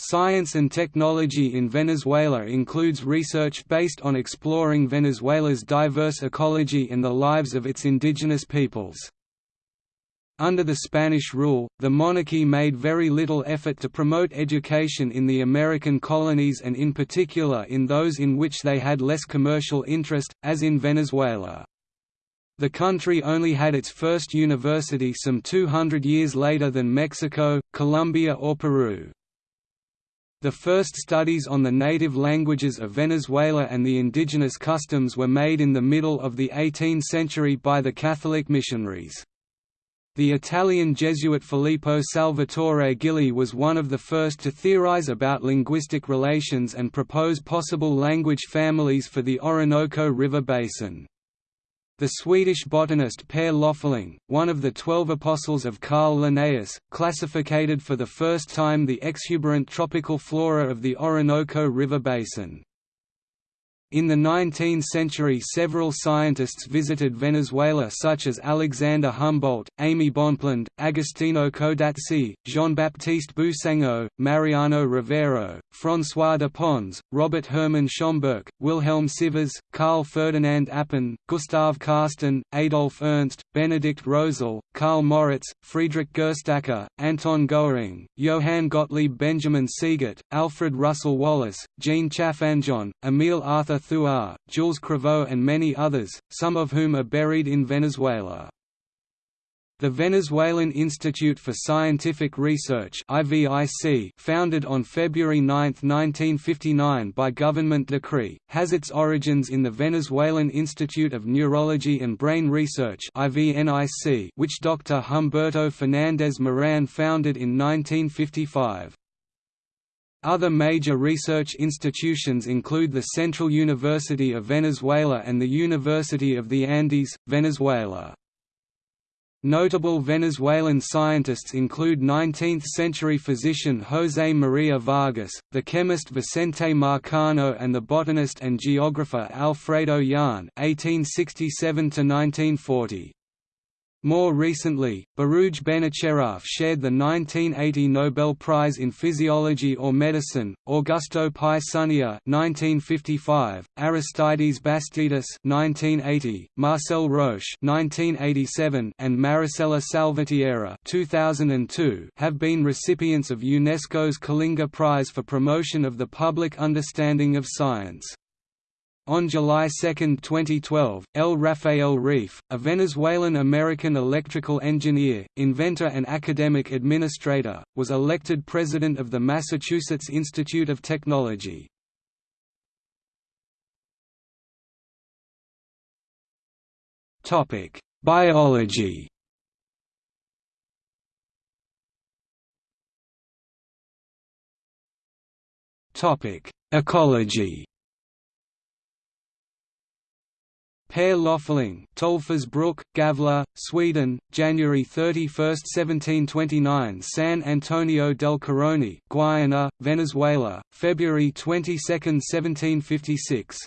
Science and technology in Venezuela includes research based on exploring Venezuela's diverse ecology and the lives of its indigenous peoples. Under the Spanish rule, the monarchy made very little effort to promote education in the American colonies and in particular in those in which they had less commercial interest, as in Venezuela. The country only had its first university some 200 years later than Mexico, Colombia or Peru. The first studies on the native languages of Venezuela and the indigenous customs were made in the middle of the 18th century by the Catholic missionaries. The Italian Jesuit Filippo Salvatore Gilli was one of the first to theorize about linguistic relations and propose possible language families for the Orinoco River basin. The Swedish botanist Per Loeffling, one of the Twelve Apostles of Carl Linnaeus, classified for the first time the exuberant tropical flora of the Orinoco River basin. In the 19th century several scientists visited Venezuela such as Alexander Humboldt, Aimé Bonpland, Agostino Codazzi, Jean-Baptiste Boussingault, Mariano Rivero, François de Pons, Robert Hermann Schomburgk, Wilhelm Sivers, Karl Ferdinand Appen, Gustav Karsten, Adolf Ernst, Benedikt Rosel, Karl Moritz, Friedrich Gerstacker, Anton Goering, Johann Gottlieb Benjamin Siegert, Alfred Russel Wallace, Jean Chaffanjon, Emil Arthur Thuar, Jules Crevaux and many others, some of whom are buried in Venezuela. The Venezuelan Institute for Scientific Research founded on February 9, 1959 by government decree, has its origins in the Venezuelan Institute of Neurology and Brain Research which Dr. Humberto Fernández Moran founded in 1955. Other major research institutions include the Central University of Venezuela and the University of the Andes, Venezuela. Notable Venezuelan scientists include 19th-century physician José María Vargas, the chemist Vicente Marcano and the botanist and geographer Alfredo Jahn (1867–1940). More recently, Baruj Benacerraf shared the 1980 Nobel Prize in Physiology or Medicine, Augusto Pi Zuniga 1955, Aristides Bastidas 1980, Marcel Roche 1987, and Maricela Salvatierra 2002 have been recipients of UNESCO's Kalinga Prize for promotion of the public understanding of science. On July 2, 2012, L. Rafael Reif, a Venezuelan-American electrical engineer, inventor and academic administrator, was elected president of the Massachusetts Institute of Technology. Biology Ecology Per Loeffling, Tolfersbruk, Gavle, Sweden, January 31, 1729 San Antonio del Caroni, Guayana, Venezuela, February 22, 1756.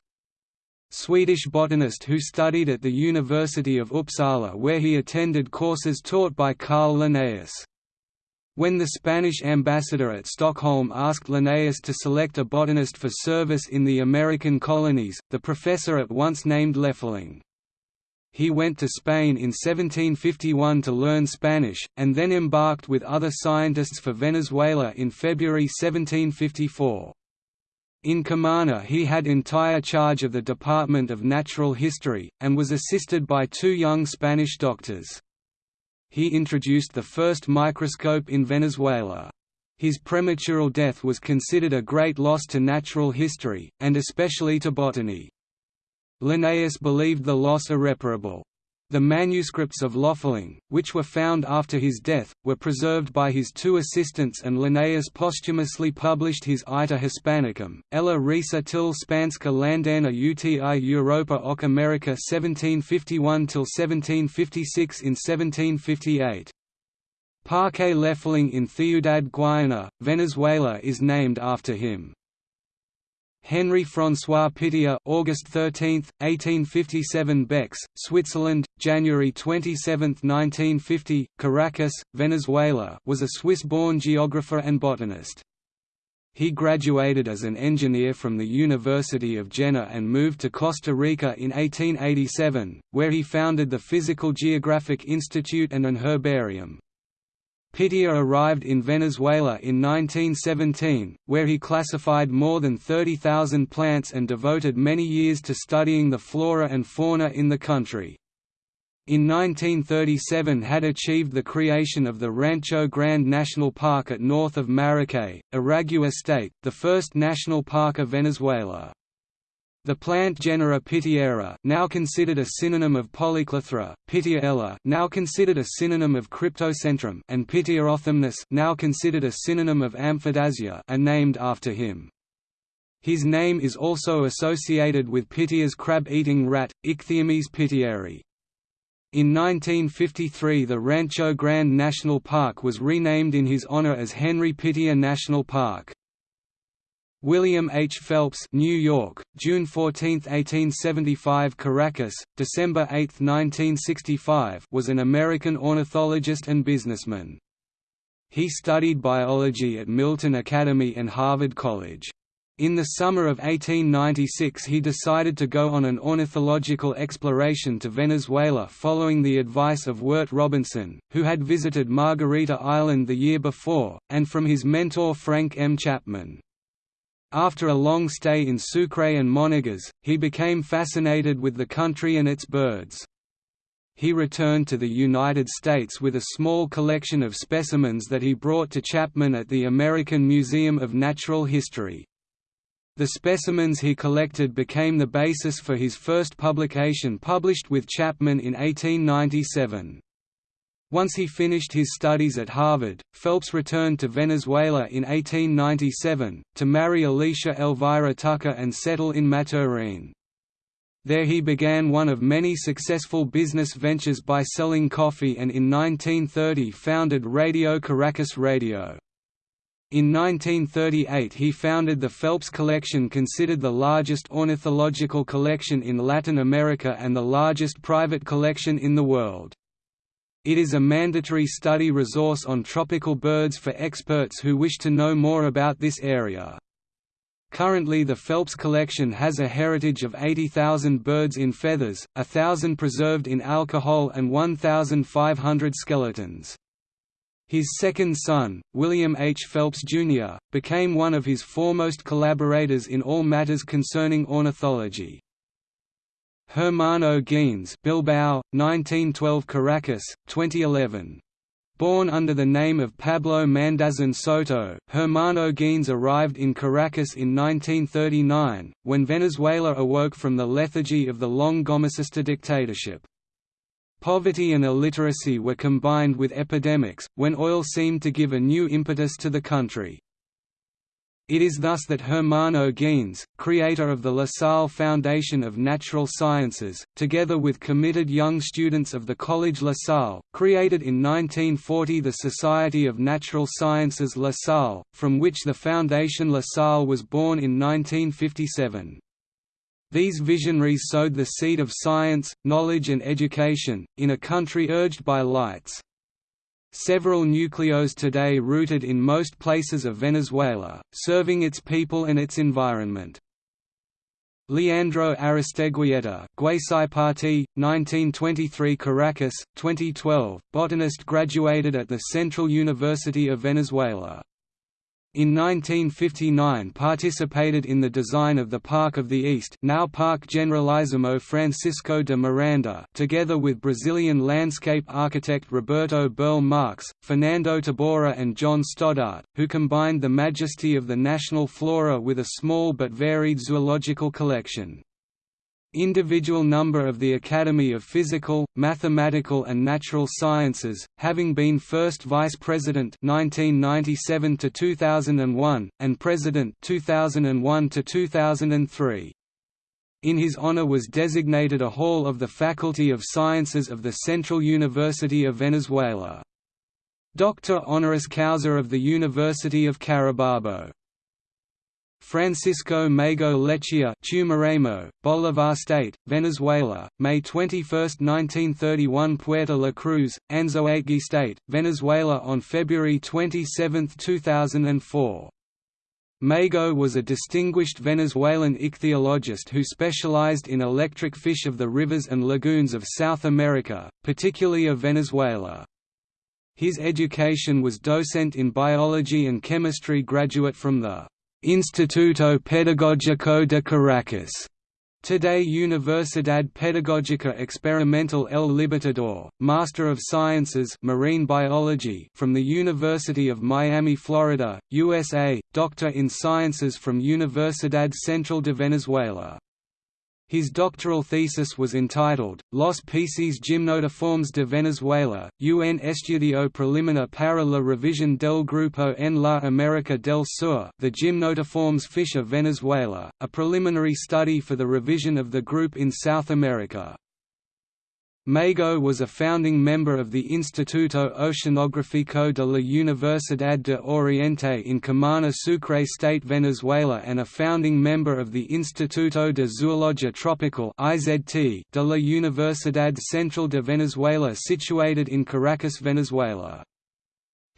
Swedish botanist who studied at the University of Uppsala where he attended courses taught by Carl Linnaeus. When the Spanish ambassador at Stockholm asked Linnaeus to select a botanist for service in the American colonies, the professor at once named Loeffling. He went to Spain in 1751 to learn Spanish, and then embarked with other scientists for Venezuela in February 1754. In Cumana he had entire charge of the Department of Natural History, and was assisted by two young Spanish doctors he introduced the first microscope in Venezuela. His premature death was considered a great loss to natural history, and especially to botany. Linnaeus believed the loss irreparable. The manuscripts of Loeffling, which were found after his death, were preserved by his two assistants and Linnaeus posthumously published his Iter Hispanicum, Ella Risa till Spanska Landana uti Europa och America 1751–1756 in 1758. Parque Loeffling in Ciudad Guayana, Venezuela is named after him. Henry François Pittier August 13, 1857 Bex, Switzerland, January 27, 1950, Caracas, Venezuela was a Swiss-born geographer and botanist. He graduated as an engineer from the University of Jena and moved to Costa Rica in 1887, where he founded the Physical Geographic Institute and an herbarium. Pittier arrived in Venezuela in 1917, where he classified more than 30,000 plants and devoted many years to studying the flora and fauna in the country in 1937 had achieved the creation of the Rancho Grande National Park at north of Maracay, Aragua State, the first national park of Venezuela. The plant genera Pittiera, now considered a synonym of Polyclathra, Pittiella, now considered a synonym of Cryptocentrum, and Pittierothamnus, now considered a synonym of Amphidasia, are named after him. His name is also associated with Pittier's crab-eating rat, Ichthyomys pittieri. In 1953 the Rancho Grande National Park was renamed in his honor as Henry Pittier National Park. William H. Phelps New York, June 14, 1875 Caracas, December 8, 1965 was an American ornithologist and businessman. He studied biology at Milton Academy and Harvard College. In the summer of 1896 he decided to go on an ornithological exploration to Venezuela following the advice of Wirt Robinson, who had visited Margarita Island the year before, and from his mentor Frank M. Chapman. After a long stay in Sucre and Monagas, he became fascinated with the country and its birds. He returned to the United States with a small collection of specimens that he brought to Chapman at the American Museum of Natural History. The specimens he collected became the basis for his first publication published with Chapman in 1897. Once he finished his studies at Harvard, Phelps returned to Venezuela in 1897, to marry Alicia Elvira Tucker and settle in Maturin. There he began one of many successful business ventures by selling coffee and in 1930 founded Radio Caracas Radio. In 1938 he founded the Phelps Collection considered the largest ornithological collection in Latin America and the largest private collection in the world. It is a mandatory study resource on tropical birds for experts who wish to know more about this area. Currently the Phelps collection has a heritage of 80,000 birds in feathers, 1,000 preserved in alcohol and 1,500 skeletons. His second son, William H. Phelps, Jr., became one of his foremost collaborators in all matters concerning ornithology. Hermano Gines Bilbao, 1912 Caracas, 2011. Born under the name of Pablo Mandazin Soto, Hermano Gines arrived in Caracas in 1939, when Venezuela awoke from the lethargy of the long Gomecista dictatorship. Poverty and illiteracy were combined with epidemics, when oil seemed to give a new impetus to the country. It is thus that Hermano Gines, creator of the La Salle Foundation of Natural Sciences, together with committed young students of the College La Salle, created in 1940 the Society of Natural Sciences La Salle, from which the Foundation La Salle was born in 1957. These visionaries sowed the seed of science, knowledge and education, in a country urged by lights. Several nucleos today rooted in most places of Venezuela, serving its people and its environment. Leandro Aristeguieta, Guasipati, 1923 Caracas, 2012, botanist graduated at the Central University of Venezuela. In 1959 participated in the design of the Park of the East now Parque Generalissimo Francisco de Miranda together with Brazilian landscape architect Roberto Burle Marx, Fernando Tabora and John Stoddart, who combined the majesty of the national flora with a small but varied zoological collection. Individual number of the Academy of Physical, Mathematical and Natural Sciences, having been first Vice President 1997 to 2001 and President 2001 to 2003. In his honor was designated a hall of the Faculty of Sciences of the Central University of Venezuela. Doctor honoris causa of the University of Carabobo Francisco Mago Lechia Tumeremo, Bolivar State, Venezuela, May 21, 1931 Puerto La Cruz, Anzoátegui State, Venezuela on February 27, 2004 Mago was a distinguished Venezuelan ichthyologist who specialized in electric fish of the rivers and lagoons of South America, particularly of Venezuela. His education was docent in biology and chemistry graduate from the Instituto Pedagógico de Caracas Today Universidad Pedagógica Experimental El Libertador, Master of Sciences Marine Biology from the University of Miami, Florida, USA, Doctor in Sciences from Universidad Central de Venezuela. His doctoral thesis was entitled, Los peces gymnotiformes de Venezuela, un estudio preliminar para la revisión del grupo en la América del Sur the gymnotiformes fish of Venezuela, a preliminary study for the revision of the group in South America. Mago was a founding member of the Instituto Oceanográfico de la Universidad de Oriente in Cumaná Sucre State Venezuela and a founding member of the Instituto de Zoología Tropical de la Universidad Central de Venezuela situated in Caracas, Venezuela.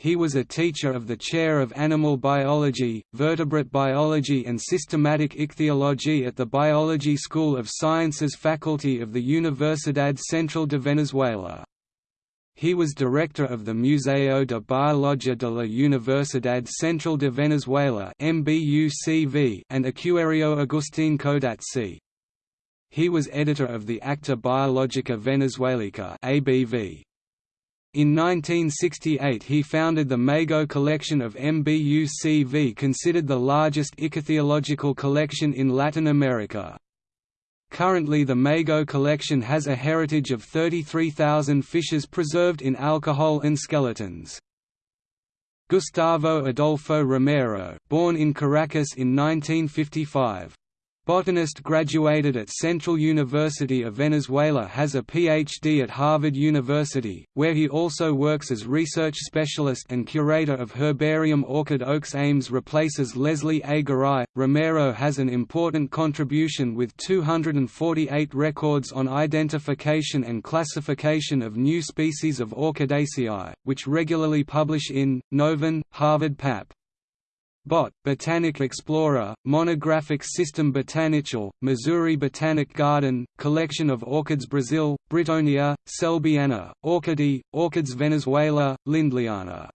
He was a teacher of the Chair of Animal Biology, Vertebrate Biology and Systematic Ichthyology at the Biology School of Sciences Faculty of the Universidad Central de Venezuela. He was director of the Museo de Biología de la Universidad Central de Venezuela and Acuario Agustín Codazzi. He was editor of the Acta Biologica Venezuelica ABV. In 1968 he founded the Mago collection of MBUCV considered the largest ichthyological collection in Latin America. Currently the Mago collection has a heritage of 33,000 fishes preserved in alcohol and skeletons. Gustavo Adolfo Romero, born in Caracas in 1955, Botanist graduated at Central University of Venezuela has a Ph.D. at Harvard University, where he also works as research specialist and curator of herbarium Orchid Oakes Ames replaces Leslie A. Garay. Romero has an important contribution with 248 records on identification and classification of new species of Orchidaceae, which regularly publish in, Novon, Harvard Pap. Bot, Botanic Explorer, Monographic System Botanical, Missouri Botanic Garden, Collection of Orchids Brazil, Brittonia, Selbiana, Orchidea, Orchids Venezuela, Lindleyana.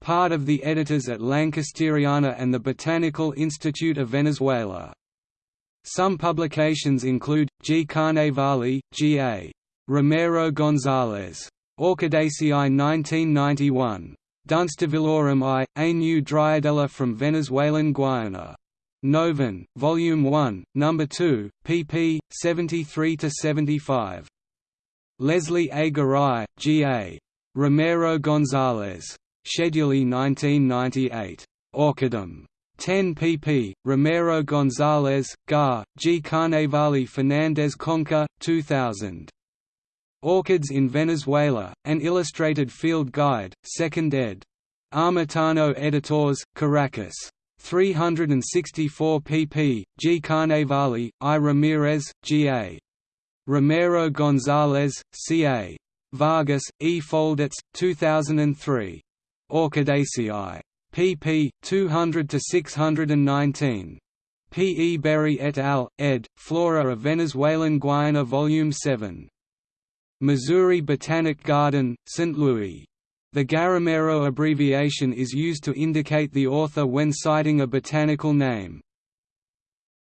Part of the editors at Lankesteriana and the Botanical Institute of Venezuela. Some publications include, G. Carnevali, G. A. Romero González. Orchidaceae 1991. Dunstavillorum I, A New Dryadella from Venezuelan Guiana. Novon, Volume 1, No. 2, pp. 73–75. Leslie A. Garay, G.A. Romero González. Schedule 1998. Orchidum. 10 pp. Romero González, Gar, G. Carnevali Fernandez Conca, 2000. Orchids in Venezuela, an illustrated field guide, 2nd ed. Armitano Editors, Caracas. 364 pp. G. Carnevali, I. Ramirez, G. A. Romero González, C. A. Vargas, E. Foldats, 2003. Orchidaceae. pp. 200–619. P. E. Berry et al., ed., Flora of Venezuelan Guiana Volume 7. Missouri Botanic Garden, St. Louis. The Garamero abbreviation is used to indicate the author when citing a botanical name.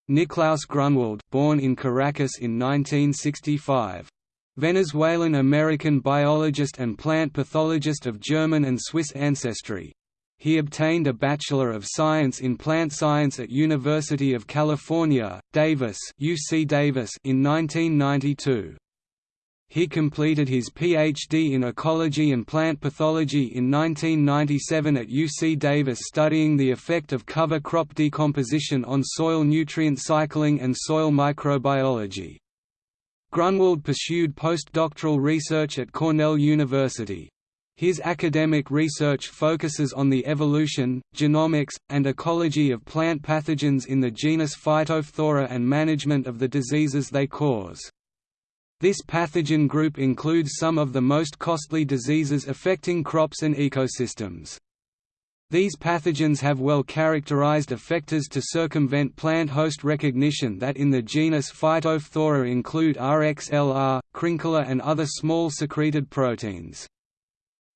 Niklaus Grunwald, born in Caracas in 1965. Venezuelan-American biologist and plant pathologist of German and Swiss ancestry. He obtained a Bachelor of Science in Plant Science at University of California, Davis, UC Davis in 1992. He completed his Ph.D. in ecology and plant pathology in 1997 at UC Davis studying the effect of cover crop decomposition on soil nutrient cycling and soil microbiology. Grunwald pursued postdoctoral research at Cornell University. His academic research focuses on the evolution, genomics, and ecology of plant pathogens in the genus Phytophthora and management of the diseases they cause. This pathogen group includes some of the most costly diseases affecting crops and ecosystems. These pathogens have well-characterized effectors to circumvent plant host recognition that in the genus Phytophthora include RXLR, Crinkler and other small secreted proteins.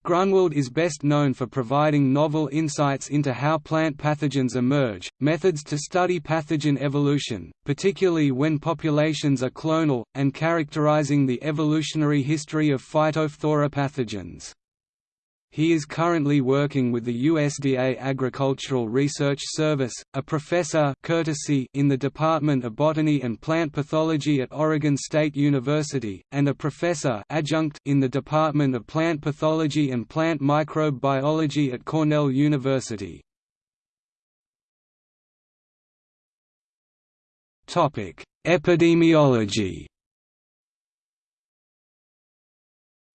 Grunwald is best known for providing novel insights into how plant pathogens emerge, methods to study pathogen evolution, particularly when populations are clonal, and characterizing the evolutionary history of Phytophthora pathogens. He is currently working with the USDA Agricultural Research Service, a professor courtesy in the Department of Botany and Plant Pathology at Oregon State University, and a professor adjunct in the Department of Plant Pathology and Plant Microbiology at Cornell University. Epidemiology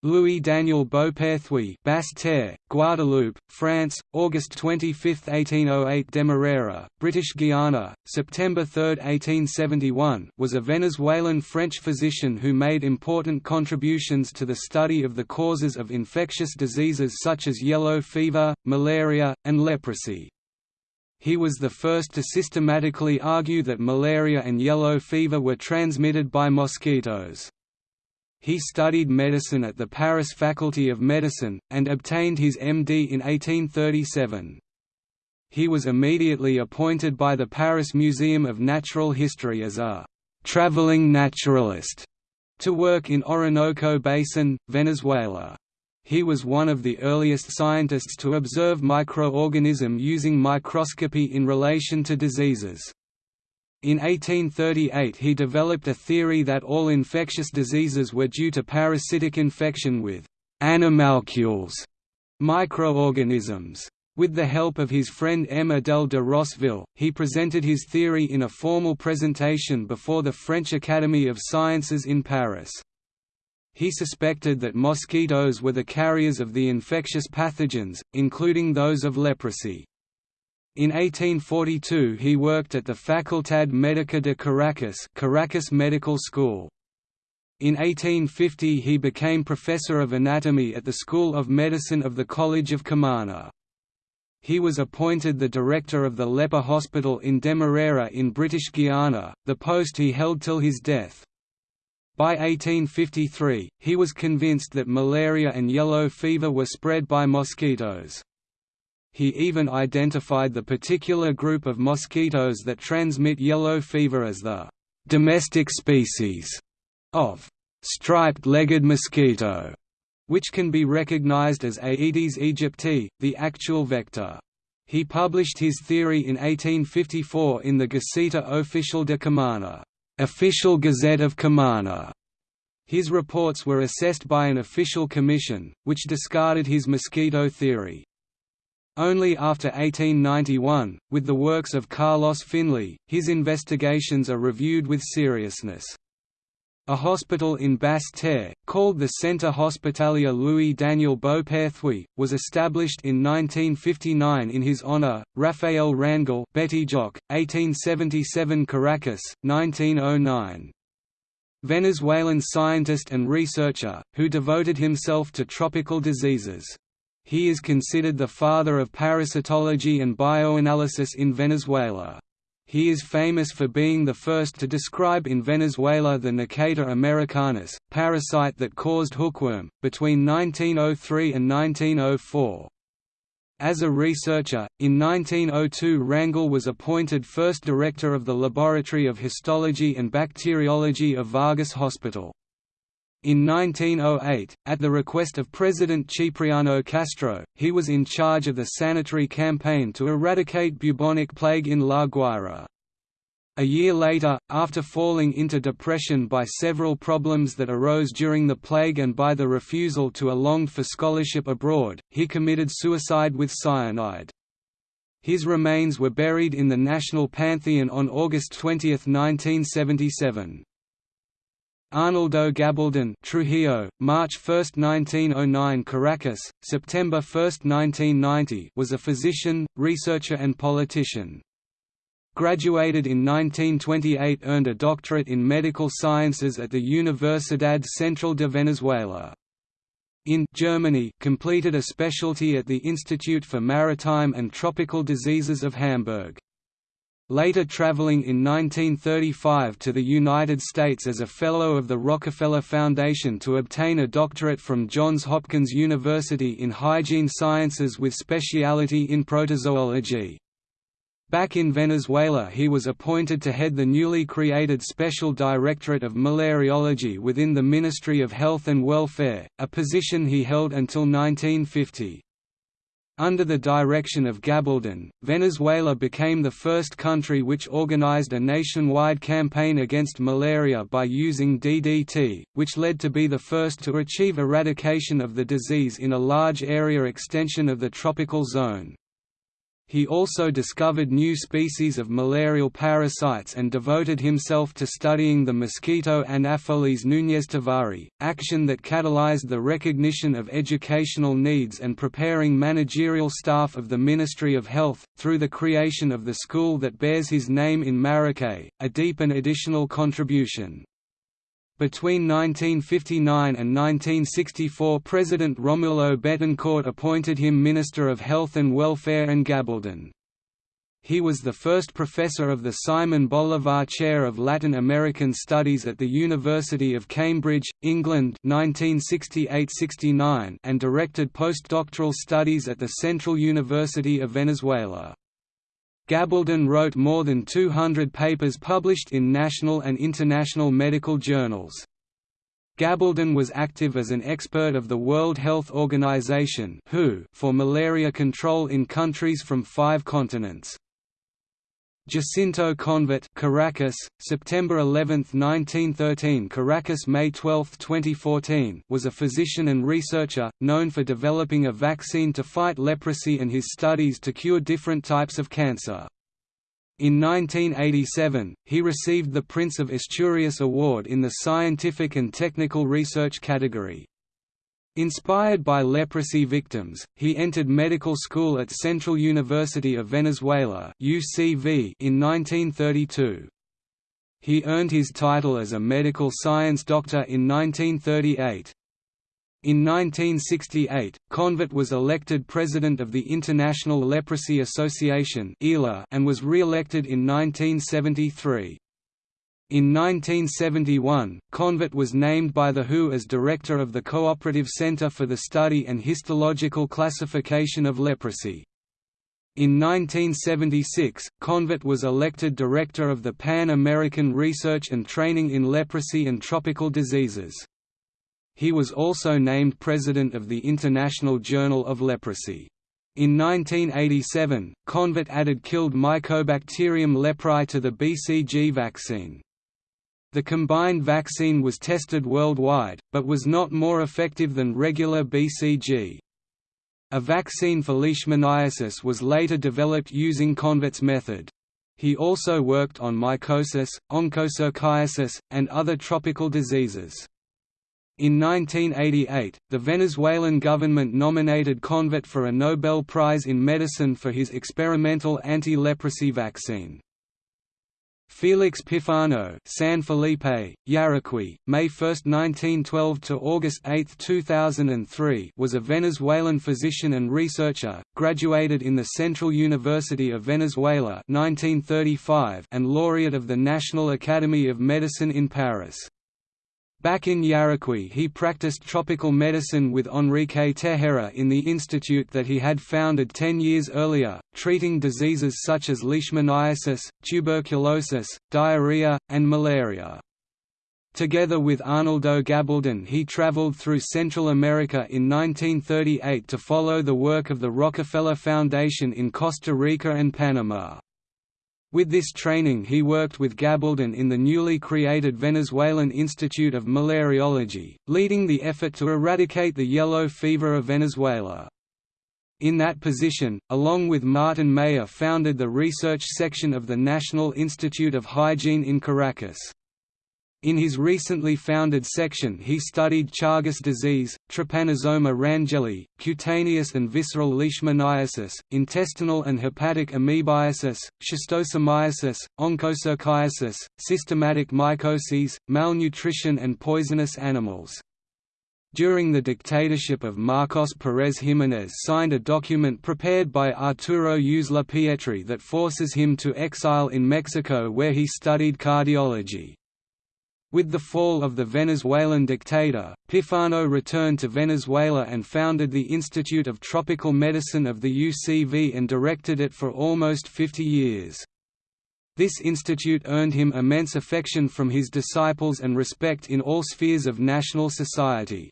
Louis Daniel Beauperthuy Basse-Terre, Guadeloupe, France, August 25, 1808 Demerara, British Guiana, September 3, 1871 was a Venezuelan French physician who made important contributions to the study of the causes of infectious diseases such as yellow fever, malaria, and leprosy. He was the first to systematically argue that malaria and yellow fever were transmitted by mosquitoes. He studied medicine at the Paris Faculty of Medicine, and obtained his MD in 1837. He was immediately appointed by the Paris Museum of Natural History as a «traveling naturalist» to work in Orinoco Basin, Venezuela. He was one of the earliest scientists to observe microorganism using microscopy in relation to diseases. In 1838 he developed a theory that all infectious diseases were due to parasitic infection with «animalcules» microorganisms. With the help of his friend Emma Adel de Rosseville, he presented his theory in a formal presentation before the French Academy of Sciences in Paris. He suspected that mosquitoes were the carriers of the infectious pathogens, including those of leprosy. In 1842 he worked at the Facultad Médica de Caracas Caracas Medical School. In 1850 he became professor of anatomy at the School of Medicine of the College of Cumana. He was appointed the director of the leper hospital in Demerara in British Guiana, the post he held till his death. By 1853, he was convinced that malaria and yellow fever were spread by mosquitoes. He even identified the particular group of mosquitoes that transmit yellow fever as the domestic species of striped-legged mosquito, which can be recognized as Aedes aegypti, the actual vector. He published his theory in 1854 in the Gaceta Oficial de Cumana, Official Gazette of Cumana. His reports were assessed by an official commission, which discarded his mosquito theory. Only after 1891, with the works of Carlos Finlay, his investigations are reviewed with seriousness. A hospital in Basse-Terre, called the Centre Hospitalier Louis Daniel Beauperthuy, was established in 1959 in his honour. Raphael Rangel Betijoque, 1877 Caracas, 1909. Venezuelan scientist and researcher, who devoted himself to tropical diseases. He is considered the father of parasitology and bioanalysis in Venezuela. He is famous for being the first to describe in Venezuela the Necator americanus, parasite that caused hookworm, between 1903 and 1904. As a researcher, in 1902 Rangel was appointed first director of the Laboratory of Histology and Bacteriology of Vargas Hospital. In 1908, at the request of President Cipriano Castro, he was in charge of the sanitary campaign to eradicate bubonic plague in La Guaira. A year later, after falling into depression by several problems that arose during the plague and by the refusal to a longed for scholarship abroad, he committed suicide with cyanide. His remains were buried in the National Pantheon on August 20, 1977. Arnaldo Gabaldon Trujillo, March 1, 1909 Caracas, September 1, 1990 was a physician, researcher and politician. Graduated in 1928 earned a doctorate in medical sciences at the Universidad Central de Venezuela. in Germany completed a specialty at the Institute for Maritime and Tropical Diseases of Hamburg. Later traveling in 1935 to the United States as a Fellow of the Rockefeller Foundation to obtain a doctorate from Johns Hopkins University in Hygiene Sciences with speciality in protozoology. Back in Venezuela he was appointed to head the newly created Special Directorate of Malariology within the Ministry of Health and Welfare, a position he held until 1950. Under the direction of Gabaldon, Venezuela became the first country which organized a nationwide campaign against malaria by using DDT, which led to be the first to achieve eradication of the disease in a large area extension of the tropical zone. He also discovered new species of malarial parasites and devoted himself to studying the mosquito Anopheles nuneztovari, action that catalyzed the recognition of educational needs and preparing managerial staff of the Ministry of Health, through the creation of the school that bears his name in Maracay, a deep and additional contribution. Between 1959 and 1964 President Romulo Betancourt appointed him Minister of Health and Welfare and Gabaldon. He was the first professor of the Simon Bolivar Chair of Latin American Studies at the University of Cambridge, England 1968–69 and directed postdoctoral studies at the Central University of Venezuela. Gabaldon wrote more than 200 papers published in national and international medical journals. Gabaldon was active as an expert of the World Health Organization (WHO) for malaria control in countries from five continents. Jacinto Convit Caracas, September 11, 1913 Caracas May 12, 2014 was a physician and researcher, known for developing a vaccine to fight leprosy and his studies to cure different types of cancer. In 1987, he received the Prince of Asturias Award in the Scientific and Technical Research category. Inspired by leprosy victims, he entered medical school at Central University of Venezuela (UCV) in 1932. He earned his title as a medical science doctor in 1938. In 1968, Convit was elected president of the International Leprosy Association and was re-elected in 1973. In 1971, Convit was named by the WHO as director of the Cooperative Center for the Study and Histological Classification of Leprosy. In 1976, Convit was elected director of the Pan-American Research and Training in Leprosy and Tropical Diseases. He was also named president of the International Journal of Leprosy. In 1987, Convit added killed Mycobacterium leprae to the BCG vaccine. The combined vaccine was tested worldwide, but was not more effective than regular BCG. A vaccine for leishmaniasis was later developed using Convit's method. He also worked on mycosis, onchocerciasis, and other tropical diseases. In 1988, the Venezuelan government nominated Convit for a Nobel Prize in Medicine for his experimental anti-leprosy vaccine. Felix Pifano, San Felipe, Yaracuy, May 1, 1912 to August 8, 2003, was a Venezuelan physician and researcher, graduated in the Central University of Venezuela 1935 and laureate of the National Academy of Medicine in Paris. Back in Yaracuy he practiced tropical medicine with Enrique Tejera in the institute that he had founded ten years earlier, treating diseases such as leishmaniasis, tuberculosis, diarrhea, and malaria. Together with Arnaldo Gabaldon he traveled through Central America in 1938 to follow the work of the Rockefeller Foundation in Costa Rica and Panama. With this training he worked with Gabaldon in the newly created Venezuelan Institute of Malariology, leading the effort to eradicate the yellow fever of Venezuela. In that position, along with Martin Mayer founded the research section of the National Institute of Hygiene in Caracas. In his recently founded section he studied Chagas disease, Trypanosoma rangeli, cutaneous and visceral leishmaniasis, intestinal and hepatic amoebiasis, schistosomiasis, onchocerciasis, systematic mycoses, malnutrition and poisonous animals. during the dictatorship of Marcos Pérez Jiménez signed a document prepared by Arturo Uslar Pietri that forces him to exile in Mexico where he studied cardiology. With the fall of the Venezuelan dictator, Pifano returned to Venezuela and founded the Institute of Tropical Medicine of the UCV and directed it for almost 50 years. This institute earned him immense affection from his disciples and respect in all spheres of national society.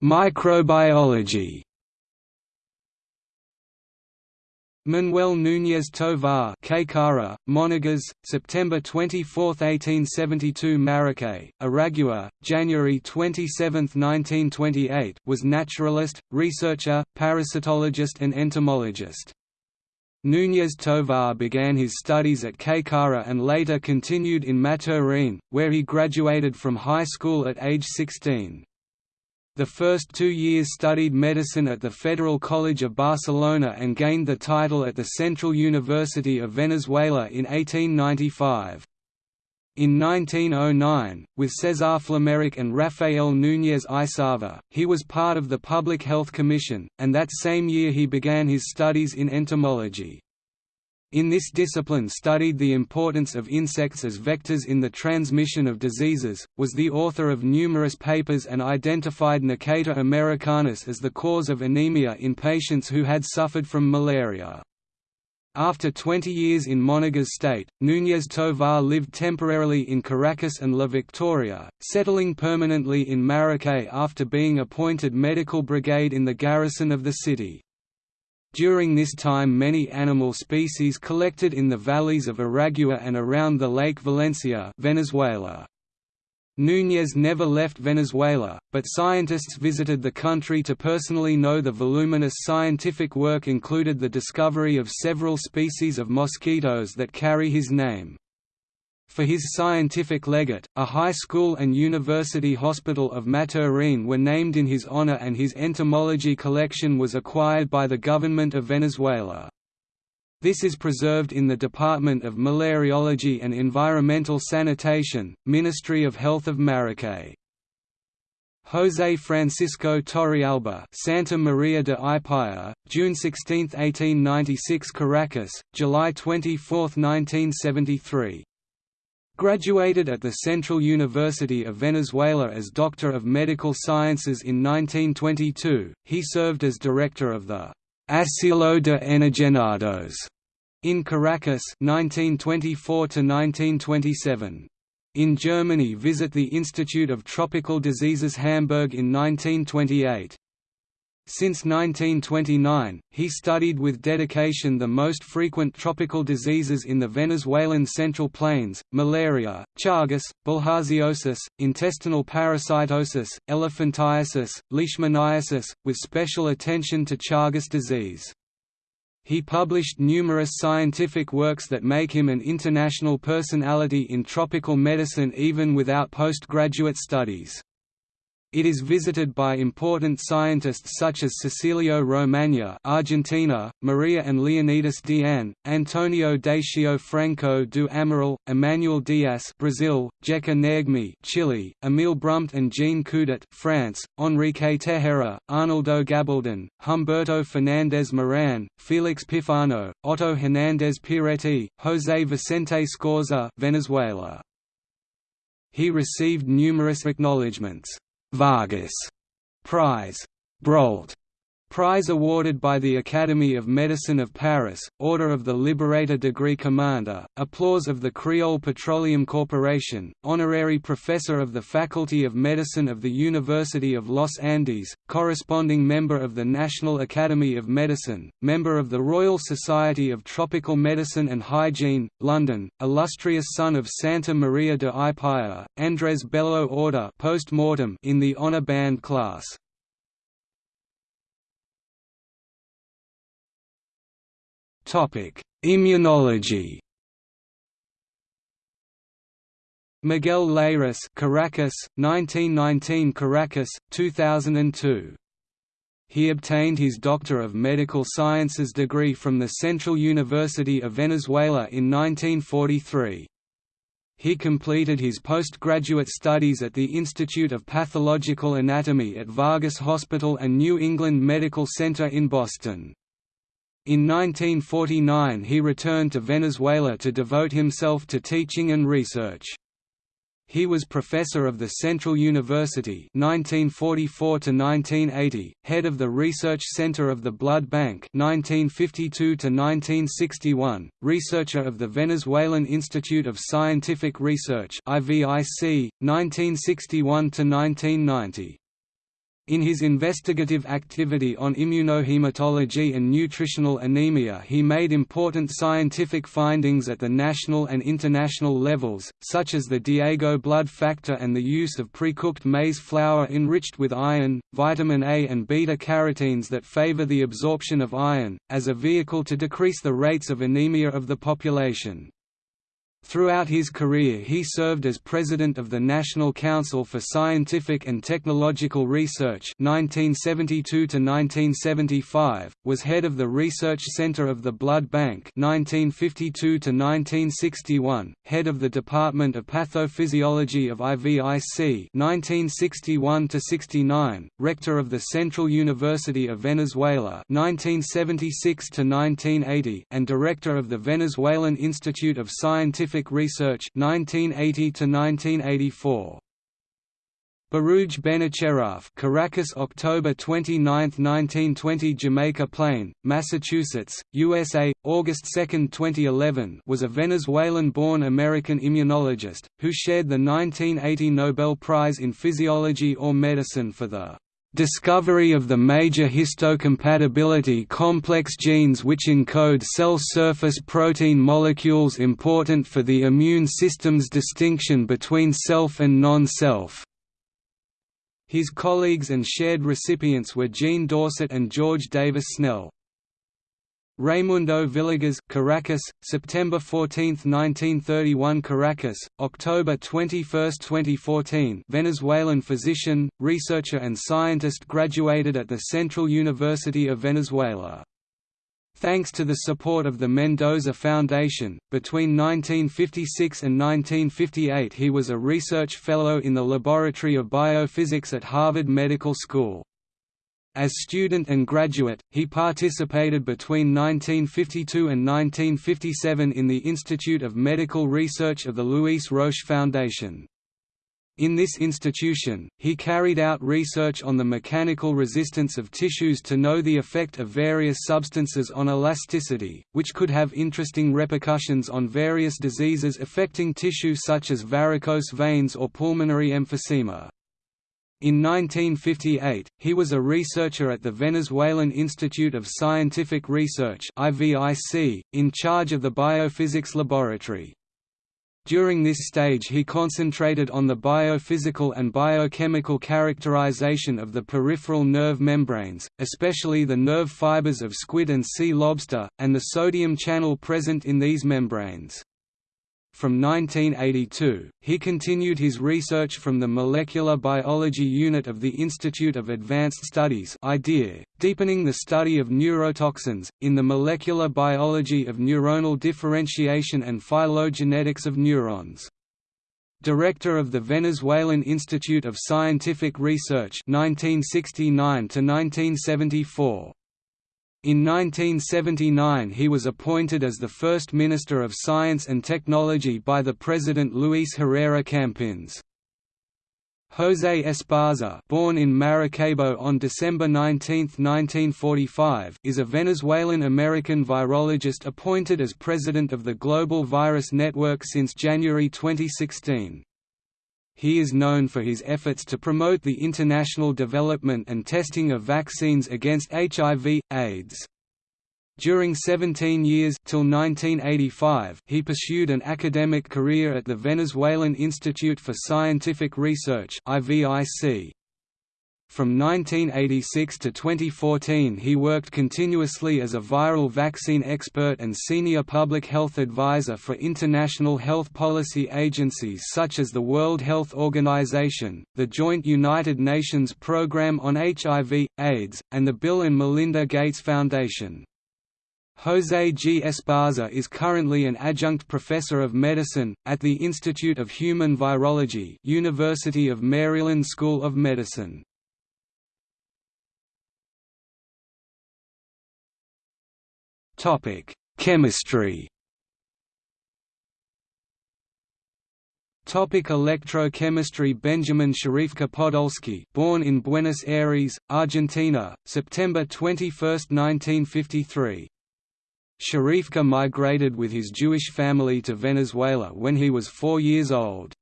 Microbiology Manuel Núñez Tovar Caycara, Monagas, September 24, 1872 Maracay, Aragua, January 27, 1928 was naturalist, researcher, parasitologist and entomologist. Núñez Tovar began his studies at Caycara and later continued in Maturin, where he graduated from high school at age 16. The first two years studied medicine at the Federal College of Barcelona and gained the title at the Central University of Venezuela in 1895. In 1909, with César Flameric and Rafael Núñez Isava, he was part of the Public Health Commission, and that same year he began his studies in entomology. In this discipline studied the importance of insects as vectors in the transmission of diseases, was the author of numerous papers and identified Necator americanus as the cause of anemia in patients who had suffered from malaria. After 20 years in Monagas state, Núñez Tovar lived temporarily in Caracas and La Victoria, settling permanently in Maracay after being appointed medical brigade in the garrison of the city. During this time many animal species collected in the valleys of Aragua and around the Lake Valencia Venezuela. Núñez never left Venezuela, but scientists visited the country to personally know the voluminous scientific work included the discovery of several species of mosquitoes that carry his name. For his scientific legate, a high school and university hospital of Maturin were named in his honor and his entomology collection was acquired by the government of Venezuela. This is preserved in the Department of Malariology and Environmental Sanitation, Ministry of Health of Maracay. José Francisco Torrealba Santa Maria de Ipaya, June 16, 1896 Caracas, July 24, 1973 Graduated at the Central University of Venezuela as Doctor of Medical Sciences in 1922, he served as director of the Asilo de Enajenados in Caracas 1924 1927. In Germany visit the Institute of Tropical Diseases Hamburg in 1928. Since 1929, he studied with dedication the most frequent tropical diseases in the Venezuelan Central Plains, malaria, Chagas, bilharziosis, intestinal parasitosis, elephantiasis, leishmaniasis, with special attention to Chagas disease. He published numerous scientific works that make him an international personality in tropical medicine even without postgraduate studies. It is visited by important scientists such as Cecilio Romaña Argentina, Maria and Leonidas Deane, Antonio Dacio Franco do Amaral, Emmanuel Dias Brazil, Jeca Negme Chile, Emile Brumpt and Jean Coudet France, Enrique Tejera, Arnaldo Gabaldon, Humberto Fernandez Moran, Felix Pifano, Otto Hernandez Piretti, José Vicente Scorza Venezuela. He received numerous acknowledgements. Vargas. Prize, Brault Prize awarded by the Academy of Medicine of Paris, Order of the Liberator Degree Commander, Applause of the Creole Petroleum Corporation, Honorary Professor of the Faculty of Medicine of the University of Los Andes, Corresponding Member of the National Academy of Medicine, Member of the Royal Society of Tropical Medicine and Hygiene, London, Illustrious Son of Santa Maria de Ipaya, Andres Bello Order post mortem in the Honor Band class. Immunology. Miguel Layrisse, Caracas, 1919 Caracas, 2002. He obtained his Doctor of Medical Sciences degree from the Central University of Venezuela in 1943. he completed his postgraduate studies at the Institute of Pathological Anatomy at Vargas Hospital and New England Medical Center in Boston. In 1949 he returned to Venezuela to devote himself to teaching and research. He was professor of the Central University 1944 1980, head of the Research Center of the Blood Bank 1952 1961, researcher of the Venezuelan Institute of Scientific Research IVIC 1961 1990. In his investigative activity on immunohematology and nutritional anemia he made important scientific findings at the national and international levels, such as the Diego blood factor and the use of pre-cooked maize flour enriched with iron, vitamin A and beta-carotenes that favor the absorption of iron, as a vehicle to decrease the rates of anemia of the population. Throughout his career he served as president of the National Council for Scientific and Technological Research 1972 was head of the Research Center of the Blood Bank 1952 head of the Department of Pathophysiology of IVIC 1961–69, rector of the Central University of Venezuela 1976 and director of the Venezuelan Institute of Scientific Scientific Research 1980 to 1984 Baruj Benacerraf Caracas October 29, 1920 Jamaica Plain, Massachusetts, USA, August 2, 2011 was a Venezuelan-born American immunologist, who shared the 1980 Nobel Prize in Physiology or Medicine for the Discovery of the major histocompatibility complex genes which encode cell surface protein molecules important for the immune system's distinction between self and non-self. His colleagues and shared recipients were Jean Dausset and George Davis Snell. Raimundo Villegas, Caracas, September 14, 1931 Caracas, October 21, 2014 Venezuelan physician, researcher and scientist graduated at the Central University of Venezuela. Thanks to the support of the Mendoza Foundation, between 1956 and 1958 he was a research fellow in the Laboratory of Biophysics at Harvard Medical School. As student and graduate, he participated between 1952 and 1957 in the Institute of Medical Research of the Louis Roche Foundation. In this institution, he carried out research on the mechanical resistance of tissues to know the effect of various substances on elasticity, which could have interesting repercussions on various diseases affecting tissue such as varicose veins or pulmonary emphysema. In 1958, he was a researcher at the Venezuelan Institute of Scientific Research in charge of the biophysics laboratory. During this stage he concentrated on the biophysical and biochemical characterization of the peripheral nerve membranes, especially the nerve fibers of squid and sea lobster, and the sodium channel present in these membranes. From 1982, he continued his research from the Molecular Biology Unit of the Institute of Advanced Studies deepening the study of neurotoxins, in the molecular biology of neuronal differentiation and phylogenetics of neurons. Director of the Venezuelan Institute of Scientific Research 1969 1974. In 1979 he was appointed as the first Minister of Science and Technology by the President Luis Herrera Campins. José Esparza born in Maracaibo on December 19, 1945 is a Venezuelan-American virologist appointed as President of the Global Virus Network since January 2016 he is known for his efforts to promote the international development and testing of vaccines against HIV, AIDS. During 17 years till 1985, he pursued an academic career at the Venezuelan Institute for Scientific Research (IVIC). From 1986 to 2014 he worked continuously as a viral vaccine expert and senior public health advisor for international health policy agencies such as the World Health Organization, the Joint United Nations Programme on HIV, AIDS, and the Bill and Melinda Gates Foundation. José G. Esparza is currently an adjunct professor of medicine, at the Institute of Human Virology University of Maryland School of Medicine. Chemistry Topic electrochemistry Benjamin Scharifker Podolsky born in Buenos Aires, Argentina, September 21, 1953. Scharifker migrated with his Jewish family to Venezuela when he was four years old.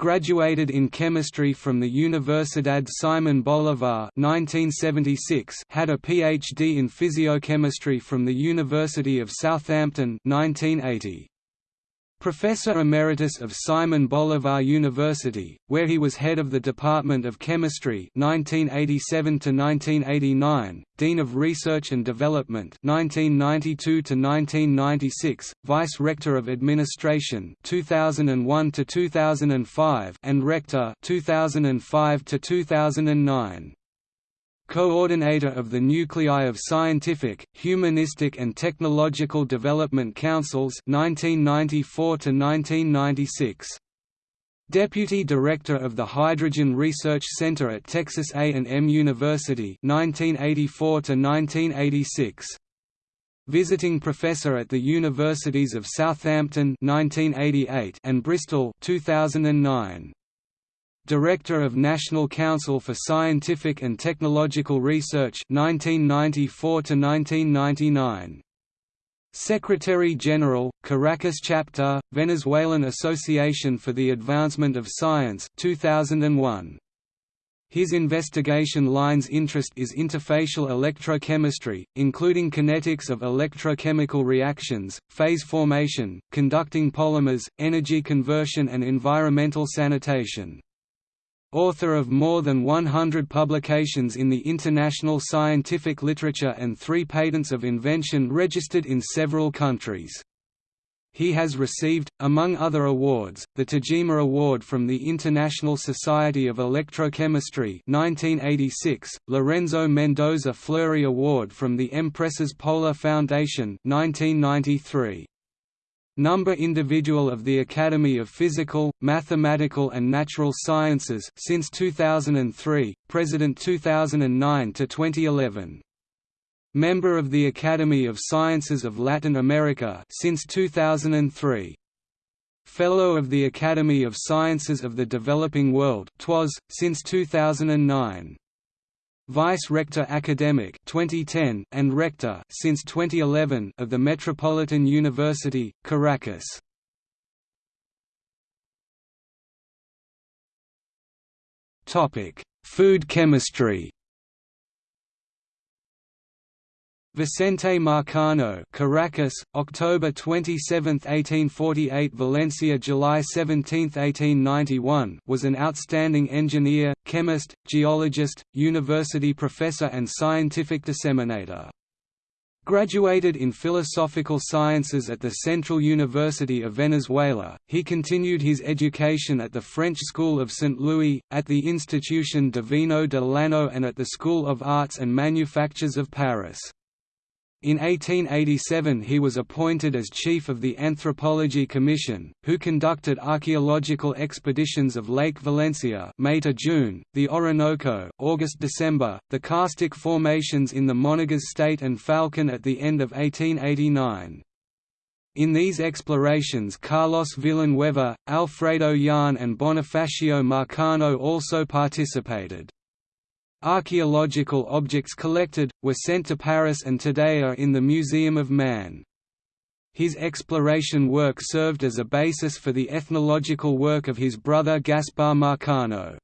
Graduated in chemistry from the Universidad Simón Bolívar 1976, had a PhD in physiochemistry from the University of Southampton 1980. Professor Emeritus of Simon Bolivar University, where he was head of the Department of Chemistry 1987–1989, Dean of Research and Development 1992–1996, Vice-Rector of Administration 2001–2005 and Rector 2005–2009 coordinator of the Nuclei of Scientific, Humanistic and Technological Development Councils 1994 1996. Deputy Director of the Hydrogen Research Center at Texas A&M University 1984 1986. Visiting Professor at the Universities of Southampton 1988 and Bristol 2009. Director of National Council for Scientific and Technological Research 1994 1999 Secretary-General, Caracas Chapter, Venezuelan Association for the Advancement of Science 2001 his investigation line's interest is interfacial electrochemistry, including kinetics of electrochemical reactions, phase formation, conducting polymers, energy conversion and environmental sanitation author of more than 100 publications in the international scientific literature and three patents of invention registered in several countries. He has received, among other awards, the Tajima Award from the International Society of Electrochemistry 1986, Lorenzo Mendoza Fleury Award from the Empresas Polar Foundation 1993. Number individual of the Academy of Physical, Mathematical and Natural Sciences since 2003, President 2009 to 2011. Member of the Academy of Sciences of Latin America since 2003. Fellow of the Academy of Sciences of the Developing World TWAS, since 2009. Vice-Rector Academic 2010 and Rector since 2011 of the Metropolitan University, Caracas. Topic: Food chemistry. Vicente Marcano Caracas, October 27, 1848 Valencia July 17, 1891 was an outstanding engineer, chemist, geologist, university professor and scientific disseminator. Graduated in philosophical sciences at the Central University of Venezuela, he continued his education at the French School of St. Louis, at the Institution Divino de Llano and at the School of Arts and Manufactures of Paris. In 1887 he was appointed as chief of the Anthropology Commission, who conducted archaeological expeditions of Lake Valencia May to June, the Orinoco August-December, the karstic formations in the Monagas State and Falcon at the end of 1889. In these explorations Carlos Villanueva, Alfredo Jahn and Bonifacio Marcano also participated. Archaeological objects collected, were sent to Paris and today are in the Museum of Man. His exploration work served as a basis for the ethnological work of his brother Gaspar Marcano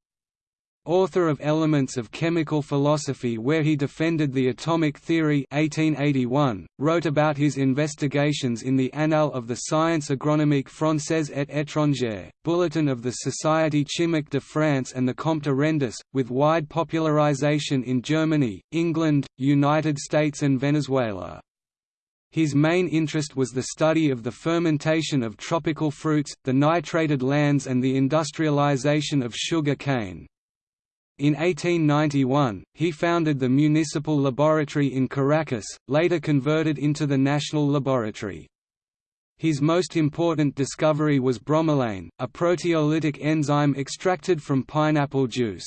author of Elements of Chemical Philosophy where he defended the atomic theory 1881, wrote about his investigations in the Annales of the Science agronomique française et étrangère, Bulletin of the Société Chimique de France and the Comptes Rendus, with wide popularization in Germany, England, United States and Venezuela. His main interest was the study of the fermentation of tropical fruits, the nitrated lands and the industrialization of sugar cane. In 1891, he founded the Municipal Laboratory in Caracas, later converted into the National Laboratory. His most important discovery was bromelain, a proteolytic enzyme extracted from pineapple juice.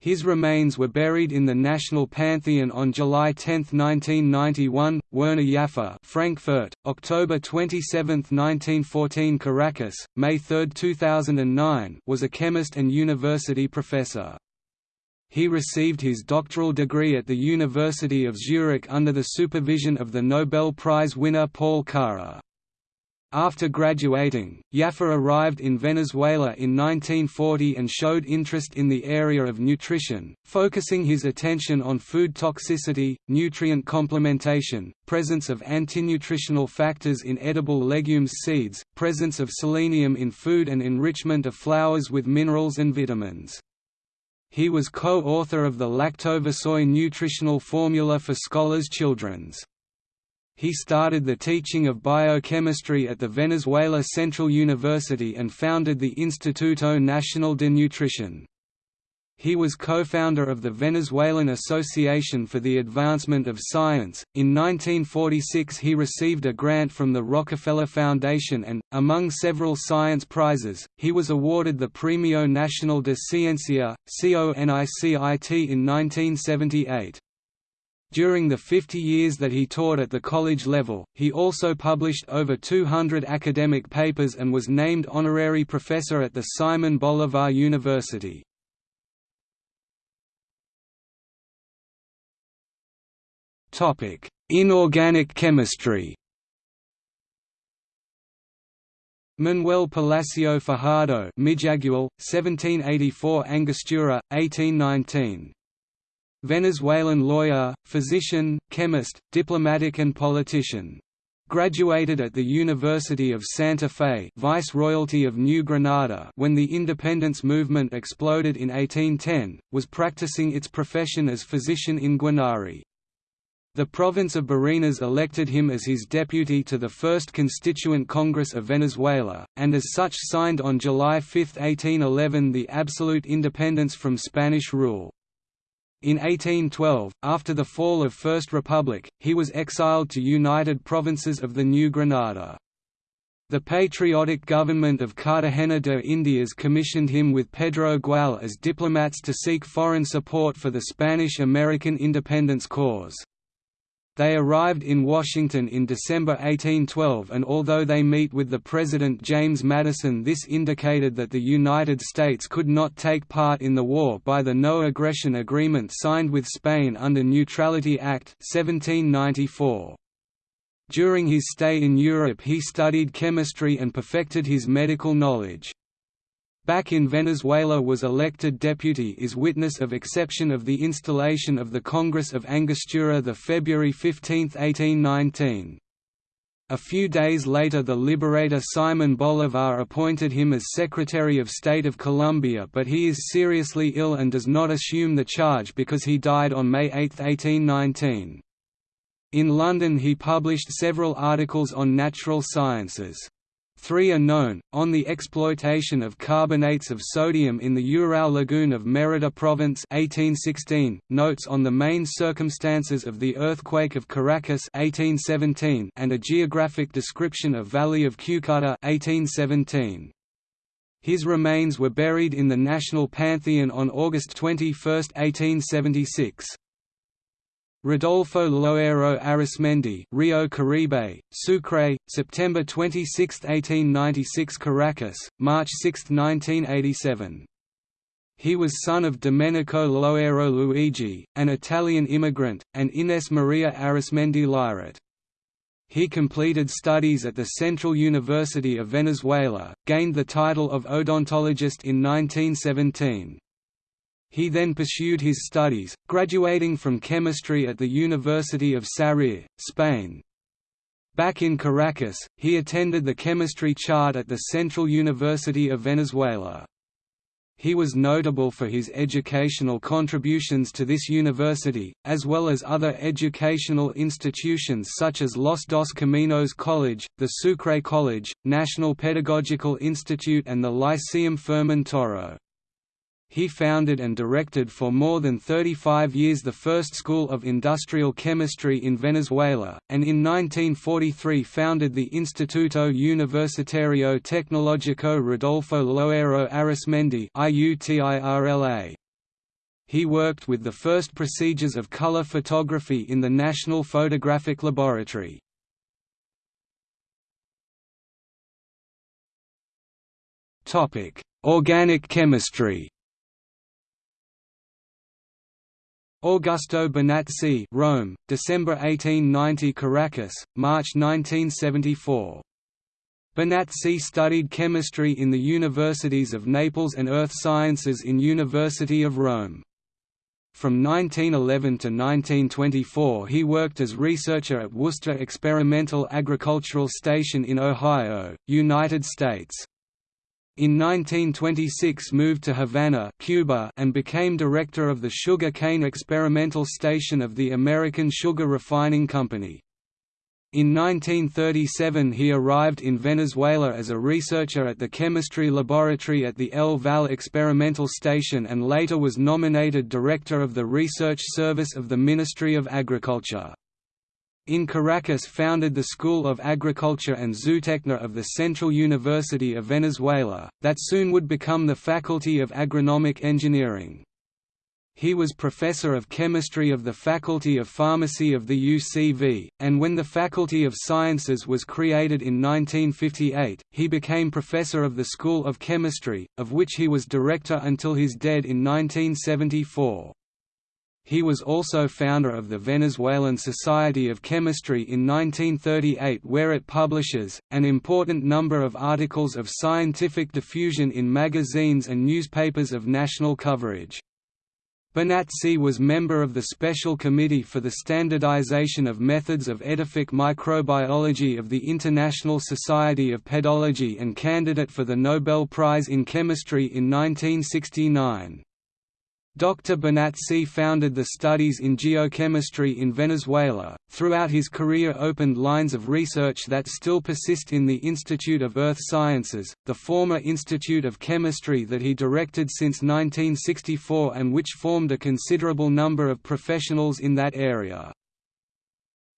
His remains were buried in the National Pantheon on July 10, 1991, Werner Jaffé Frankfurt, October 27, 1914 Caracas, May 3, 2009 was a chemist and university professor. He received his doctoral degree at the University of Zurich under the supervision of the Nobel Prize winner Paul Karrer. After graduating, Jaffé arrived in Venezuela in 1940 and showed interest in the area of nutrition, focusing his attention on food toxicity, nutrient complementation, presence of antinutritional factors in edible legumes seeds, presence of selenium in food and enrichment of flours with minerals and vitamins. He was co-author of the Lactovisoy nutritional formula for scholars' children's he started the teaching of biochemistry at the Venezuela Central University and founded the Instituto Nacional de Nutrición. He was co-founder of the Venezuelan Association for the Advancement of Science. In 1946 he received a grant from the Rockefeller Foundation and, among several science prizes, he was awarded the Premio Nacional de Ciencia, CONICIT in 1978. During the 50 years that he taught at the college level, he also published over 200 academic papers and was named honorary professor at the Simon Bolivar University. Inorganic chemistry Manuel Palacio Fajardo Mijagual, 1784 Angostura, 1819 Venezuelan lawyer, physician, chemist, diplomatic and politician. Graduated at the University of Santa Fe Viceroyalty of New Granada when the independence movement exploded in 1810, was practicing its profession as physician in Guanare. The province of Barinas elected him as his deputy to the First Constituent Congress of Venezuela, and as such signed on July 5, 1811 the absolute independence from Spanish rule. In 1812, after the fall of First Republic, he was exiled to United Provinces of the New Granada. The patriotic government of Cartagena de Indias commissioned him with Pedro Gual as diplomats to seek foreign support for the Spanish-American independence cause. They arrived in Washington in December 1812 and although they meet with the President James Madison this indicated that the United States could not take part in the war by the No Aggression Agreement signed with Spain under Neutrality Act 1794. During his stay in Europe he studied chemistry and perfected his medical knowledge back in Venezuela was elected deputy is witness of exception of the installation of the Congress of Angostura the February 15, 1819. A few days later the liberator Simon Bolivar appointed him as Secretary of State of Colombia but he is seriously ill and does not assume the charge because he died on May 8, 1819. In London he published several articles on natural sciences. Three are known, on the exploitation of carbonates of sodium in the Urao Lagoon of Merida Province 1816, notes on the main circumstances of the earthquake of Caracas 1817, and a geographic description of Valley of Cucuta 1817. His remains were buried in the National Pantheon on August 21, 1876. Rodolfo Loero Arismendi Rio Caribe, Sucre, September 26, 1896 Caracas, March 6, 1987. He was son of Domenico Loero Luigi, an Italian immigrant, and Ines Maria Arismendi Lyret. He completed studies at the Central University of Venezuela, gained the title of odontologist in 1917. He then pursued his studies, graduating from chemistry at the University of Sarriá, Spain. Back in Caracas, he attended the chemistry chart at the Central University of Venezuela. He was notable for his educational contributions to this university, as well as other educational institutions such as Los Dos Caminos College, the Sucre College, National Pedagogical Institute and the Lyceum Fermin Toro. He founded and directed for more than 35 years the first school of industrial chemistry in Venezuela, and in 1943 founded the Instituto Universitario Tecnológico Rodolfo Loero Arismendi He worked with the first procedures of color photography in the National Photographic Laboratory. Organic chemistry Augusto Bonazzi Rome, December 1890 Caracas, March 1974. Bonazzi studied chemistry in the universities of Naples and earth sciences in University of Rome. From 1911 to 1924 he worked as researcher at Wooster Experimental Agricultural Station in Ohio, United States. In 1926 moved to Havana Cuba and became director of the Sugar Cane Experimental Station of the American Sugar Refining Company. In 1937 he arrived in Venezuela as a researcher at the chemistry laboratory at the El Val Experimental Station and later was nominated director of the research service of the Ministry of Agriculture. In Caracas founded the School of Agriculture and Zootechnia of the Central University of Venezuela, that soon would become the Faculty of Agronomic Engineering. He was professor of chemistry of the Faculty of Pharmacy of the UCV, and when the Faculty of Sciences was created in 1958, he became professor of the School of Chemistry, of which he was director until his death in 1974. He was also founder of the Venezuelan Society of Chemistry in 1938 where it publishes, an important number of articles of scientific diffusion in magazines and newspapers of national coverage. Bonazzi was member of the Special Committee for the Standardization of Methods of Edaphic Microbiology of the International Society of Pedology and candidate for the Nobel Prize in Chemistry in 1969. Dr. Bonazzi founded the studies in geochemistry in Venezuela. Throughout his career, opened lines of research that still persist in the Institute of Earth Sciences, the former Institute of Chemistry that he directed since 1964 and which formed a considerable number of professionals in that area.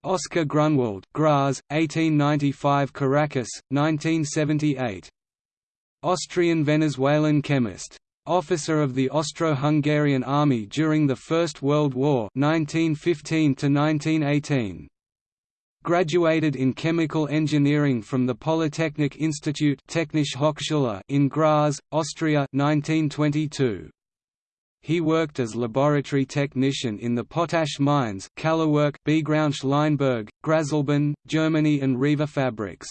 Oscar Grunwald, Graz, 1895 Caracas, 1978. Austrian-Venezuelan chemist Officer of the Austro-Hungarian Army during the First World War 1915 -1918. Graduated in chemical engineering from the Polytechnic Institute Technische Hochschule in Graz, Austria 1922. He worked as laboratory technician in the potash mines Kallewerk Biegraunsch-Leinberg, Graselben, Germany and Riva Fabrics.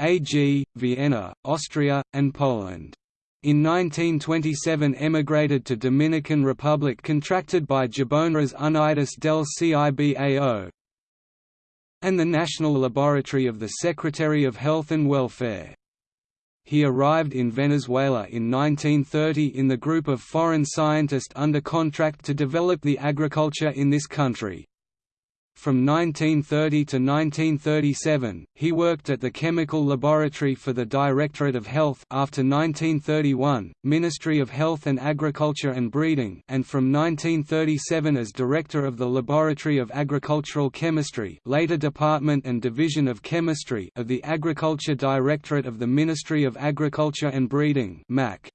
AG, Vienna, Austria, and Poland. In 1927 emigrated to Dominican Republic contracted by Jaboneras Unidas del Cibao and the National Laboratory of the Secretary of Health and Welfare. He arrived in Venezuela in 1930 in the group of foreign scientists under contract to develop the agriculture in this country. From 1930 to 1937, he worked at the Chemical Laboratory for the Directorate of Health after 1931, Ministry of Health and Agriculture and Breeding and from 1937 as Director of the Laboratory of Agricultural Chemistry later Department and Division of Chemistry of the Agriculture Directorate of the Ministry of Agriculture and Breeding MAC.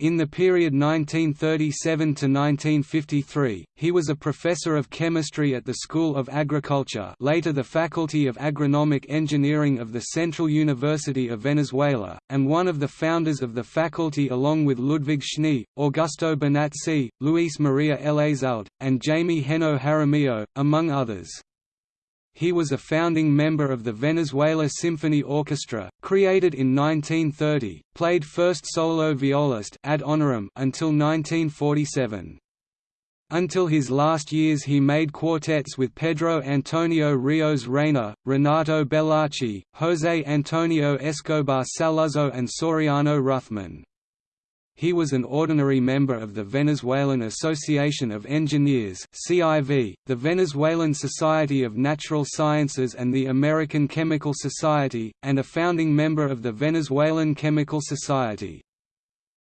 In the period 1937 to 1953, he was a professor of chemistry at the School of Agriculture later the Faculty of Agronomic Engineering of the Central University of Venezuela, and one of the founders of the faculty along with Ludwig Schnee, Augusto Bonazzi, Luis Maria Elizalde, and Jaime Henao Jaramillo, among others. He was a founding member of the Venezuela Symphony Orchestra, created in 1930, played first solo violist ad honorem until 1947. Until his last years he made quartets with Pedro Antonio Rios Reyna, Renato Bellacci, José Antonio Escobar Saluzzo and Soriano Ruthman. He was an ordinary member of the Venezuelan Association of Engineers (CIV), the Venezuelan Society of Natural Sciences and the American Chemical Society, and a founding member of the Venezuelan Chemical Society.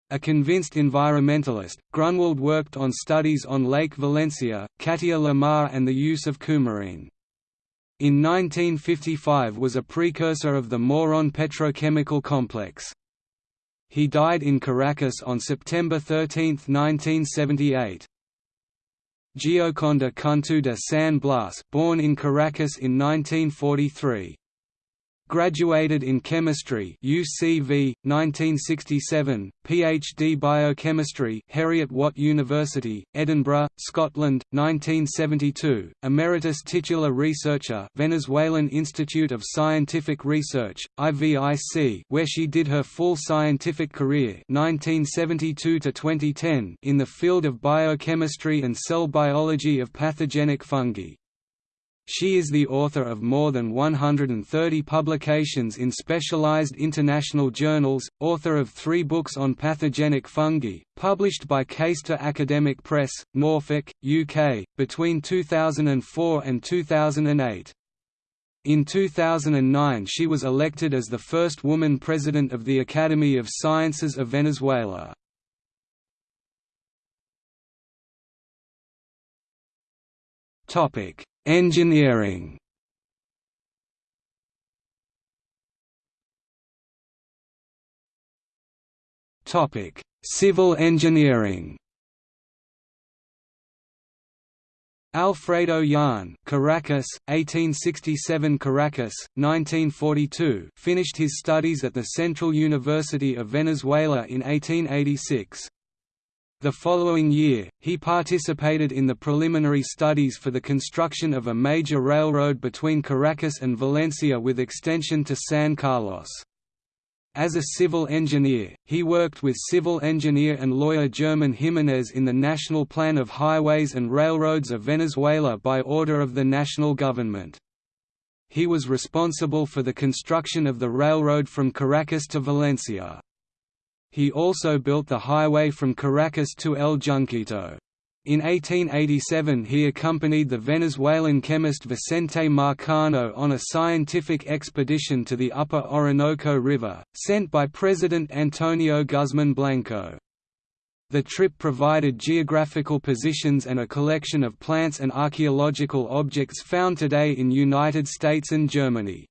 A convinced environmentalist, Grunwald worked on studies on Lake Valencia, Catia La Mar and the use of coumarine. In 1955 was a precursor of the Moron petrochemical complex. He died in Caracas on September 13, 1978. Gioconda Cunto de San Blas born in Caracas in 1943. Graduated in chemistry UCV 1967 PhD biochemistry Heriot Watt University Edinburgh Scotland 1972 Emeritus titular researcher Venezuelan Institute of Scientific Research IVIC where she did her full scientific career 1972 to 2010 in the field of biochemistry and cell biology of pathogenic fungi she is the author of more than 130 publications in specialized international journals, author of three books on pathogenic fungi, published by Caister Academic Press, Norfolk, UK, between 2004 and 2008. In 2009 she was elected as the first woman president of the Academy of Sciences of Venezuela. Topic Engineering Topic: Civil engineering. Alfredo Jahn Caracas, 1867 Caracas, 1942 finished his studies at the Central University of Venezuela in 1886. The following year, he participated in the preliminary studies for the construction of a major railroad between Caracas and Valencia with extension to San Carlos. As a civil engineer, he worked with civil engineer and lawyer German Jimenez in the National Plan of Highways and Railroads of Venezuela by order of the national government. He was responsible for the construction of the railroad from Caracas to Valencia. He also built the highway from Caracas to El Junquito. In 1887 he accompanied the Venezuelan chemist Vicente Marcano on a scientific expedition to the upper Orinoco River, sent by President Antonio Guzman Blanco. The trip provided geographical positions and a collection of plants and archaeological objects found today in United States and Germany.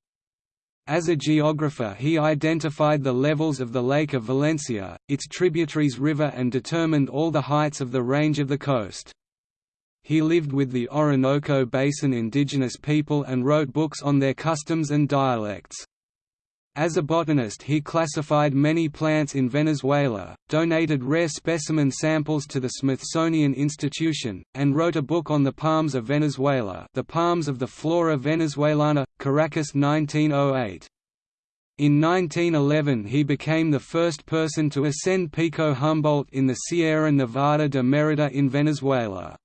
As a geographer he identified the levels of the Lake of Valencia, its tributaries river and determined all the heights of the range of the coast. He lived with the Orinoco Basin indigenous people and wrote books on their customs and dialects. As a botanist he classified many plants in Venezuela, donated rare specimen samples to the Smithsonian Institution, and wrote a book on the palms of Venezuela The Palms of the Flora Venezuelana, Caracas 1908. In 1911 he became the first person to ascend Pico Humboldt in the Sierra Nevada de Merida in Venezuela.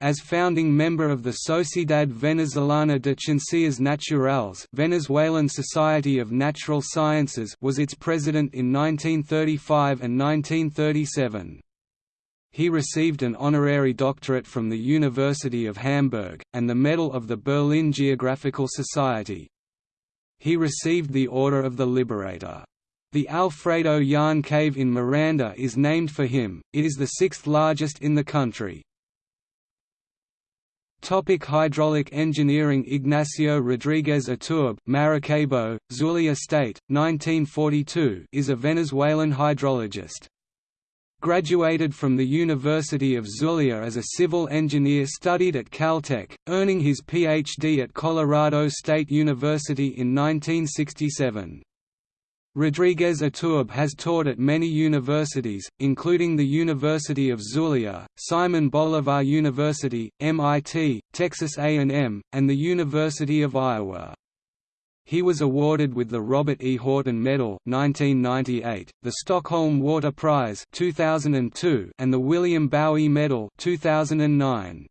As founding member of the Sociedad Venezolana de Ciencias Naturales Venezuelan Society of Natural Sciences was its president in 1935 and 1937. He received an honorary doctorate from the University of Hamburg, and the Medal of the Berlin Geographical Society. He received the Order of the Liberator. The Alfredo Jahn Cave in Miranda is named for him, it is the sixth largest in the country. Topic hydraulic engineering Ignacio Rodriguez Iturbe Maracaibo, Zulia State, 1942 is a Venezuelan hydrologist. Graduated from the University of Zulia as a civil engineer studied at Caltech, earning his Ph.D. at Colorado State University in 1967. Rodriguez Iturbe has taught at many universities, including the University of Zulia, Simon Bolivar University, MIT, Texas A&M, and the University of Iowa. He was awarded with the Robert E. Horton Medal 1998, the Stockholm Water Prize 2002, and the William Bowie Medal 2009.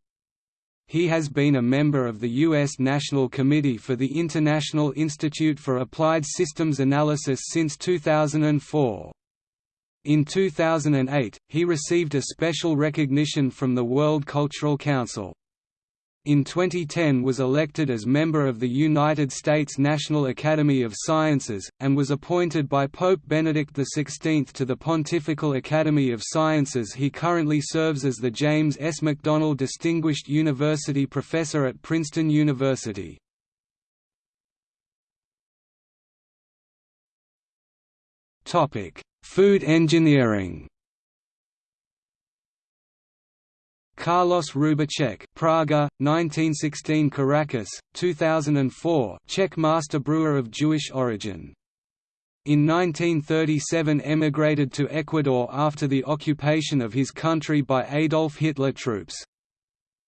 He has been a member of the U.S. National Committee for the International Institute for Applied Systems Analysis since 2004. In 2008, he received a special recognition from the World Cultural Council. In 2010 was elected as member of the United States National Academy of Sciences, and was appointed by Pope Benedict XVI to the Pontifical Academy of Sciences he currently serves as the James S. McDonnell Distinguished University Professor at Princeton University. Food engineering Carlos Roubicek Praga, 1916 Caracas, 2004 Czech master brewer of Jewish origin. In 1937 emigrated to Ecuador after the occupation of his country by Adolf Hitler troops.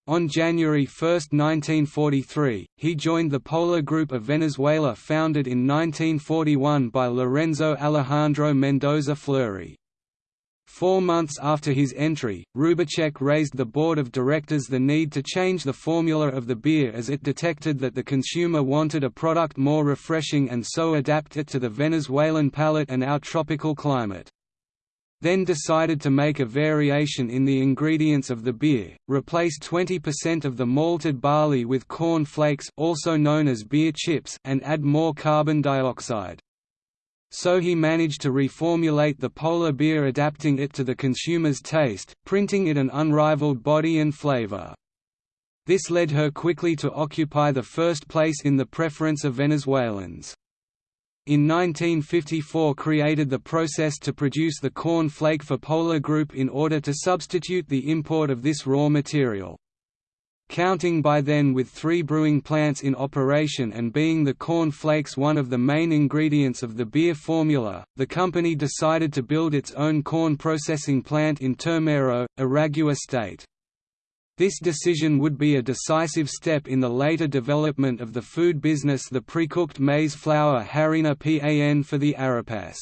On January 1, 1943, he joined the Polar Group of Venezuela founded in 1941 by Lorenzo Alejandro Mendoza Fleury. Four months after his entry, Roubicek raised the board of directors the need to change the formula of the beer as it detected that the consumer wanted a product more refreshing and so adapt it to the Venezuelan palate and our tropical climate. Then decided to make a variation in the ingredients of the beer, replace 20% of the malted barley with corn flakes also known as beer chips and add more carbon dioxide. So he managed to reformulate the polar beer adapting it to the consumer's taste, printing it an unrivaled body and flavor. This led her quickly to occupy the first place in the preference of Venezuelans. In 1954 created the process to produce the corn flake for Polar Group in order to substitute the import of this raw material. Counting by then with three brewing plants in operation and being the corn flakes one of the main ingredients of the beer formula, the company decided to build its own corn processing plant in Turmero, Aragua state. This decision would be a decisive step in the later development of the food business the pre-cooked maize flour harina pan for the Arepas.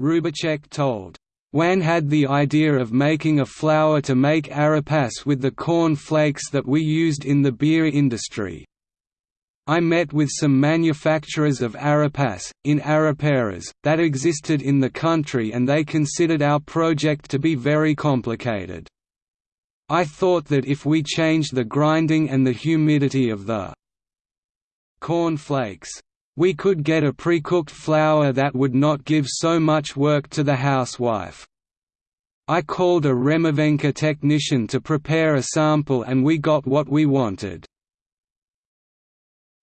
Roubicek told, Juan had the idea of making a flour to make arepas with the corn flakes that we used in the beer industry. I met with some manufacturers of arepas, in areperas, that existed in the country and they considered our project to be very complicated. I thought that if we changed the grinding and the humidity of the corn flakes, we could get a pre-cooked flour that would not give so much work to the housewife. I called a Remavenca technician to prepare a sample and we got what we wanted.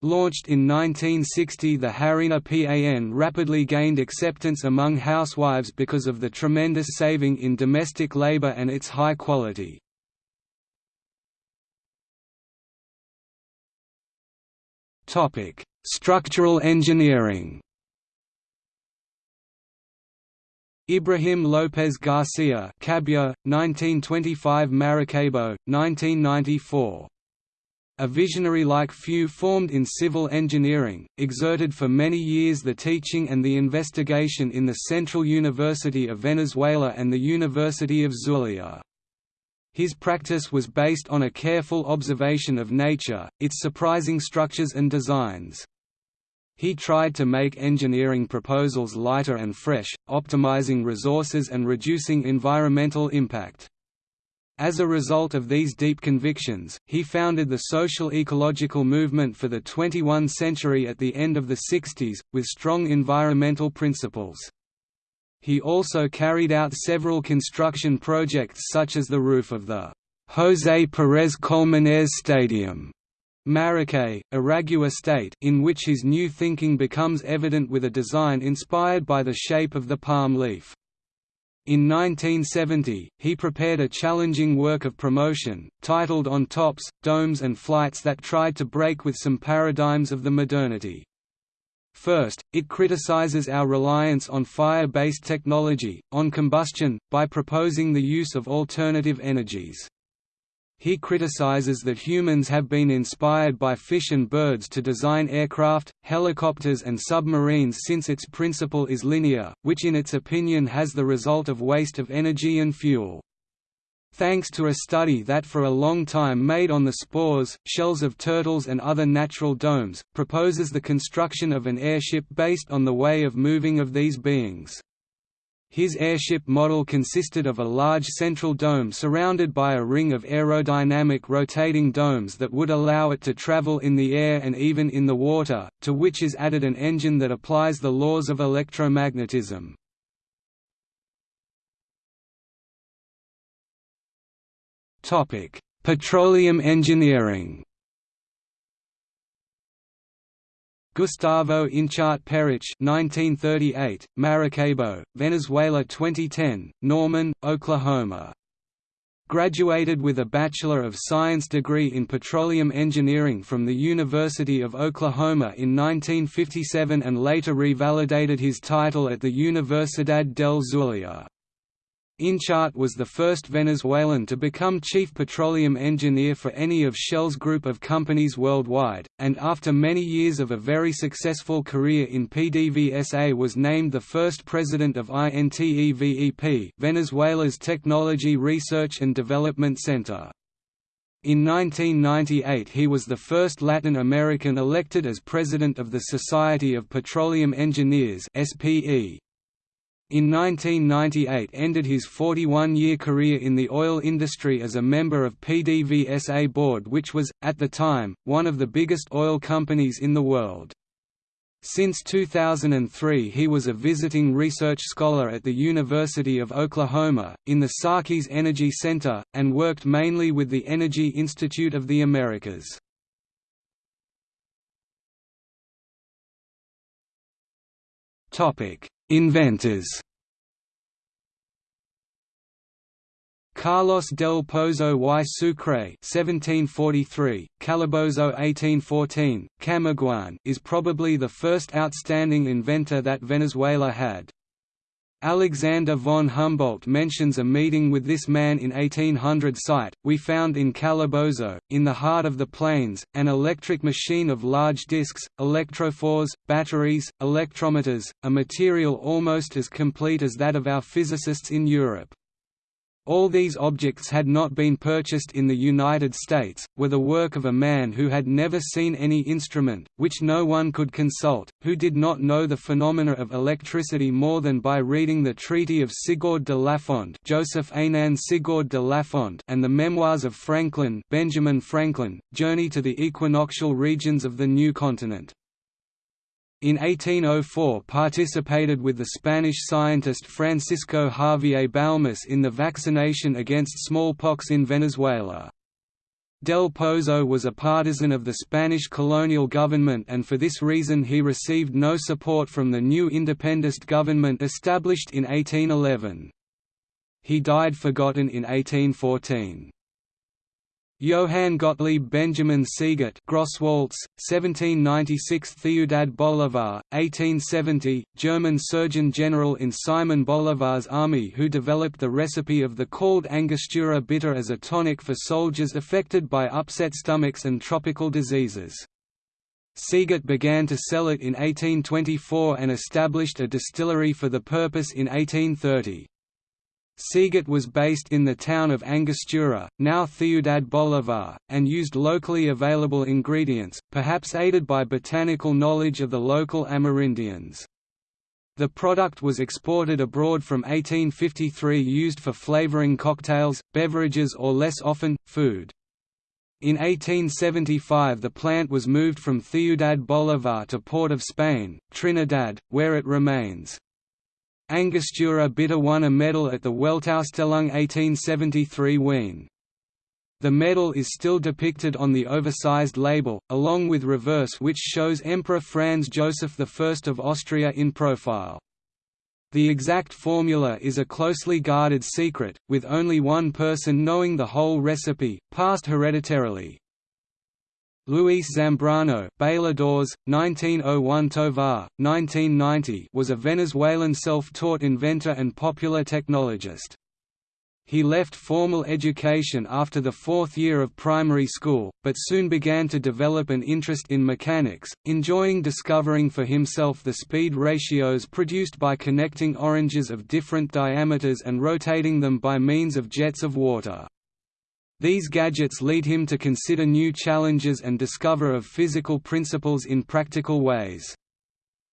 Launched in 1960 the Harina PAN rapidly gained acceptance among housewives because of the tremendous saving in domestic labor and its high quality. Topic: Structural engineering Ibrahim López Garcia Cabya, 1925 Maracaibo, 1994. A visionary like few formed in civil engineering, exerted for many years the teaching and the investigation in the Central University of Venezuela and the University of Zulia. His practice was based on a careful observation of nature, its surprising structures and designs. He tried to make engineering proposals lighter and fresh, optimizing resources and reducing environmental impact. As a result of these deep convictions, he founded the social ecological movement for the 21st century at the end of the 60s, with strong environmental principles. He also carried out several construction projects such as the roof of the José Pérez Colmenares Stadium Maracay, Aragua State in which his new thinking becomes evident with a design inspired by the shape of the palm leaf. In 1970, he prepared a challenging work of promotion, titled On Tops, Domes and Flights that tried to break with some paradigms of the modernity. First, it criticizes our reliance on fire-based technology, on combustion, by proposing the use of alternative energies. He criticizes that humans have been inspired by fish and birds to design aircraft, helicopters and submarines since its principle is linear, which in its opinion has the result of waste of energy and fuel thanks to a study that for a long time made on the spores, shells of turtles and other natural domes, proposes the construction of an airship based on the way of moving of these beings. His airship model consisted of a large central dome surrounded by a ring of aerodynamic rotating domes that would allow it to travel in the air and even in the water, to which is added an engine that applies the laws of electromagnetism. Petroleum engineering Gustavo Inchart Perich 1938, Maracaibo, Venezuela 2010, Norman, Oklahoma. Graduated with a Bachelor of Science degree in Petroleum Engineering from the University of Oklahoma in 1957 and later revalidated his title at the Universidad del Zulia. Inciarte was the first Venezuelan to become chief petroleum engineer for any of Shell's group of companies worldwide, and after many years of a very successful career in PDVSA was named the first president of INTEVEP Venezuela's Technology Research and Development Center. In 1998 he was the first Latin American elected as president of the Society of Petroleum Engineers SPE. In 1998 ended his 41-year career in the oil industry as a member of PDVSA board which was, at the time, one of the biggest oil companies in the world. Since 2003 he was a visiting research scholar at the University of Oklahoma, in the Sarkeys Energy Center, and worked mainly with the Energy Institute of the Americas. Topic: Inventors Carlos del Pozo y Sucre (1743), Calabozo (1814), Camaguán is probably the first outstanding inventor that Venezuela had. Alexander von Humboldt mentions a meeting with this man in 1800 site, we found in Calabozo, in the heart of the plains, an electric machine of large disks, electrophores, batteries, electrometers, a material almost as complete as that of our physicists in Europe. All these objects had not been purchased in the United States, were the work of a man who had never seen any instrument, which no one could consult, who did not know the phenomena of electricity more than by reading the Treaty of Sigaud de Lafond Joseph Aignan Sigaud de Lafond and the Memoirs of Franklin Benjamin Franklin, Journey to the Equinoctial Regions of the New Continent. In 1804 participated with the Spanish scientist Francisco Javier Balmis in the vaccination against smallpox in Venezuela. Del Pozo was a partisan of the Spanish colonial government and for this reason he received no support from the new independent government established in 1811. He died forgotten in 1814. Johann Gottlieb Benjamin Siegert Grosswaltz, 1796 Ciudad Bolivar, 1870, German Surgeon General in Simon Bolivar's army who developed the recipe of the called Angostura bitter as a tonic for soldiers affected by upset stomachs and tropical diseases. Siegert began to sell it in 1824 and established a distillery for the purpose in 1830. Siegert was based in the town of Angostura, now Ciudad Bolivar, and used locally available ingredients, perhaps aided by botanical knowledge of the local Amerindians. The product was exported abroad from 1853 used for flavoring cocktails, beverages or less often, food. In 1875 the plant was moved from Ciudad Bolivar to Port of Spain, Trinidad, where it remains. Angostura Bitter won a medal at the Weltausstellung 1873 Wien. The medal is still depicted on the oversized label, along with reverse which shows Emperor Franz Joseph I of Austria in profile. The exact formula is a closely guarded secret, with only one person knowing the whole recipe, passed hereditarily. Luis Zambrano Bailadores, 1901 Tovar, 1990 was a Venezuelan self-taught inventor and popular technologist. He left formal education after the fourth year of primary school, but soon began to develop an interest in mechanics, enjoying discovering for himself the speed ratios produced by connecting oranges of different diameters and rotating them by means of jets of water. These gadgets lead him to consider new challenges and discover of physical principles in practical ways.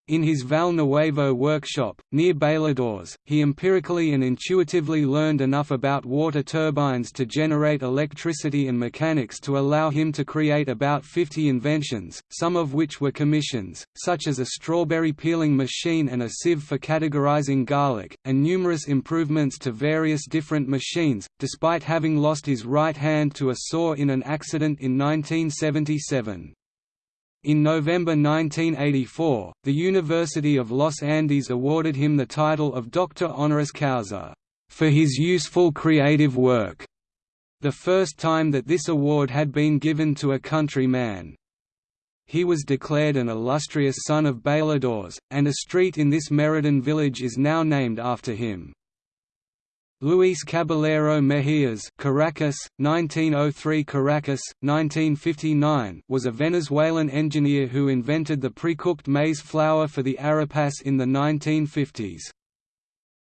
In his Val Nuevo workshop, near Bailadores, he empirically and intuitively learned enough about water turbines to generate electricity and mechanics to allow him to create about 50 inventions, some of which were commissions, such as a strawberry peeling machine and a sieve for categorizing garlic, and numerous improvements to various different machines, despite having lost his right hand to a saw in an accident in 1977. In November 1984, the University of Los Andes awarded him the title of Doctor honoris causa for his useful creative work, the first time that this award had been given to a countryman. He was declared an illustrious son of Bailadores, and a street in this Meridan village is now named after him. Luis Caballero Mejías Caracas, 1903 Caracas, 1959 was a Venezuelan engineer who invented the pre-cooked maize flour for the arepas in the 1950s.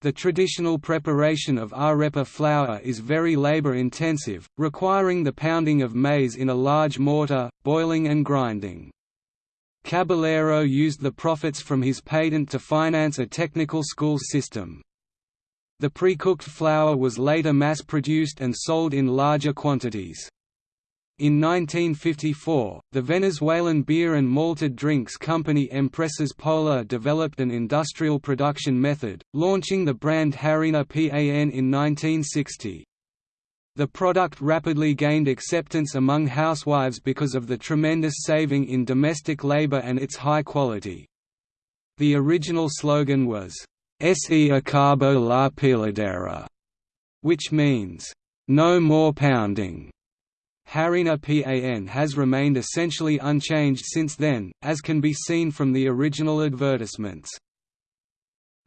The traditional preparation of arepa flour is very labor-intensive, requiring the pounding of maize in a large mortar, boiling and grinding. Caballero used the profits from his patent to finance a technical school system. The pre-cooked flour was later mass-produced and sold in larger quantities. In 1954, the Venezuelan beer and malted drinks company Empresas Polar developed an industrial production method, launching the brand Harina PAN in 1960. The product rapidly gained acceptance among housewives because of the tremendous saving in domestic labor and its high quality. The original slogan was, Se acabó la peladera, which means, no more pounding. Harina PAN has remained essentially unchanged since then, as can be seen from the original advertisements.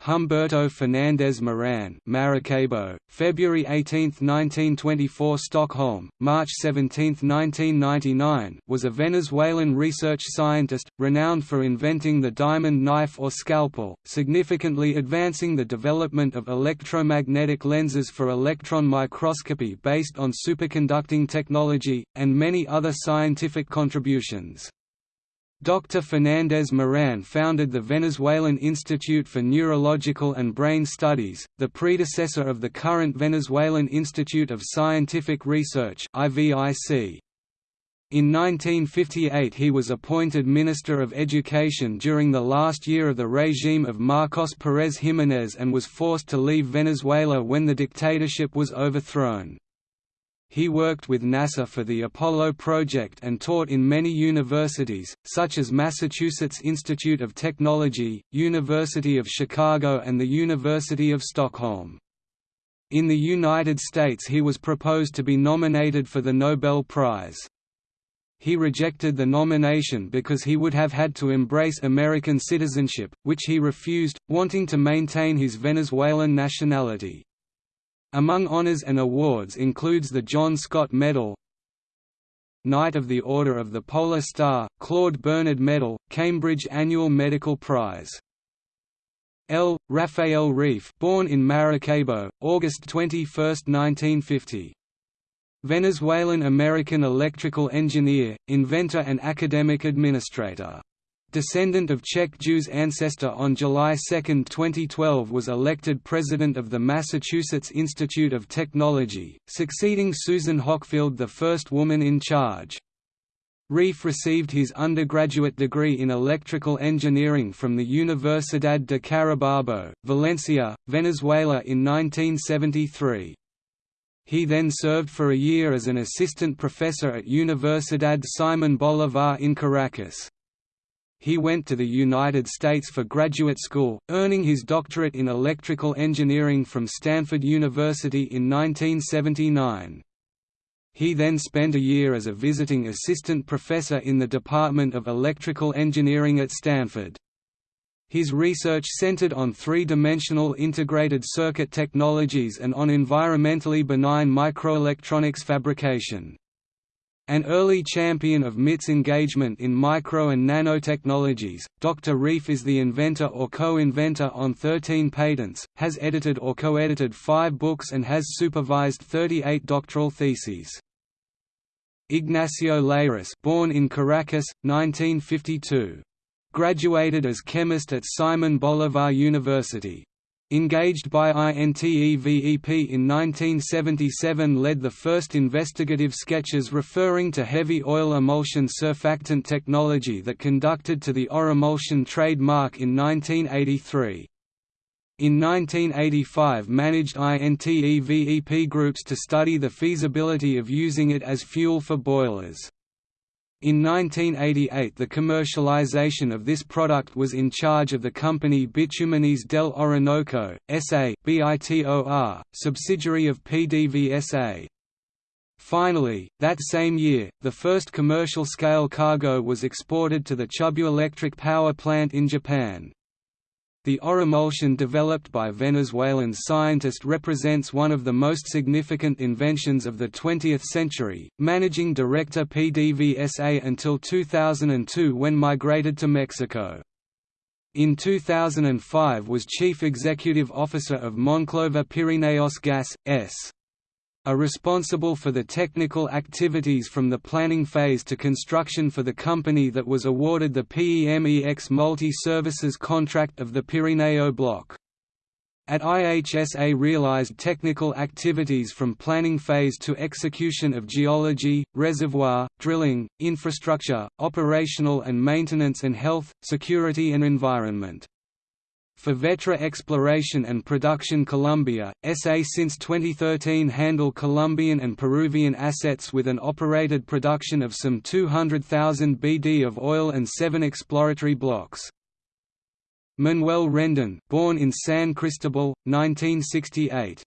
Humberto Fernandez Moran Maracaibo, February 18, 1924 Stockholm, March 17, 1999 was a Venezuelan research scientist, renowned for inventing the diamond knife or scalpel, significantly advancing the development of electromagnetic lenses for electron microscopy based on superconducting technology, and many other scientific contributions. Dr. Fernandez Moran founded the Venezuelan Institute for Neurological and Brain Studies, the predecessor of the current Venezuelan Institute of Scientific Research IVIC. In 1958 he was appointed Minister of Education during the last year of the regime of Marcos Pérez Jiménez and was forced to leave Venezuela when the dictatorship was overthrown. He worked with NASA for the Apollo project and taught in many universities, such as Massachusetts Institute of Technology, University of Chicago and the University of Stockholm. In the United States he was proposed to be nominated for the Nobel Prize. He rejected the nomination because he would have had to embrace American citizenship, which he refused, wanting to maintain his Venezuelan nationality. Among honors and awards includes the John Scott Medal, Knight of the Order of the Polar Star, Claude Bernard Medal, Cambridge Annual Medical Prize. L. Rafael Reif born in Maracaibo, August 21, 1950. Venezuelan-American electrical engineer, inventor and academic administrator descendant of Czech Jews ancestor on July 2, 2012 was elected president of the Massachusetts Institute of Technology, succeeding Susan Hockfield the first woman in charge. Reif received his undergraduate degree in electrical engineering from the Universidad de Carabobo, Valencia, Venezuela in 1973. He then served for a year as an assistant professor at Universidad Simón Bolívar in Caracas he went to the United States for graduate school, earning his doctorate in electrical engineering from Stanford University in 1979. He then spent a year as a visiting assistant professor in the Department of Electrical Engineering at Stanford. His research centered on three-dimensional integrated circuit technologies and on environmentally benign microelectronics fabrication. An early champion of MIT's engagement in micro and nanotechnologies, Dr. Reif is the inventor or co-inventor on 13 patents, has edited or co-edited five books and has supervised 38 doctoral theses. Ignacio Layrisse born in Caracas, 1952. graduated as chemist at Simon Bolivar University. Engaged by INTEVEP in 1977 led the first investigative sketches referring to heavy oil emulsion surfactant technology that conducted to the Orimulsion trademark in 1983. In 1985 managed INTEVEP groups to study the feasibility of using it as fuel for boilers. In 1988 the commercialization of this product was in charge of the company Bitumenes del Orinoco, S.A. BITOR, subsidiary of PDVSA. Finally, that same year, the first commercial-scale cargo was exported to the Chubu Electric Power Plant in Japan. The Orimulsion developed by Venezuelan scientist represents one of the most significant inventions of the 20th century, managing director PDVSA until 2002 when migrated to Mexico. In 2005 was Chief Executive Officer of Monclova Pirineos Gas, S are responsible for the technical activities from the planning phase to construction for the company that was awarded the PEMEX Multi-Services contract of the Pirineo Block. At IHSA realized technical activities from planning phase to execution of geology, reservoir, drilling, infrastructure, operational and maintenance and health, security and environment. For Vetra Exploration and Production Colombia, SA since 2013 handle Colombian and Peruvian assets with an operated production of some 200,000 BD of oil and seven exploratory blocks. Manuel Rendon born in San Cristobal, 1968.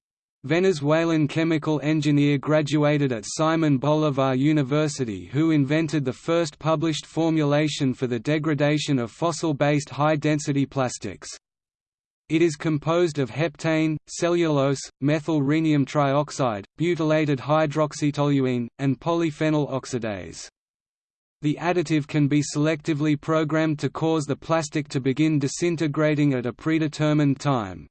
Venezuelan chemical engineer graduated at Simon Bolivar University who invented the first published formulation for the degradation of fossil-based high-density plastics. It is composed of heptane, cellulose, methyl rhenium trioxide, butylated hydroxytoluene, and polyphenol oxidase. The additive can be selectively programmed to cause the plastic to begin disintegrating at a predetermined time.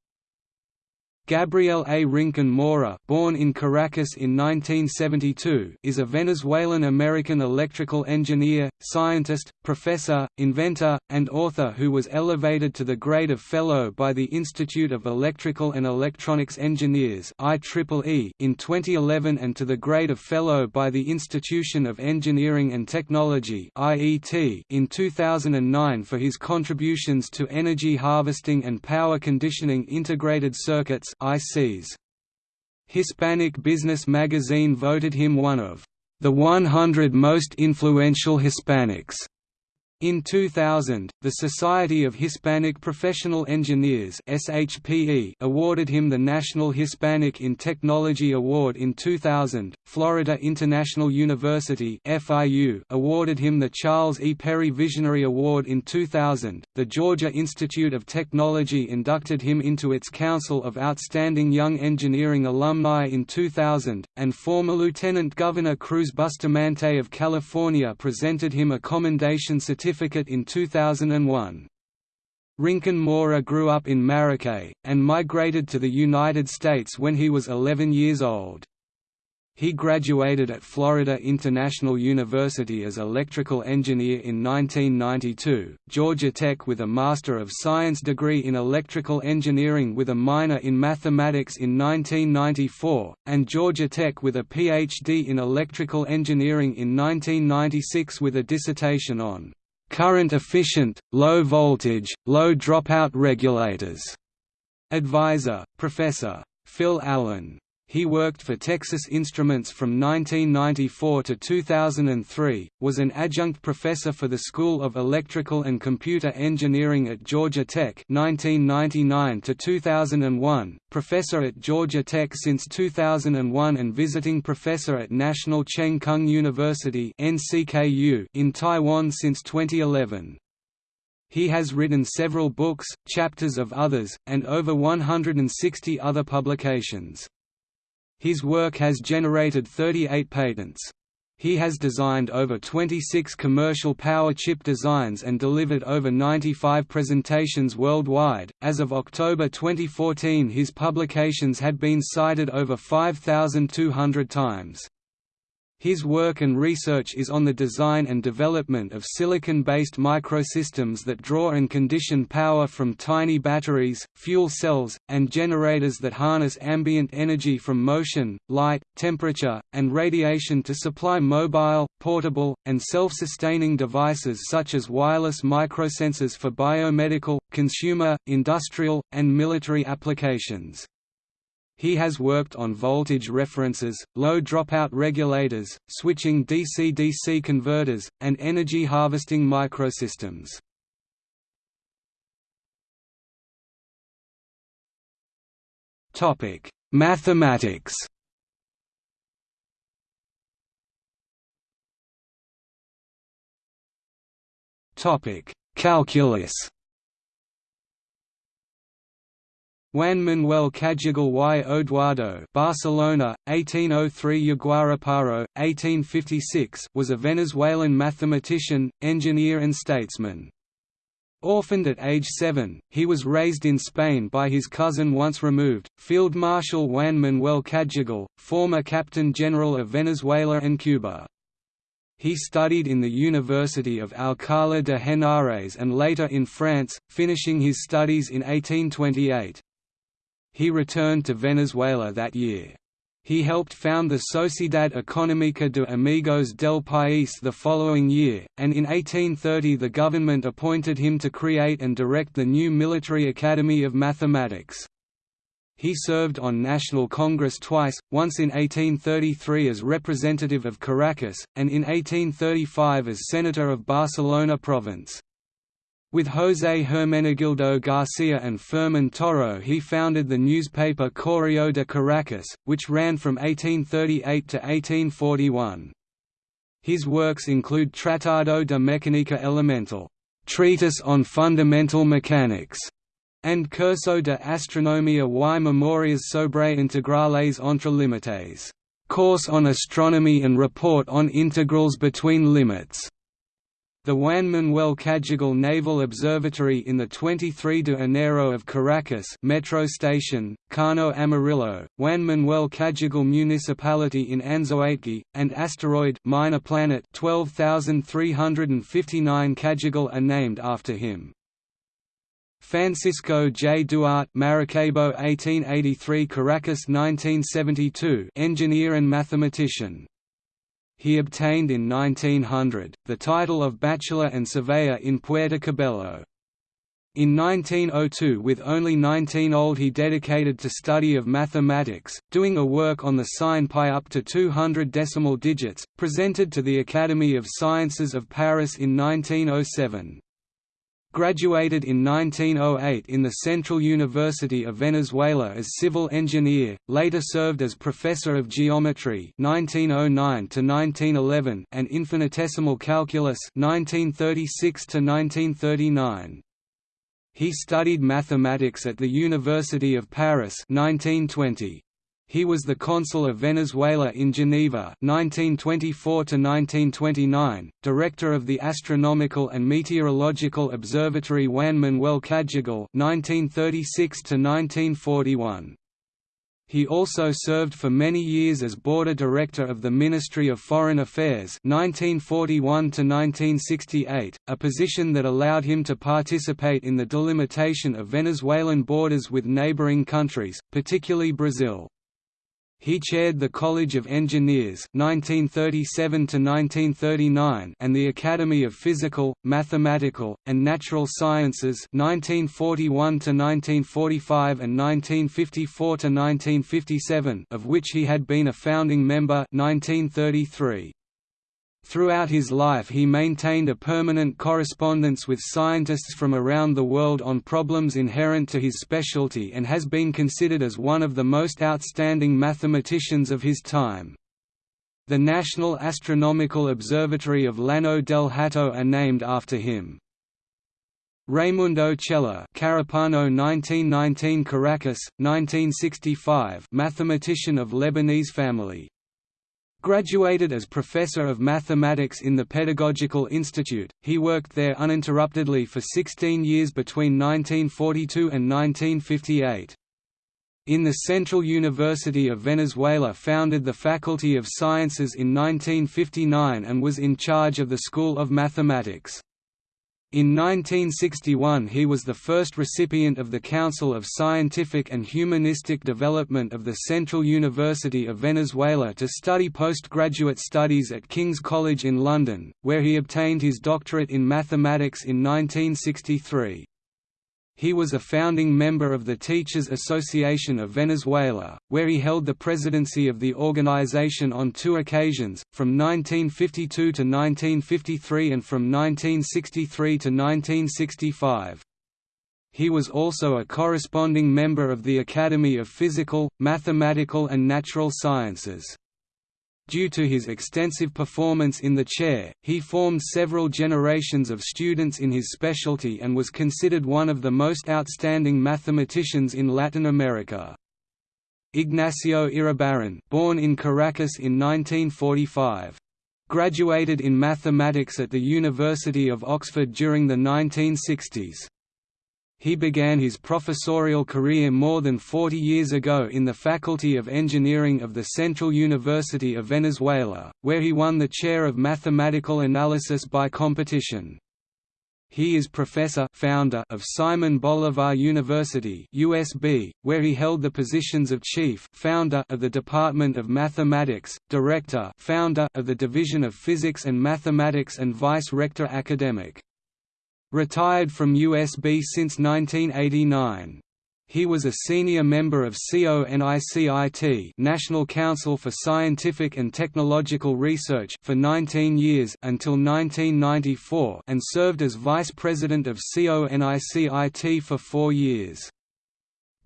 Gabriel A. Rincon Mora born in Caracas in 1972 is a Venezuelan-American electrical engineer, scientist, professor, inventor, and author who was elevated to the grade of Fellow by the Institute of Electrical and Electronics Engineers IEEE in 2011 and to the grade of Fellow by the Institution of Engineering and Technology IET in 2009 for his contributions to energy harvesting and power conditioning integrated circuits ICs. Hispanic Business Magazine voted him one of the 100 most influential Hispanics in 2000, the Society of Hispanic Professional Engineers (SHPE) awarded him the National Hispanic in Technology Award in 2000. Florida International University (FIU) awarded him the Charles E. Perry Visionary Award in 2000. The Georgia Institute of Technology inducted him into its Council of Outstanding Young Engineering Alumni in 2000, and former Lieutenant Governor Cruz Bustamante of California presented him a commendation certificate certificate in 2001. Rincon Mora grew up in Maracay, and migrated to the United States when he was 11 years old. He graduated at Florida International University as electrical engineer in 1992, Georgia Tech with a Master of Science degree in electrical engineering with a minor in mathematics in 1994, and Georgia Tech with a PhD in electrical engineering in 1996 with a dissertation on current efficient, low voltage, low dropout regulators. Advisor, Professor. Phil Allen. He worked for Texas Instruments from 1994 to 2003, was an adjunct professor for the School of Electrical and Computer Engineering at Georgia Tech 1999 to 2001, professor at Georgia Tech since 2001 and visiting professor at National Cheng Kung University NCKU in Taiwan since 2011. He has written several books, chapters of others, and over 160 other publications. His work has generated 38 patents. He has designed over 26 commercial power chip designs and delivered over 95 presentations worldwide. As of October 2014, his publications had been cited over 5,200 times. His work and research is on the design and development of silicon-based microsystems that draw and condition power from tiny batteries, fuel cells, and generators that harness ambient energy from motion, light, temperature, and radiation to supply mobile, portable, and self-sustaining devices such as wireless microsensors for biomedical, consumer, industrial, and military applications. He has worked on voltage references, low dropout regulators, switching DC-DC converters, and energy harvesting microsystems. Topic: Mathematics. Topic: Calculus. Juan Manuel Cagigal y Odoardo Barcelona, 1803 Yaguaraparo, 1856 was a Venezuelan mathematician, engineer and statesman. Orphaned at age seven, he was raised in Spain by his cousin once removed, Field Marshal Juan Manuel Cagigal, former Captain General of Venezuela and Cuba. He studied in the University of Alcalá de Henares and later in France, finishing his studies in 1828. He returned to Venezuela that year. He helped found the Sociedad Económica de Amigos del País the following year, and in 1830 the government appointed him to create and direct the new Military Academy of Mathematics. He served on National Congress twice, once in 1833 as representative of Caracas, and in 1835 as senator of Barcelona province. With José Hermenegildo García and Fermín Toro he founded the newspaper Correo de Caracas, which ran from 1838 to 1841. His works include Tratado de Mecánica Elemental, Treatise on Fundamental Mechanics, and Curso de Astronomía y Memorias sobre Integrales entre Límites, Course on Astronomy and Report on Integrals between Limits. The Juan Manuel Cagigal Naval Observatory in the 23 de Enero of Caracas metro station, Cano Amarillo, Juan Manuel Cagigal Municipality in Anzoátegui, and asteroid minor planet 12359 Cagigal are named after him. Francisco J. Duarte Maracaibo 1883 Caracas 1972 engineer and mathematician he obtained in 1900, the title of Bachelor and Surveyor in Puerto Cabello. In 1902 with only 19 old he dedicated to study of mathematics, doing a work on the sign pi up to 200 decimal digits, presented to the Academy of Sciences of Paris in 1907. Graduated in 1908 in the Central University of Venezuela as civil engineer, later served as professor of geometry 1909 1911 and infinitesimal calculus 1936 1939. He studied mathematics at the University of Paris 1920. He was the consul of Venezuela in Geneva 1924–1929, director of the Astronomical and Meteorological Observatory Juan Manuel Cagigal 1936–1941. He also served for many years as Border Director of the Ministry of Foreign Affairs 1941–1968, a position that allowed him to participate in the delimitation of Venezuelan borders with neighboring countries, particularly Brazil. He chaired the College of Engineers 1937 and the Academy of Physical, Mathematical, and Natural Sciences 1941 and 1954 1957 of which he had been a founding member 1933. Throughout his life he maintained a permanent correspondence with scientists from around the world on problems inherent to his specialty and has been considered as one of the most outstanding mathematicians of his time. The National Astronomical Observatory of Llano del Hato are named after him. Raimundo Chela Carúpano 1919 Caracas, 1965 mathematician of Lebanese family Graduated as Professor of Mathematics in the Pedagogical Institute, he worked there uninterruptedly for 16 years between 1942 and 1958. In the Central University of Venezuela founded the Faculty of Sciences in 1959 and was in charge of the School of Mathematics. In 1961 he was the first recipient of the Council of Scientific and Humanistic Development of the Central University of Venezuela to study postgraduate studies at King's College in London, where he obtained his doctorate in mathematics in 1963. He was a founding member of the Teachers Association of Venezuela, where he held the presidency of the organization on two occasions, from 1952 to 1953 and from 1963 to 1965. He was also a corresponding member of the Academy of Physical, Mathematical and Natural Sciences. Due to his extensive performance in the chair, he formed several generations of students in his specialty and was considered one of the most outstanding mathematicians in Latin America. Ignacio Iribarren born in Caracas in 1945. Graduated in mathematics at the University of Oxford during the 1960s. He began his professorial career more than 40 years ago in the Faculty of Engineering of the Central University of Venezuela, where he won the chair of mathematical analysis by competition. He is professor founder of Simon Bolivar University USB, where he held the positions of chief founder of the Department of Mathematics, director founder of the Division of Physics and Mathematics and vice-rector academic. Retired from USB since 1989. He was a senior member of CONICIT National Council for Scientific and Technological Research for 19 years until 1994 and served as vice president of CONICIT for four years.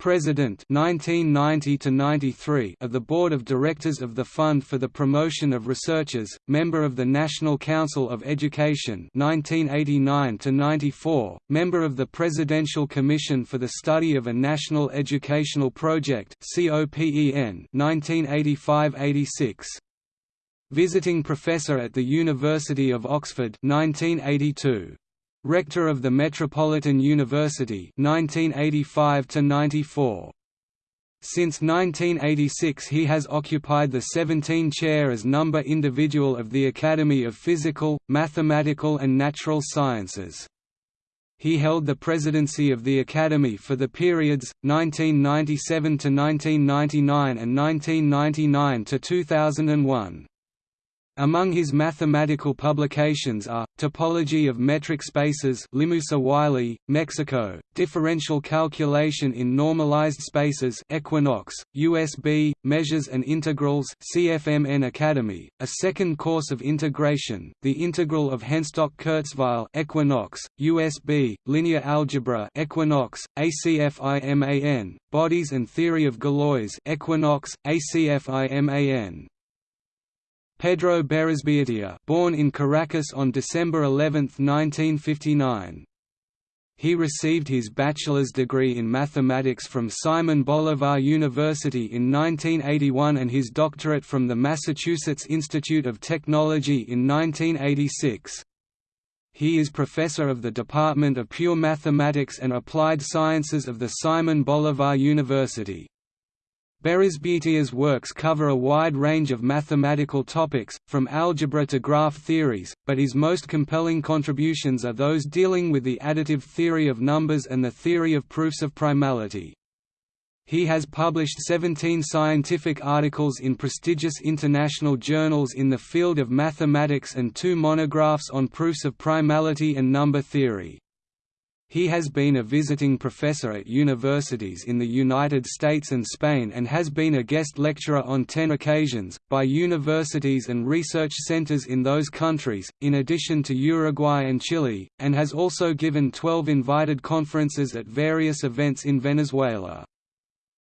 President 1990 of the Board of Directors of the Fund for the Promotion of Researchers, member of the National Council of Education 1989 member of the Presidential Commission for the Study of a National Educational Project COPEN 1985-86 Visiting Professor at the University of Oxford 1982 Rector of the Metropolitan University 1985 -94. Since 1986 he has occupied the 17 chair as number individual of the Academy of Physical, Mathematical and Natural Sciences. He held the presidency of the Academy for the periods, 1997 to 1999 and 1999 to 2001. Among his mathematical publications are, Topology of Metric Spaces Limusa Wiley, Mexico, Differential Calculation in Normalized Spaces Equinox, USB, Measures and Integrals CFMN Academy, a second course of integration, the integral of Henstock-Kurzweil Equinox, USB, Linear Algebra Equinox, ACFIMAN, Bodies and Theory of Galois Equinox, ACFIMAN, Pedro Berrizbeitia born in Caracas on December 11, 1959. He received his bachelor's degree in mathematics from Simon Bolivar University in 1981 and his doctorate from the Massachusetts Institute of Technology in 1986. He is professor of the Department of Pure Mathematics and Applied Sciences of the Simon Bolivar University. Berrizbeitia's works cover a wide range of mathematical topics, from algebra to graph theories, but his most compelling contributions are those dealing with the additive theory of numbers and the theory of proofs of primality. He has published 17 scientific articles in prestigious international journals in the field of mathematics and two monographs on proofs of primality and number theory. He has been a visiting professor at universities in the United States and Spain and has been a guest lecturer on ten occasions, by universities and research centers in those countries, in addition to Uruguay and Chile, and has also given 12 invited conferences at various events in Venezuela.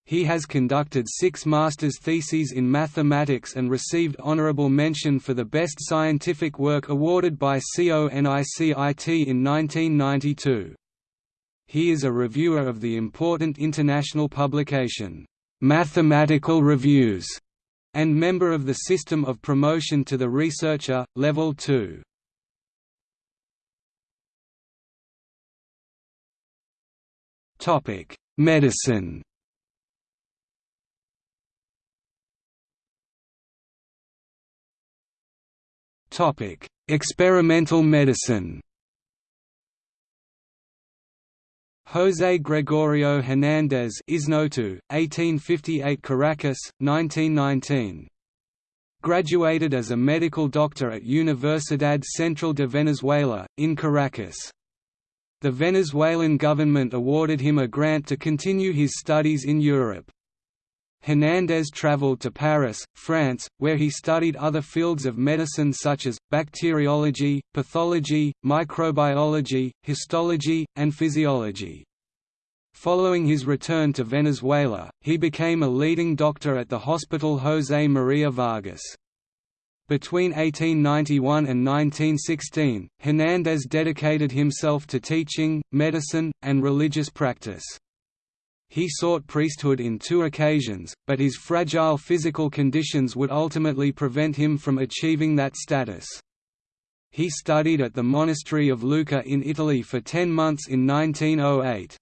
He has conducted six master's theses in mathematics and received honorable mention for the best scientific work awarded by CONICIT in 1992 he is a reviewer of the important international publication, Mathematical Reviews, and member of the System of Promotion to the Researcher, Level 2. Topic: Medicine. Topic: Experimental medicine. José Gregorio Hernández Isnotú, 1858 Caracas, 1919. Graduated as a medical doctor at Universidad Central de Venezuela, in Caracas. The Venezuelan government awarded him a grant to continue his studies in Europe. Hernández traveled to Paris, France, where he studied other fields of medicine such as, bacteriology, pathology, microbiology, histology, and physiology. Following his return to Venezuela, he became a leading doctor at the Hospital José María Vargas. Between 1891 and 1916, Hernández dedicated himself to teaching, medicine, and religious practice. He sought priesthood in two occasions, but his fragile physical conditions would ultimately prevent him from achieving that status. He studied at the monastery of Lucca in Italy for ten months in 1908.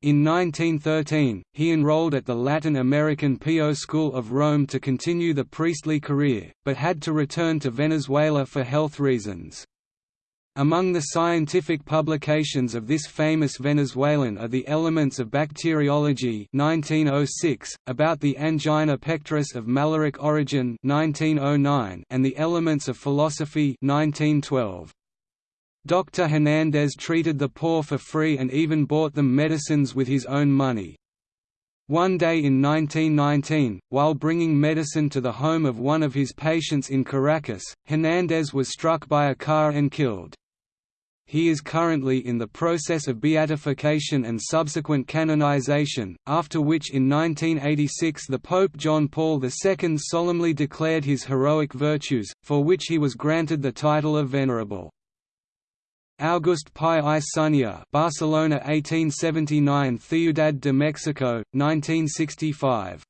In 1913, he enrolled at the Latin American Pio School of Rome to continue the priestly career, but had to return to Venezuela for health reasons. Among the scientific publications of this famous Venezuelan are the Elements of Bacteriology 1906, about the angina pectoris of malaric origin 1909, and the Elements of Philosophy 1912. Dr. Hernandez treated the poor for free and even bought them medicines with his own money. One day in 1919, while bringing medicine to the home of one of his patients in Caracas, Hernandez was struck by a car and killed. He is currently in the process of beatification and subsequent canonization, after which in 1986 the Pope John Paul II solemnly declared his heroic virtues, for which he was granted the title of Venerable. August Pi y Sunyer Barcelona 1879 Ciudad de Mexico, 1965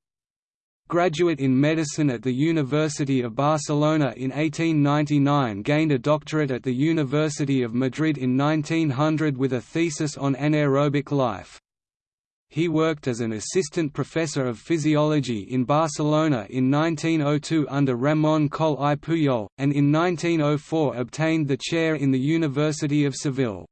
Graduate in medicine at the University of Barcelona in 1899 gained a doctorate at the University of Madrid in 1900 with a thesis on anaerobic life. He worked as an assistant professor of physiology in Barcelona in 1902 under Ramón Coll i Puyol, and in 1904 obtained the chair in the University of Seville.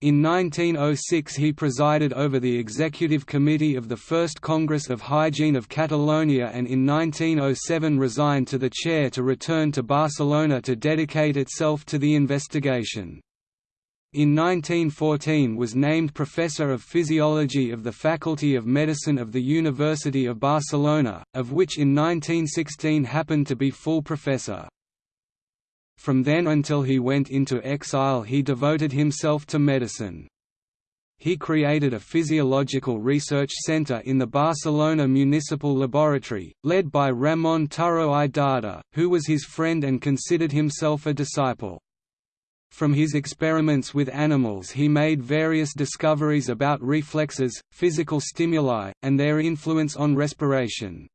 In 1906 he presided over the executive committee of the First Congress of Hygiene of Catalonia and in 1907 resigned to the chair to return to Barcelona to dedicate itself to the investigation. In 1914 was named Professor of Physiology of the Faculty of Medicine of the University of Barcelona, of which in 1916 happened to be full professor. From then until he went into exile he devoted himself to medicine. He created a physiological research center in the Barcelona Municipal Laboratory, led by Ramon Turro i Darder, who was his friend and considered himself a disciple. From his experiments with animals he made various discoveries about reflexes, physical stimuli, and their influence on respiration.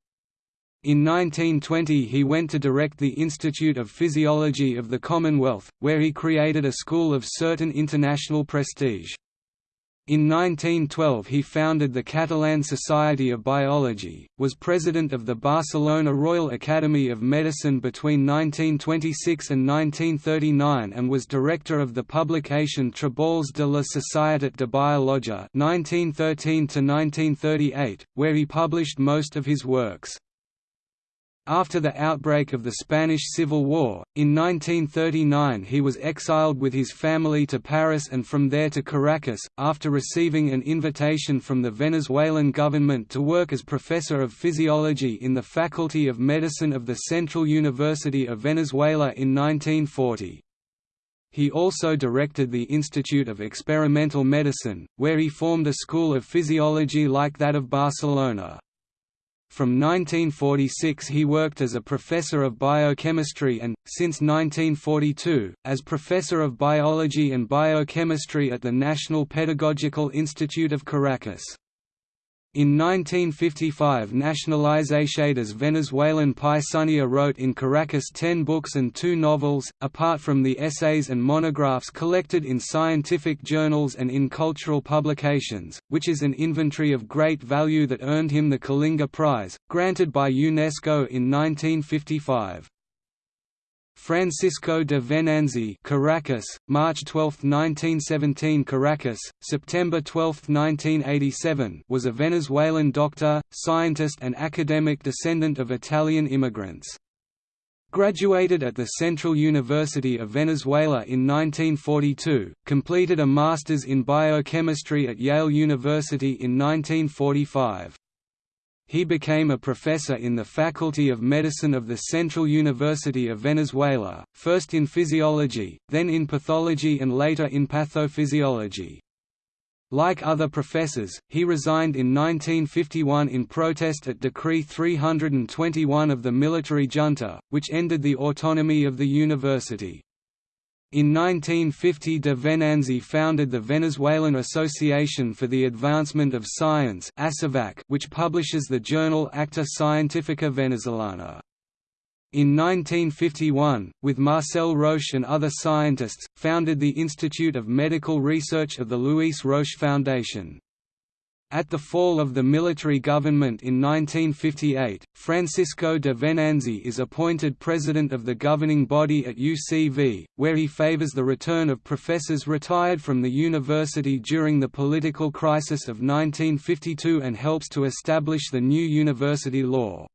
In 1920 he went to direct the Institute of Physiology of the Commonwealth, where he created a school of certain international prestige. In 1912 he founded the Catalan Society of Biology, was president of the Barcelona Royal Academy of Medicine between 1926 and 1939 and was director of the publication Treballs de la Societat de Biologia 1913 where he published most of his works. After the outbreak of the Spanish Civil War, in 1939 he was exiled with his family to Paris and from there to Caracas, after receiving an invitation from the Venezuelan government to work as professor of physiology in the Faculty of Medicine of the Central University of Venezuela in 1940. He also directed the Institute of Experimental Medicine, where he formed a school of physiology like that of Barcelona. From 1946 he worked as a professor of biochemistry and, since 1942, as professor of biology and biochemistry at the National Pedagogical Institute of Caracas. In 1955 Nacionalizaciones Venezuelan Sunyer wrote in Caracas ten books and two novels, apart from the essays and monographs collected in scientific journals and in cultural publications, which is an inventory of great value that earned him the Kalinga Prize, granted by UNESCO in 1955. Francisco de Venanzi Caracas, March 12, 1917 Caracas, September 12, 1987 was a Venezuelan doctor, scientist and academic descendant of Italian immigrants. Graduated at the Central University of Venezuela in 1942, completed a master's in biochemistry at Yale University in 1945. He became a professor in the Faculty of Medicine of the Central University of Venezuela, first in physiology, then in pathology and later in pathophysiology. Like other professors, he resigned in 1951 in protest at Decree 321 of the military junta, which ended the autonomy of the university. In 1950 de Venanzi founded the Venezuelan Association for the Advancement of Science which publishes the journal Acta Scientifica Venezolana. In 1951, with Marcel Roche and other scientists, founded the Institute of Medical Research of the Luis Roche Foundation. At the fall of the military government in 1958, Francisco de Venanzi is appointed president of the governing body at UCV, where he favors the return of professors retired from the university during the political crisis of 1952 and helps to establish the new university law.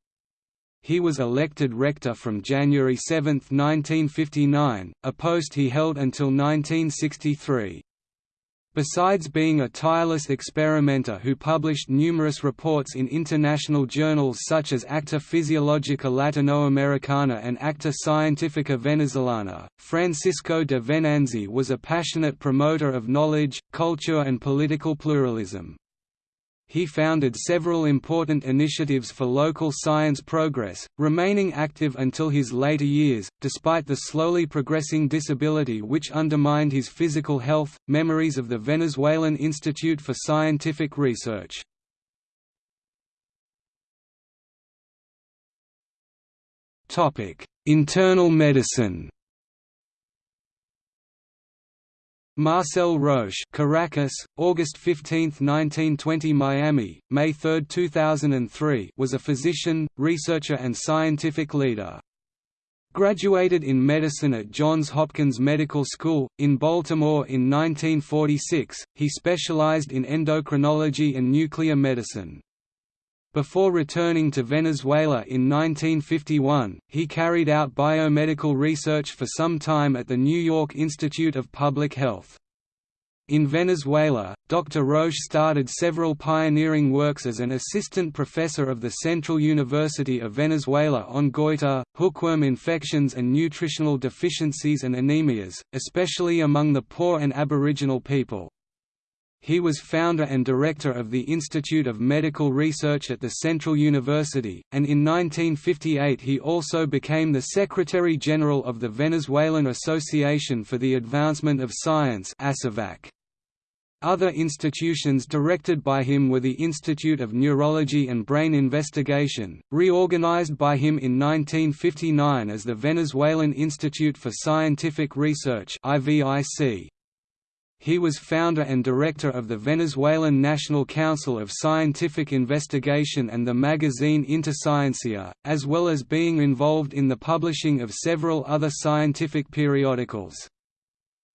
He was elected rector from January 7, 1959, a post he held until 1963. Besides being a tireless experimenter who published numerous reports in international journals such as Acta Fisiologica Latinoamericana and Acta Scientifica Venezolana, Francisco de Venanzi was a passionate promoter of knowledge, culture and political pluralism he founded several important initiatives for local science progress, remaining active until his later years, despite the slowly progressing disability which undermined his physical health. Memories of the Venezuelan Institute for Scientific Research. Topic: Internal medicine. Marcel Roche Caracas, August 15, 1920 Miami, May 3, 2003 was a physician, researcher and scientific leader. Graduated in medicine at Johns Hopkins Medical School, in Baltimore in 1946, he specialized in endocrinology and nuclear medicine. Before returning to Venezuela in 1951, he carried out biomedical research for some time at the New York Institute of Public Health. In Venezuela, Dr. Roche started several pioneering works as an assistant professor of the Central University of Venezuela on goiter, hookworm infections and nutritional deficiencies and anemias, especially among the poor and aboriginal people. He was founder and director of the Institute of Medical Research at the Central University, and in 1958 he also became the Secretary-General of the Venezuelan Association for the Advancement of Science Other institutions directed by him were the Institute of Neurology and Brain Investigation, reorganized by him in 1959 as the Venezuelan Institute for Scientific Research IVIC. He was founder and director of the Venezuelan National Council of Scientific Investigation and the magazine Interciencia, as well as being involved in the publishing of several other scientific periodicals.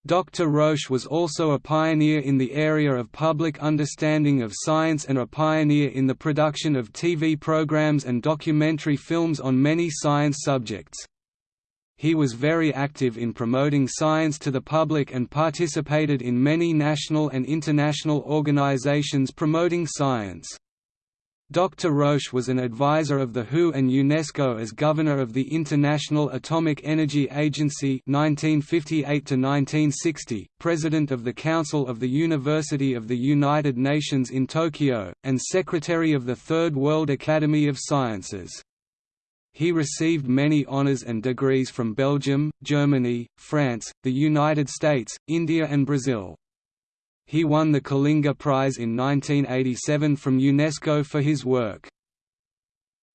Dr. Roche was also a pioneer in the area of public understanding of science and a pioneer in the production of TV programs and documentary films on many science subjects. He was very active in promoting science to the public and participated in many national and international organizations promoting science. Dr. Roche was an advisor of the WHO and UNESCO as governor of the International Atomic Energy Agency 1958 president of the Council of the University of the United Nations in Tokyo, and secretary of the Third World Academy of Sciences. He received many honors and degrees from Belgium, Germany, France, the United States, India and Brazil. He won the Kalinga Prize in 1987 from UNESCO for his work.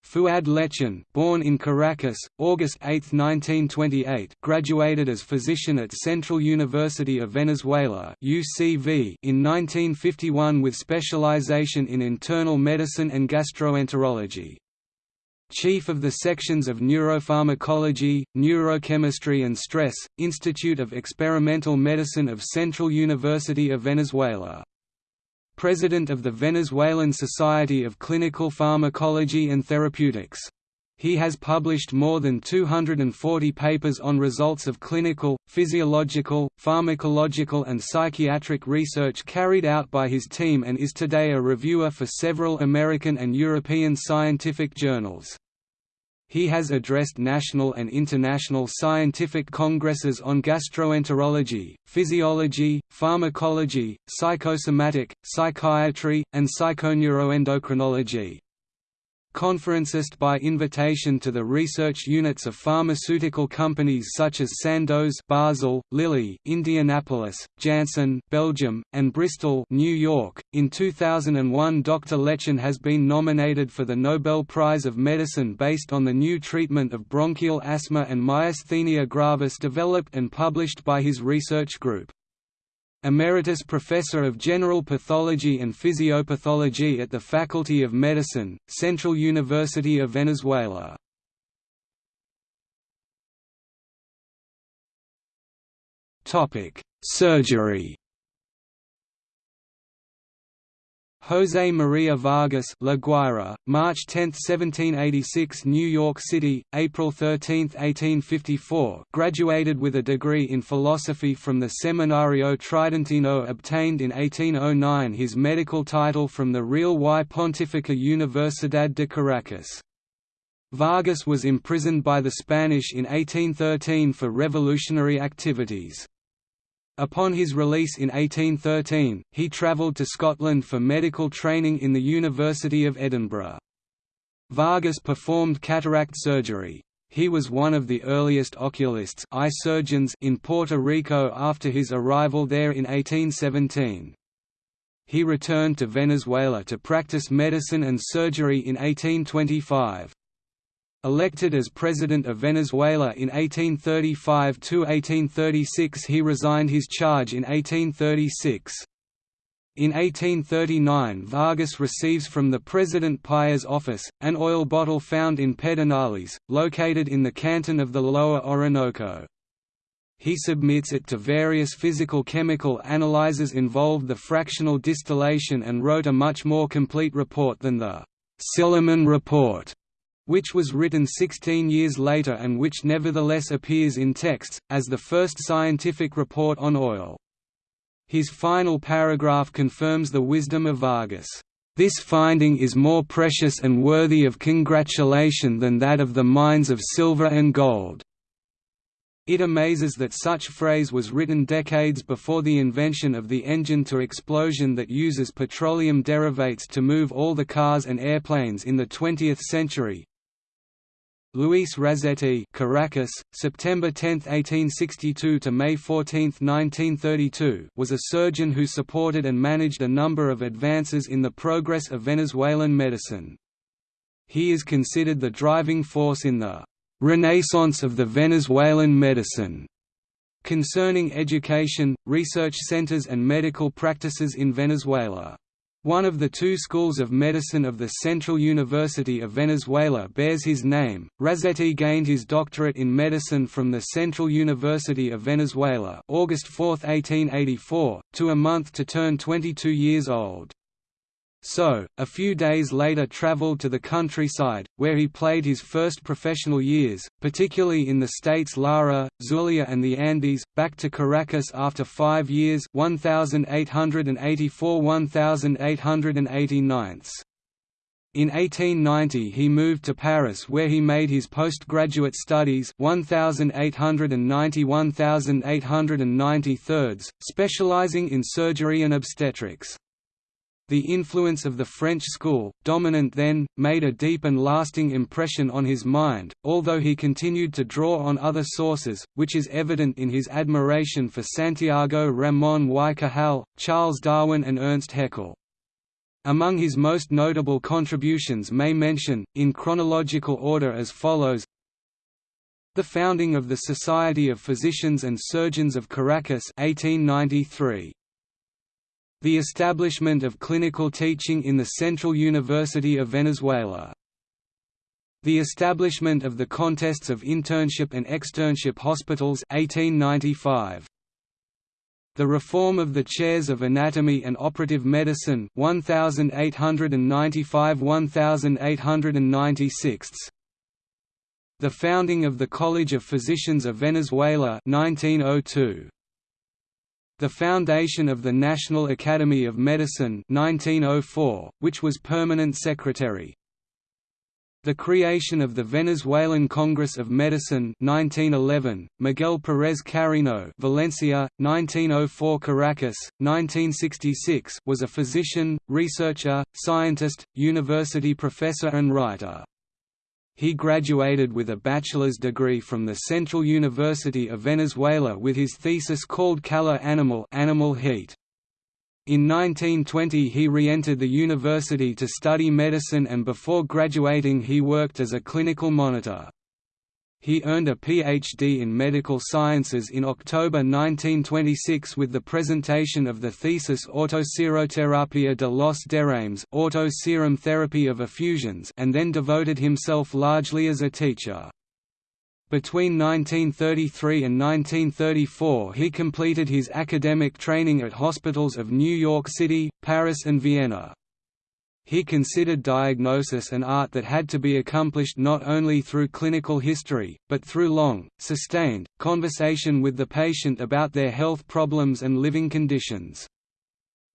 Fuad Lechin, born in Caracas, August 8, 1928, graduated as physician at Central University of Venezuela (UCV) in 1951 with specialization in internal medicine and gastroenterology. Chief of the sections of Neuropharmacology, Neurochemistry and Stress, Institute of Experimental Medicine of Central University of Venezuela. President of the Venezuelan Society of Clinical Pharmacology and Therapeutics. He has published more than 240 papers on results of clinical, physiological, pharmacological and psychiatric research carried out by his team and is today a reviewer for several American and European scientific journals. He has addressed national and international scientific congresses on gastroenterology, physiology, pharmacology, psychosomatic, psychiatry, and psychoneuroendocrinology conferencist by invitation to the research units of pharmaceutical companies such as Sandoz Basel, Lilly, Indianapolis, Janssen, Belgium, and Bristol, New York. In 2001, Dr. Lechin has been nominated for the Nobel Prize of Medicine based on the new treatment of bronchial asthma and myasthenia gravis developed and published by his research group. Emeritus Professor of General Pathology and Physiopathology at the Faculty of Medicine, Central University of Venezuela. Surgery José María Vargas La Guaira, March 10, 1786 New York City, April 13, 1854 graduated with a degree in philosophy from the Seminario Tridentino obtained in 1809 his medical title from the Real y Pontificia Universidad de Caracas. Vargas was imprisoned by the Spanish in 1813 for revolutionary activities. Upon his release in 1813, he travelled to Scotland for medical training in the University of Edinburgh. Vargas performed cataract surgery. He was one of the earliest oculists eye surgeons in Puerto Rico after his arrival there in 1817. He returned to Venezuela to practice medicine and surgery in 1825. Elected as President of Venezuela in 1835–1836 he resigned his charge in 1836. In 1839 Vargas receives from the President Paez office, an oil bottle found in Pedernales, located in the canton of the Lower Orinoco. He submits it to various physical-chemical analyzers involved the fractional distillation and wrote a much more complete report than the Silliman Report which was written 16 years later and which nevertheless appears in texts, as the first scientific report on oil. His final paragraph confirms the wisdom of Vargas. This finding is more precious and worthy of congratulation than that of the mines of silver and gold. It amazes that such phrase was written decades before the invention of the engine to explosion that uses petroleum derivates to move all the cars and airplanes in the 20th century, Luis Razetti Caracas, September 10, 1862 to May 14, 1932 was a surgeon who supported and managed a number of advances in the progress of Venezuelan medicine. He is considered the driving force in the «renaissance of the Venezuelan medicine» concerning education, research centers and medical practices in Venezuela. One of the two schools of medicine of the Central University of Venezuela bears his name. Razetti gained his doctorate in medicine from the Central University of Venezuela, August 4, 1884, to a month to turn 22 years old. So, a few days later traveled to the countryside, where he played his first professional years, particularly in the states Lara, Zulia and the Andes, back to Caracas after five years 1884–1889. In 1890 he moved to Paris where he made his postgraduate studies 1890–1893, specializing in surgery and obstetrics. The influence of the French school, dominant then, made a deep and lasting impression on his mind, although he continued to draw on other sources, which is evident in his admiration for Santiago Ramón y Cajal, Charles Darwin and Ernst Haeckel. Among his most notable contributions may mention, in chronological order as follows The founding of the Society of Physicians and Surgeons of Caracas 1893. The establishment of clinical teaching in the Central University of Venezuela The establishment of the contests of internship and externship hospitals 1895. The reform of the chairs of anatomy and operative medicine 1895–1896. The founding of the College of Physicians of Venezuela 1902. The foundation of the National Academy of Medicine 1904, which was permanent secretary. The creation of the Venezuelan Congress of Medicine 1911, Miguel Pérez Carreño Valencia, 1904 Caracas, 1966 was a physician, researcher, scientist, university professor and writer. He graduated with a bachelor's degree from the Central University of Venezuela with his thesis called Calor Animal, Animal Heat. In 1920 he re-entered the university to study medicine and before graduating he worked as a clinical monitor. He earned a Ph.D. in medical sciences in October 1926 with the presentation of the thesis Autoseroterapia de los derrames auto-serum therapy of effusions and then devoted himself largely as a teacher. Between 1933 and 1934 he completed his academic training at hospitals of New York City, Paris and Vienna. He considered diagnosis an art that had to be accomplished not only through clinical history, but through long, sustained, conversation with the patient about their health problems and living conditions.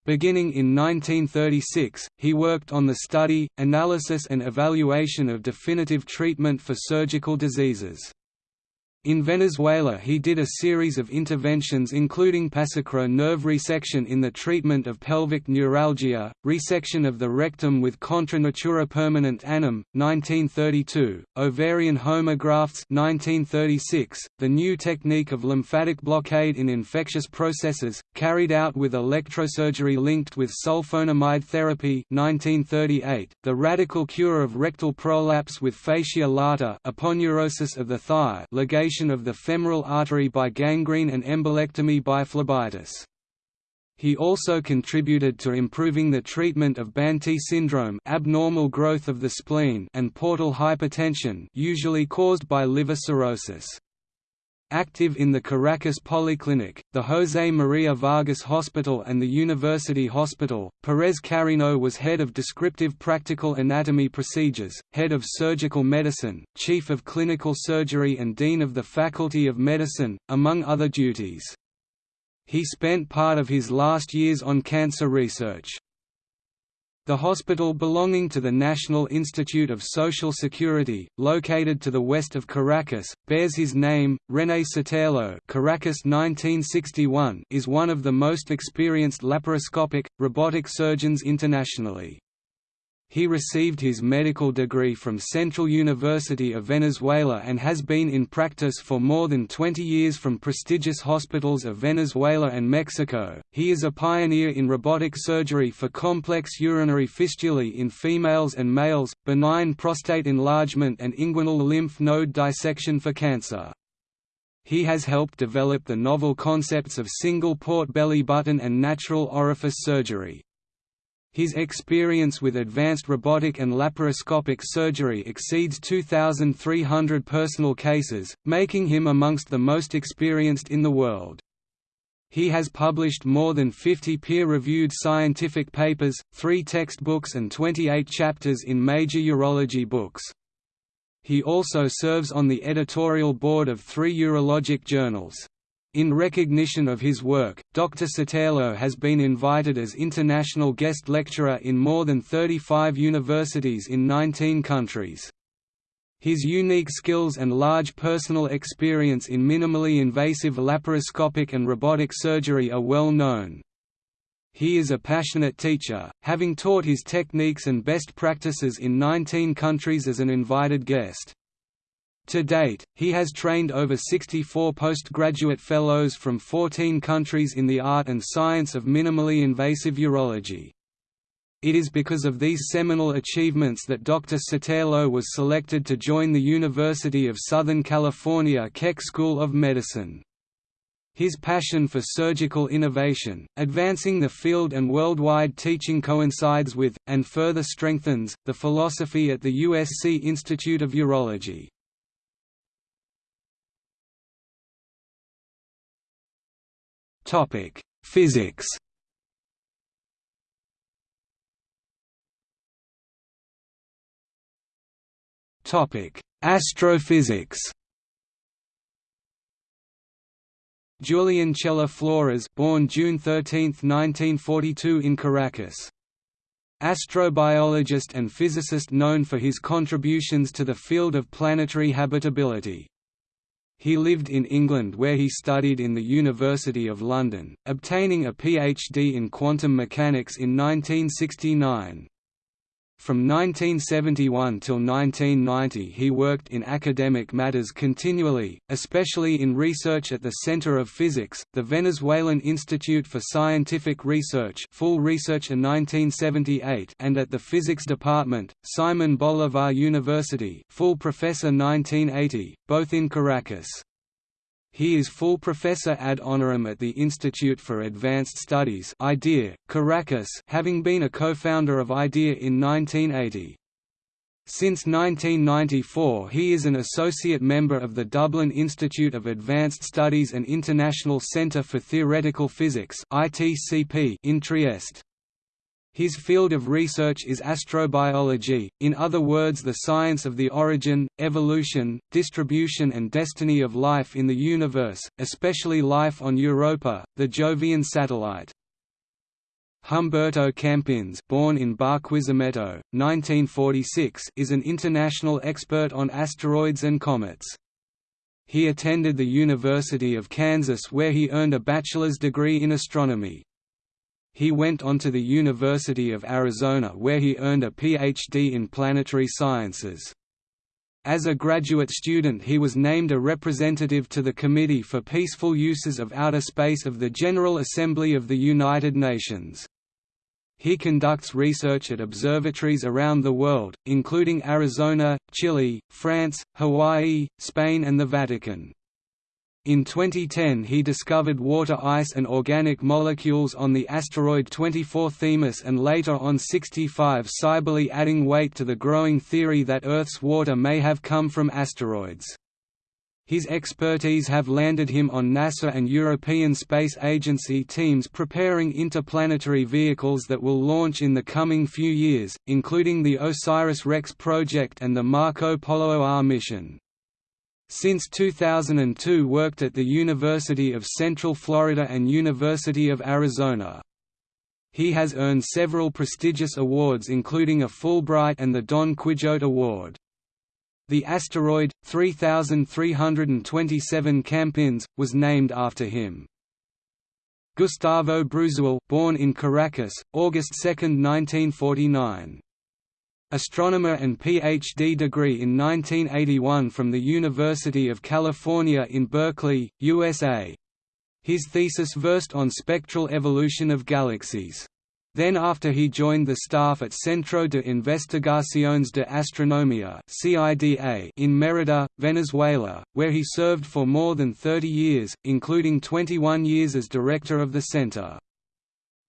Beginning in 1936, he worked on the study, analysis and evaluation of definitive treatment for surgical diseases. In Venezuela he did a series of interventions including presacral nerve resection in the treatment of pelvic neuralgia, resection of the rectum with contra natura permanente annum, 1932, ovarian homografts 1936, the new technique of lymphatic blockade in infectious processes, carried out with electrosurgery linked with sulfonamide therapy 1938, the radical cure of rectal prolapse with fascia lata aponeurosis of the thigh ligation of the femoral artery by gangrene and embolectomy by phlebitis. He also contributed to improving the treatment of Banti syndrome abnormal growth of the spleen and portal hypertension usually caused by liver cirrhosis. Active in the Caracas Polyclinic, the José María Vargas Hospital and the University Hospital, Pérez Carreño was head of descriptive practical anatomy procedures, head of surgical medicine, chief of clinical surgery and dean of the Faculty of Medicine, among other duties. He spent part of his last years on cancer research. The hospital belonging to the National Institute of Social Security, located to the west of Caracas, bears his name. René Sotelo Caracas 1961 is one of the most experienced laparoscopic, robotic surgeons internationally. He received his medical degree from Central University of Venezuela and has been in practice for more than 20 years from prestigious hospitals of Venezuela and Mexico. He is a pioneer in robotic surgery for complex urinary fistulae in females and males, benign prostate enlargement and inguinal lymph node dissection for cancer. He has helped develop the novel concepts of single port belly button and natural orifice surgery. His experience with advanced robotic and laparoscopic surgery exceeds 2,300 personal cases, making him amongst the most experienced in the world. He has published more than 50 peer-reviewed scientific papers, three textbooks and 28 chapters in major urology books. He also serves on the editorial board of three urologic journals. In recognition of his work, Dr. Sotelo has been invited as international guest lecturer in more than 35 universities in 19 countries. His unique skills and large personal experience in minimally invasive laparoscopic and robotic surgery are well known. He is a passionate teacher, having taught his techniques and best practices in 19 countries as an invited guest. To date, he has trained over 64 postgraduate fellows from 14 countries in the art and science of minimally invasive urology. It is because of these seminal achievements that Dr. Sotelo was selected to join the University of Southern California Keck School of Medicine. His passion for surgical innovation, advancing the field and worldwide teaching coincides with, and further strengthens, the philosophy at the USC Institute of Urology. Physics Topic: Astrophysics Julian Chela Flores born June 13, 1942 in Caracas. Astrobiologist and physicist known for his contributions to the field of planetary habitability. He lived in England where he studied in the University of London, obtaining a PhD in quantum mechanics in 1969. From 1971 till 1990 he worked in academic matters continually, especially in research at the Center of Physics, the Venezuelan Institute for Scientific Research full research in 1978 and at the Physics Department, Simon Bolivar University full professor 1980, both in Caracas. He is full professor ad honorem at the Institute for Advanced Studies IDEA, Caracas having been a co-founder of IDEA in 1980. Since 1994 he is an associate member of the Dublin Institute of Advanced Studies and International Centre for Theoretical Physics in Trieste. His field of research is astrobiology, in other words the science of the origin, evolution, distribution and destiny of life in the universe, especially life on Europa, the Jovian satellite. Humberto Campins born in Barquisimeto, 1946 is an international expert on asteroids and comets. He attended the University of Kansas where he earned a bachelor's degree in astronomy. He went on to the University of Arizona where he earned a Ph.D. in planetary sciences. As a graduate student he was named a representative to the Committee for Peaceful Uses of Outer Space of the General Assembly of the United Nations. He conducts research at observatories around the world, including Arizona, Chile, France, Hawaii, Spain and the Vatican. In 2010 he discovered water ice and organic molecules on the asteroid 24 Themis and later on 65 Cybele adding weight to the growing theory that Earth's water may have come from asteroids. His expertise have landed him on NASA and European Space Agency teams preparing interplanetary vehicles that will launch in the coming few years, including the OSIRIS-REx project and the Marco Polo R mission. Since 2002 worked at the University of Central Florida and University of Arizona. He has earned several prestigious awards including a Fulbright and the Don Quijote Award. The asteroid, 3327 Campins, was named after him. Gustavo Bruzual born in Caracas, August 2, 1949 astronomer and Ph.D. degree in 1981 from the University of California in Berkeley, USA. His thesis versed on spectral evolution of galaxies. Then after he joined the staff at Centro de Investigaciones de Astronomía in Mérida, Venezuela, where he served for more than 30 years, including 21 years as director of the center.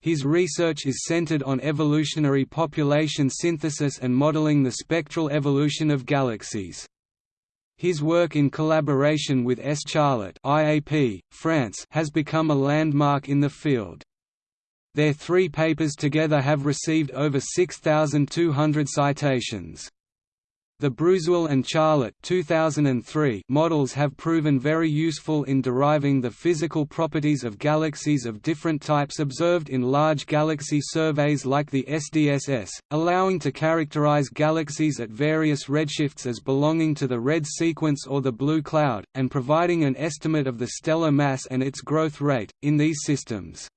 His research is centered on evolutionary population synthesis and modeling the spectral evolution of galaxies. His work in collaboration with S. Charlot IAP, France, has become a landmark in the field. Their three papers together have received over 6,200 citations. The Bruzual and Charlot 2003 models have proven very useful in deriving the physical properties of galaxies of different types observed in large galaxy surveys like the SDSS, allowing to characterize galaxies at various redshifts as belonging to the red sequence or the blue cloud, and providing an estimate of the stellar mass and its growth rate, in these systems.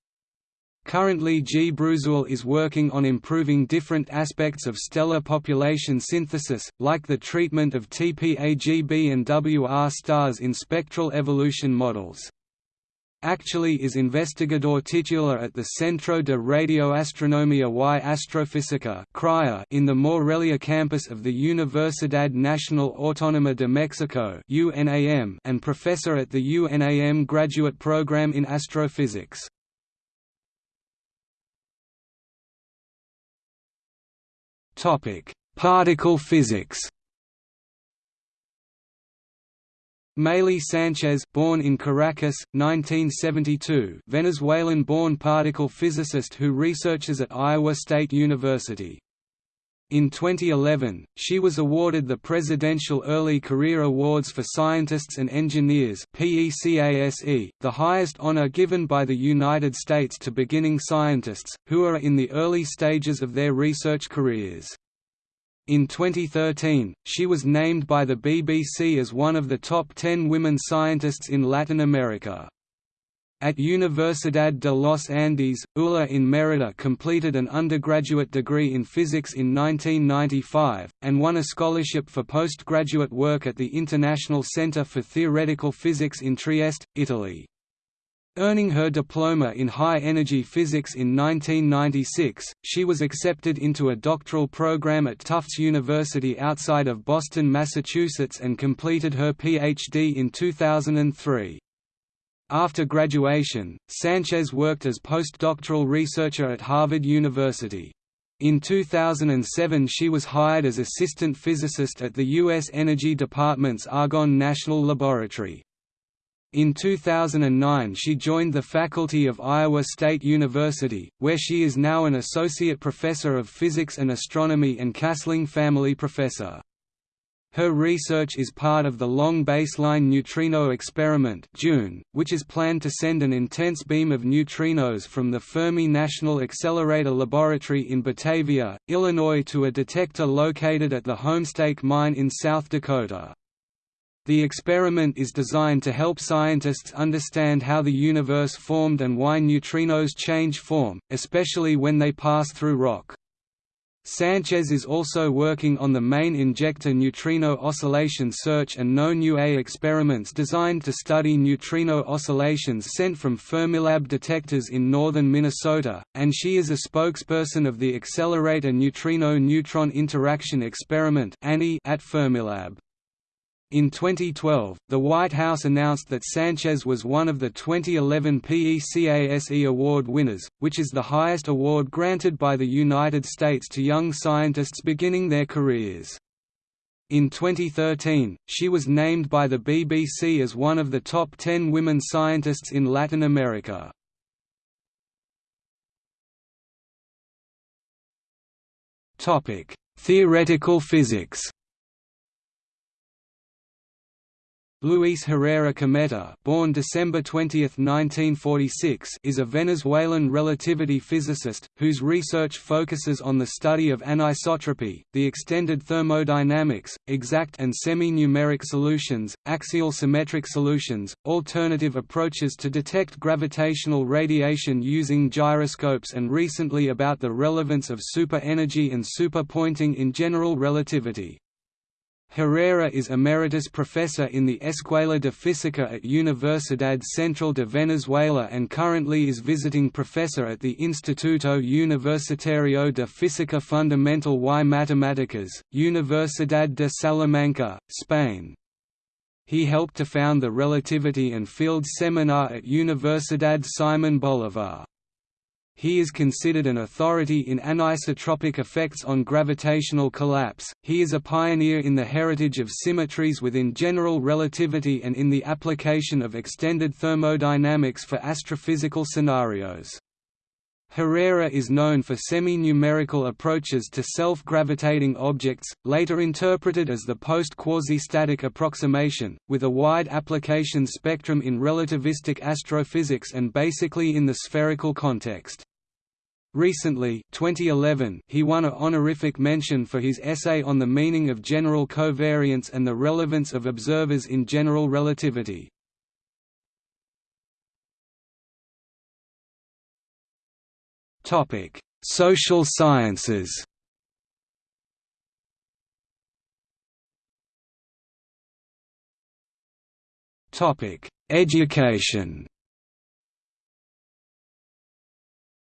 Currently G. Bruzual is working on improving different aspects of stellar population synthesis, like the treatment of TPAGB and WR stars in spectral evolution models. actually is investigador titular at the Centro de Radioastronomía y Astrofísica in the Morelia campus of the Universidad Nacional Autónoma de Mexico and professor at the UNAM graduate program in astrophysics. Particle physics Mayly Sanchez born in Caracas, 1972 Venezuelan-born particle physicist who researches at Iowa State University. In 2011, she was awarded the Presidential Early Career Awards for Scientists and Engineers the highest honor given by the United States to beginning scientists, who are in the early stages of their research careers. In 2013, she was named by the BBC as one of the top 10 women scientists in Latin America. At Universidad de los Andes, Ula in Mérida completed an undergraduate degree in physics in 1995, and won a scholarship for postgraduate work at the International Centre for Theoretical Physics in Trieste, Italy. Earning her diploma in high-energy physics in 1996, she was accepted into a doctoral program at Tufts University outside of Boston, Massachusetts and completed her Ph.D. in 2003. After graduation, Sanchez worked as postdoctoral researcher at Harvard University. In 2007 she was hired as assistant physicist at the U.S. Energy Department's Argonne National Laboratory. In 2009 she joined the faculty of Iowa State University, where she is now an associate professor of physics and astronomy and Kastling Family Professor. Her research is part of the Long Baseline Neutrino Experiment which is planned to send an intense beam of neutrinos from the Fermi National Accelerator Laboratory in Batavia, Illinois to a detector located at the Homestake Mine in South Dakota. The experiment is designed to help scientists understand how the universe formed and why neutrinos change form, especially when they pass through rock. Sanchez is also working on the main injector neutrino oscillation search and NOvA experiments designed to study neutrino oscillations sent from Fermilab detectors in northern Minnesota, and she is a spokesperson of the Accelerator Neutrino-Neutron Interaction Experiment at Fermilab. In 2012, the White House announced that Sanchez was one of the 2011 PECASE Award winners, which is the highest award granted by the United States to young scientists beginning their careers. In 2013, she was named by the BBC as one of the top 10 women scientists in Latin America. Theoretical physics Luis Herrera Cometa born December 20, 1946, is a Venezuelan relativity physicist, whose research focuses on the study of anisotropy, the extended thermodynamics, exact and semi-numeric solutions, axial symmetric solutions, alternative approaches to detect gravitational radiation using gyroscopes and recently about the relevance of super-energy and super-Poynting in general relativity. Herrera is Emeritus Professor in the Escuela de Física at Universidad Central de Venezuela and currently is visiting professor at the Instituto Universitario de Física Fundamental y Matemáticas, Universidad de Salamanca, Spain. He helped to found the Relativity and Fields Seminar at Universidad Simón Bolívar. He is considered an authority in anisotropic effects on gravitational collapse. He is a pioneer in the heritage of symmetries within general relativity and in the application of extended thermodynamics for astrophysical scenarios. Herrera is known for semi-numerical approaches to self-gravitating objects, later interpreted as the post-quasi-static approximation, with a wide application spectrum in relativistic astrophysics and basically in the spherical context. Recently 2011, he won a honorific mention for his essay on the meaning of general covariance and the relevance of observers in general relativity. Social sciences Topic: Education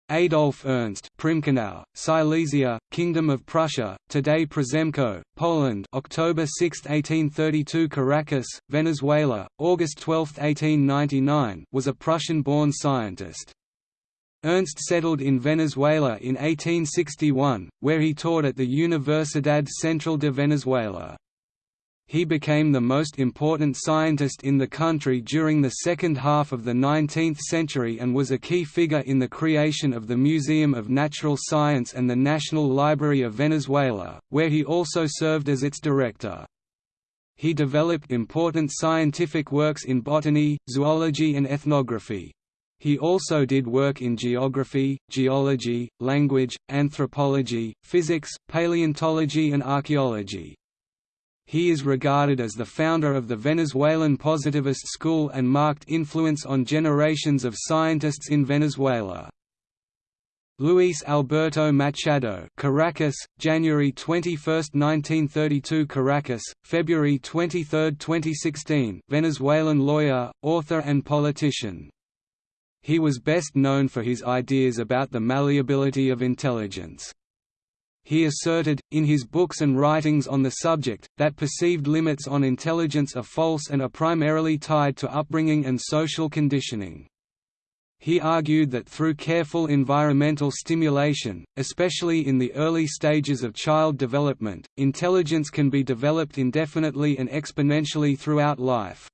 Adolf Ernst Primkenau, Silesia, Kingdom of Prussia, today Przemków, Poland October 6, 1832 Caracas, Venezuela, August 12, 1899 was a Prussian-born scientist. Ernst settled in Venezuela in 1861, where he taught at the Universidad Central de Venezuela he became the most important scientist in the country during the second half of the 19th century and was a key figure in the creation of the Museum of Natural Science and the National Library of Venezuela, where he also served as its director. He developed important scientific works in botany, zoology and ethnography. He also did work in geography, geology, language, anthropology, physics, paleontology and archaeology. He is regarded as the founder of the Venezuelan positivist school and marked influence on generations of scientists in Venezuela. Luis Alberto Machado Caracas, January 21, 1932 Caracas, February 23, 2016 Venezuelan lawyer, author and politician. He was best known for his ideas about the malleability of intelligence he asserted, in his books and writings on the subject, that perceived limits on intelligence are false and are primarily tied to upbringing and social conditioning. He argued that through careful environmental stimulation, especially in the early stages of child development, intelligence can be developed indefinitely and exponentially throughout life.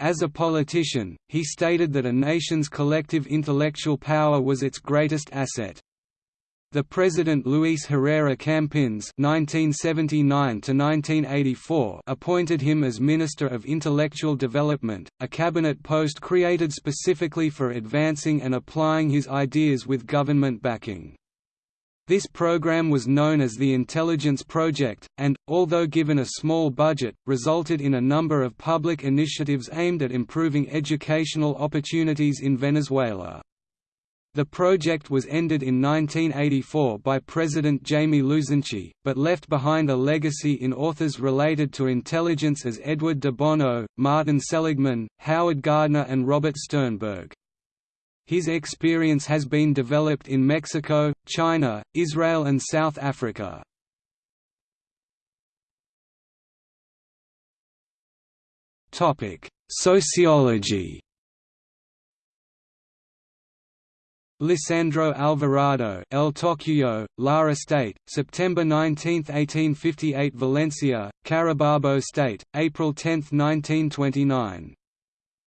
As a politician, he stated that a nation's collective intellectual power was its greatest asset. The President Luis Herrera Campins (1979–1984) appointed him as Minister of Intellectual Development, a cabinet post created specifically for advancing and applying his ideas with government backing. This program was known as the Intelligence Project, and, although given a small budget, resulted in a number of public initiatives aimed at improving educational opportunities in Venezuela. The project was ended in 1984 by President Jaime Lusinchi, but left behind a legacy in authors related to intelligence as Edward de Bono, Martin Seligman, Howard Gardner and Robert Sternberg. His experience has been developed in Mexico, China, Israel and South Africa. Sociology Lisandro Alvarado El Tocuyo, Lara State, September 19, 1858 Valencia, Carabobo State, April 10, 1929.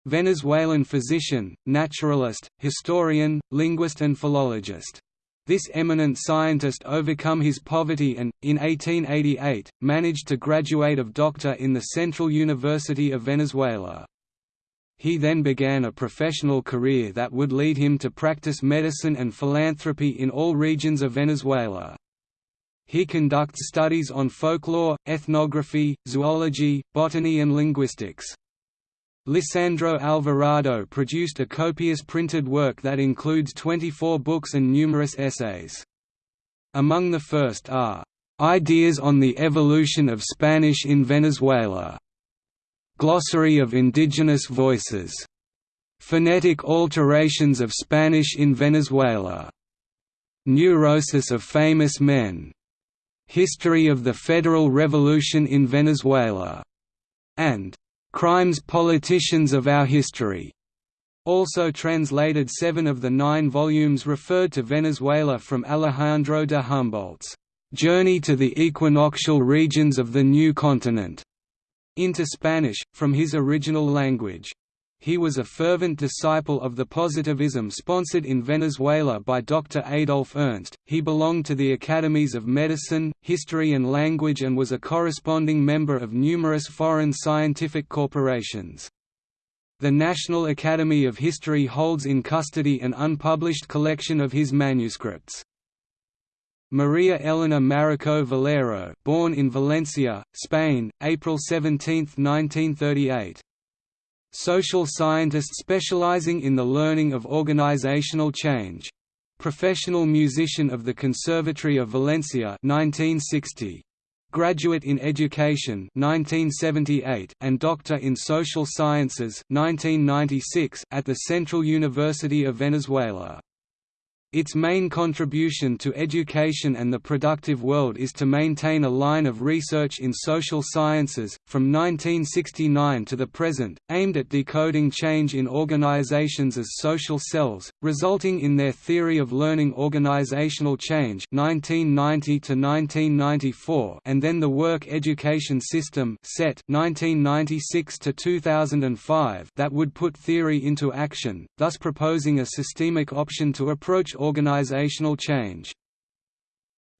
Venezuelan physician, naturalist, historian, linguist and philologist. This eminent scientist overcome his poverty and, in 1888, managed to graduate of doctor in the Central University of Venezuela. He then began a professional career that would lead him to practice medicine and philanthropy in all regions of Venezuela. He conducts studies on folklore, ethnography, zoology, botany and linguistics. Lisandro Alvarado produced a copious printed work that includes 24 books and numerous essays. Among the first are, "...ideas on the evolution of Spanish in Venezuela", Glossary of Indigenous Voices. Phonetic alterations of Spanish in Venezuela. Neurosis of Famous Men. History of the Federal Revolution in Venezuela. And Crimes Politicians of Our History. Also translated seven of the nine volumes referred to Venezuela from Alejandro de Humboldt's Journey to the Equinoctial Regions of the New Continent into Spanish, from his original language. He was a fervent disciple of the positivism sponsored in Venezuela by Dr. Adolf Ernst. He belonged to the Academies of Medicine, History and Language and was a corresponding member of numerous foreign scientific corporations. The National Academy of History holds in custody an unpublished collection of his manuscripts. Maria Elena Marico Valero born in Valencia, Spain, April 17, 1938. Social scientist specializing in the learning of organizational change. Professional musician of the Conservatory of Valencia 1960. Graduate in Education 1978 and Doctor in Social Sciences 1996 at the Central University of Venezuela. Its main contribution to education and the productive world is to maintain a line of research in social sciences, from 1969 to the present, aimed at decoding change in organizations as social cells, resulting in their theory of learning organizational change 1990 to 1994 and then the Work Education System set 1996 to 2005 that would put theory into action, thus proposing a systemic option to approach organizational change.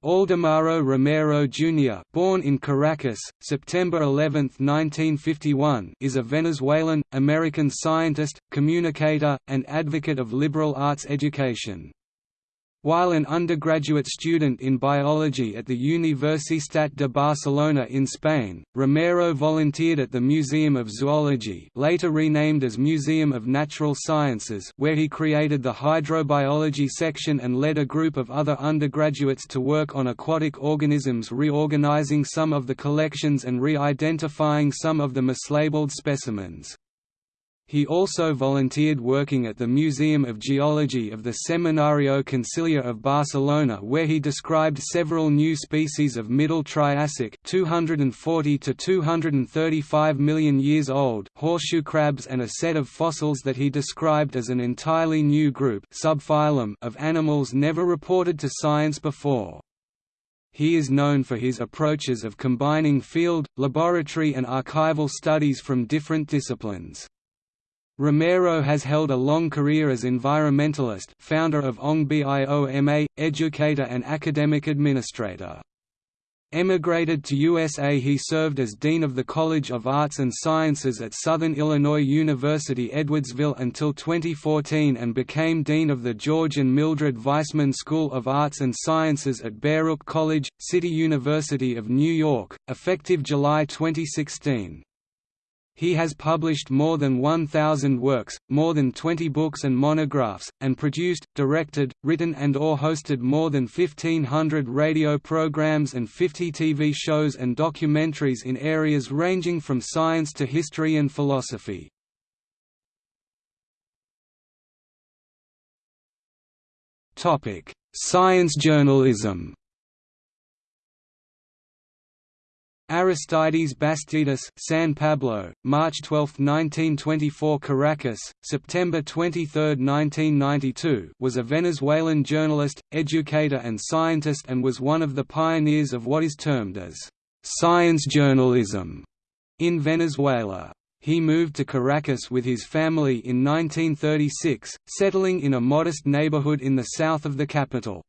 Aldemaro Romero Jr. born in Caracas, September 11, 1951 is a Venezuelan, American scientist, communicator, and advocate of liberal arts education. While an undergraduate student in biology at the Universitat de Barcelona in Spain, Romero volunteered at the Museum of Zoology later renamed as Museum of Natural Sciences where he created the hydrobiology section and led a group of other undergraduates to work on aquatic organisms reorganizing some of the collections and re-identifying some of the mislabeled specimens. He also volunteered working at the Museum of Geology of the Seminario Conciliar of Barcelona where he described several new species of Middle Triassic 240 to 235 million years old horseshoe crabs and a set of fossils that he described as an entirely new group subphylum of animals never reported to science before. He is known for his approaches of combining field, laboratory and archival studies from different disciplines. Romero has held a long career as environmentalist founder of ONG BIOMA, educator and academic administrator. Emigrated to USA he served as Dean of the College of Arts and Sciences at Southern Illinois University Edwardsville until 2014 and became Dean of the George and Mildred Weissman School of Arts and Sciences at Baruch College, City University of New York, effective July 2016. He has published more than 1,000 works, more than 20 books and monographs, and produced, directed, written and or hosted more than 1,500 radio programs and 50 TV shows and documentaries in areas ranging from science to history and philosophy. Science journalism Aristides Bastidas San Pablo, March 12, 1924 Caracas, September 23, 1992 was a Venezuelan journalist, educator and scientist and was one of the pioneers of what is termed as «science journalism» in Venezuela. He moved to Caracas with his family in 1936, settling in a modest neighborhood in the south of the capital.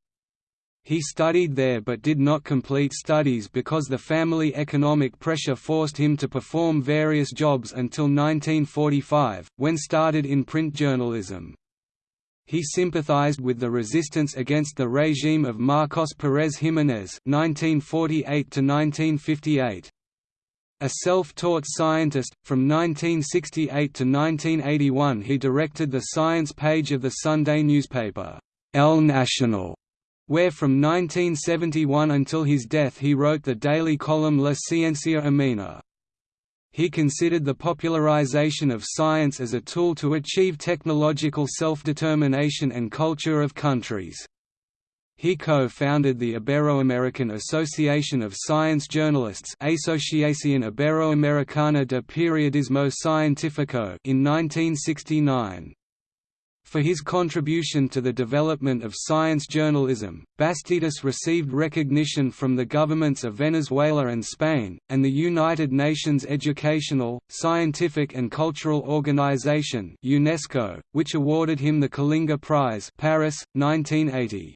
He studied there but did not complete studies because the family economic pressure forced him to perform various jobs until 1945, when started in print journalism. He sympathized with the resistance against the regime of Marcos Pérez Jiménez (1948–1958). A self-taught scientist, from 1968 to 1981 he directed the science page of the Sunday newspaper, El Nacional, where from 1971 until his death he wrote the daily column La Ciencia Amena. He considered the popularization of science as a tool to achieve technological self-determination and culture of countries. He co-founded the Iberoamerican Association of Science Journalists Asociación Iberoamericana de Periodismo Científico in 1969. For his contribution to the development of science journalism, Bastidas received recognition from the governments of Venezuela and Spain, and the United Nations Educational, Scientific and Cultural Organization UNESCO, which awarded him the Kalinga Prize Paris, 1980.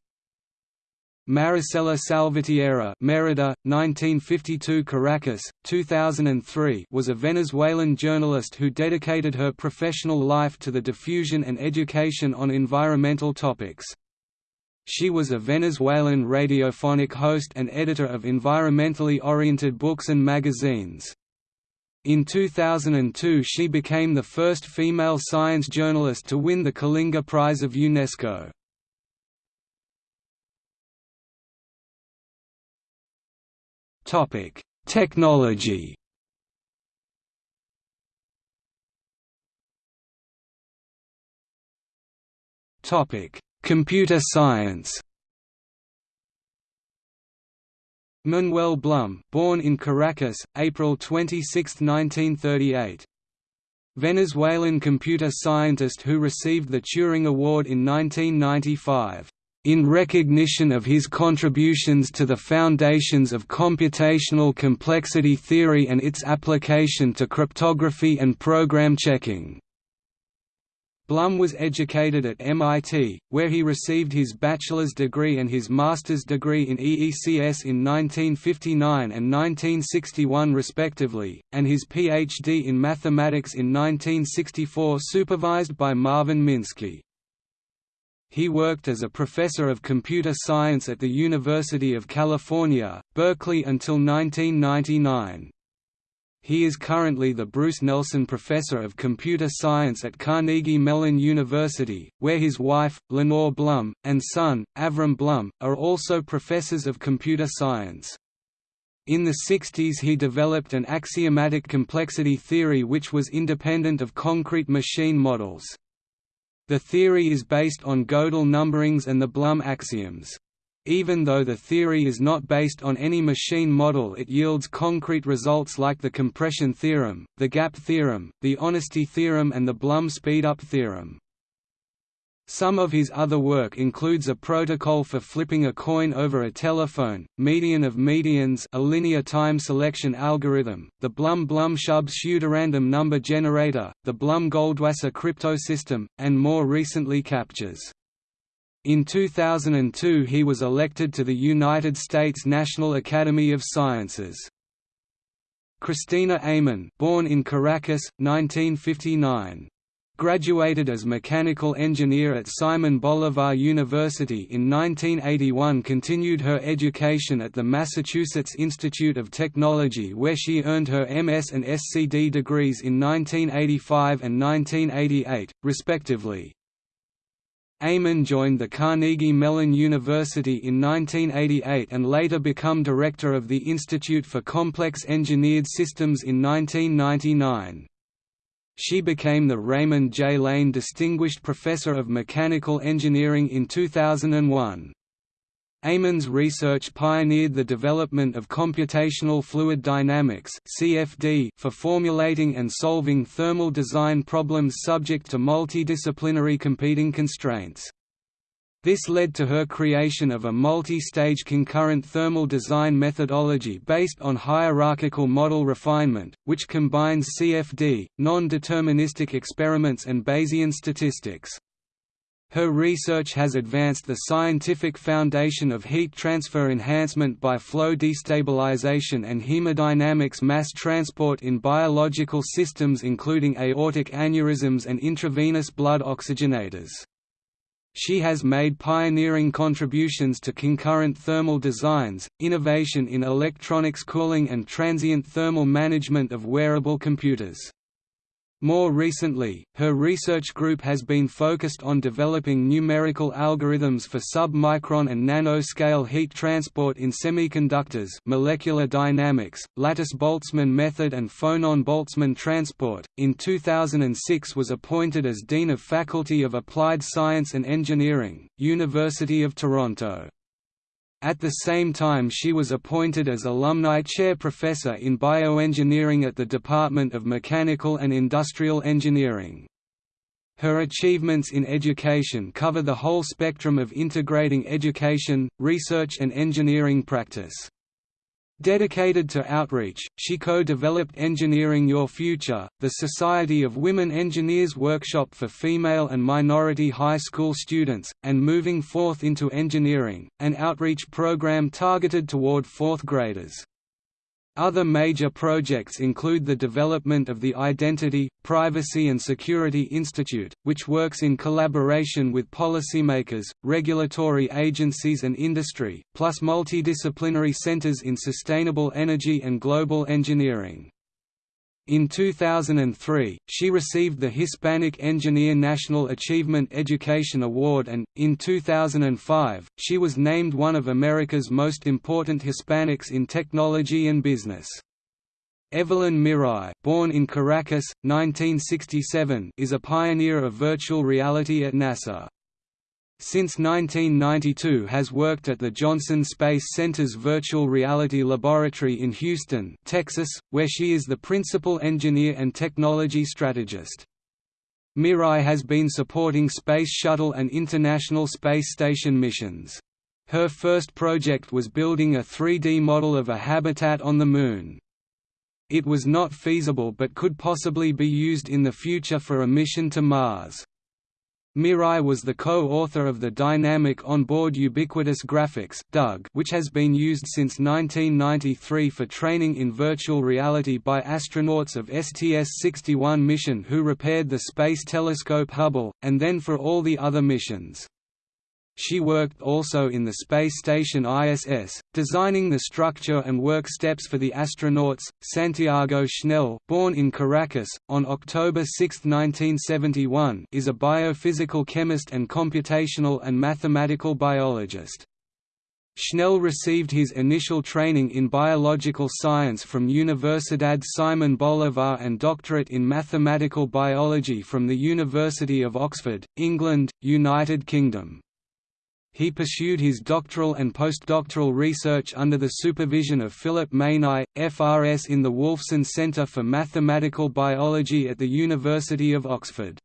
Maricela Salvatierra Merida, 1952 Caracas, 2003 was a Venezuelan journalist who dedicated her professional life to the diffusion and education on environmental topics. She was a Venezuelan radiophonic host and editor of environmentally oriented books and magazines. In 2002 she became the first female science journalist to win the Kalinga Prize of UNESCO. Topic: Technology. Topic: Computer science Manuel Blum, born in Caracas, April 26, 1938. Venezuelan computer scientist who received the Turing Award in 1995, "...in recognition of his contributions to the foundations of computational complexity theory and its application to cryptography and program checking." Blum was educated at MIT, where he received his bachelor's degree and his master's degree in EECS in 1959 and 1961 respectively, and his PhD in mathematics in 1964 supervised by Marvin Minsky. He worked as a professor of computer science at the University of California, Berkeley until 1999. He is currently the Bruce Nelson Professor of Computer Science at Carnegie Mellon University, where his wife, Lenore Blum, and son, Avrim Blum, are also professors of computer science. In the 60s he developed an axiomatic complexity theory which was independent of concrete machine models. The theory is based on Gödel numberings and the Blum axioms. Even though the theory is not based on any machine model it yields concrete results like the compression theorem, the gap theorem, the honesty theorem and the Blum speedup theorem. Some of his other work includes a protocol for flipping a coin over a telephone, median of medians a linear time selection algorithm, the Blum-Blum-Shub pseudorandom number generator, the Blum-Goldwasser cryptosystem, and more recently CAPTCHAs. In 2002 he was elected to the United States National Academy of Sciences. Cristina Amon born in Caracas, 1959. Graduated as mechanical engineer at Simon Bolivar University in 1981 continued her education at the Massachusetts Institute of Technology where she earned her MS and SCD degrees in 1985 and 1988, respectively. Amon joined the Carnegie Mellon University in 1988 and later become director of the Institute for Complex Engineered Systems in 1999. She became the Raymond J. Lane Distinguished Professor of Mechanical Engineering in 2001. Amon's research pioneered the development of computational fluid dynamics (CFD) for formulating and solving thermal design problems subject to multidisciplinary competing constraints. This led to her creation of a multi-stage concurrent thermal design methodology based on hierarchical model refinement, which combines CFD, non-deterministic experiments and Bayesian statistics. Her research has advanced the scientific foundation of heat transfer enhancement by flow destabilization and hemodynamics mass transport in biological systems including aortic aneurysms and intravenous blood oxygenators. She has made pioneering contributions to concurrent thermal designs, innovation in electronics cooling and transient thermal management of wearable computers. More recently, her research group has been focused on developing numerical algorithms for sub-micron and nanoscale heat transport in semiconductors molecular dynamics, lattice-Boltzmann method and phonon-Boltzmann transport. In 2006 was appointed as Dean of Faculty of Applied Science and Engineering, University of Toronto. At the same time she was appointed as alumni chair professor in bioengineering at the Department of Mechanical and Industrial Engineering. Her achievements in education cover the whole spectrum of integrating education, research and engineering practice. Dedicated to outreach, she co-developed Engineering Your Future, the Society of Women Engineers workshop for female and minority high school students, and Moving Forth into Engineering, an outreach program targeted toward fourth graders. Other major projects include the development of the Identity, Privacy and Security Institute, which works in collaboration with policymakers, regulatory agencies and industry, plus multidisciplinary centers in sustainable energy and global engineering. In 2003, she received the Hispanic Engineer National Achievement Education Award and, in 2005, she was named one of America's most important Hispanics in technology and business. Evelyn Miralles, born in Caracas, 1967, is a pioneer of virtual reality at NASA. Since 1992 has worked at the Johnson Space Center's Virtual Reality Laboratory in Houston, Texas, where she is the principal engineer and technology strategist. Miralles has been supporting Space Shuttle and International Space Station missions. Her first project was building a 3D model of a habitat on the Moon. It was not feasible but could possibly be used in the future for a mission to Mars. Miralles was the co-author of the Dynamic On-Board Ubiquitous Graphics which has been used since 1993 for training in virtual reality by astronauts of STS-61 mission who repaired the Space Telescope Hubble, and then for all the other missions. She worked also in the space station ISS, designing the structure and work steps for the astronauts. Santiago Schnell, born in Caracas on October 6, 1971, is a biophysical chemist and computational and mathematical biologist. Schnell received his initial training in biological science from Universidad Simon Bolivar and doctorate in mathematical biology from the University of Oxford, England, United Kingdom he pursued his doctoral and postdoctoral research under the supervision of Philip Maini, FRS in the Wolfson Centre for Mathematical Biology at the University of Oxford.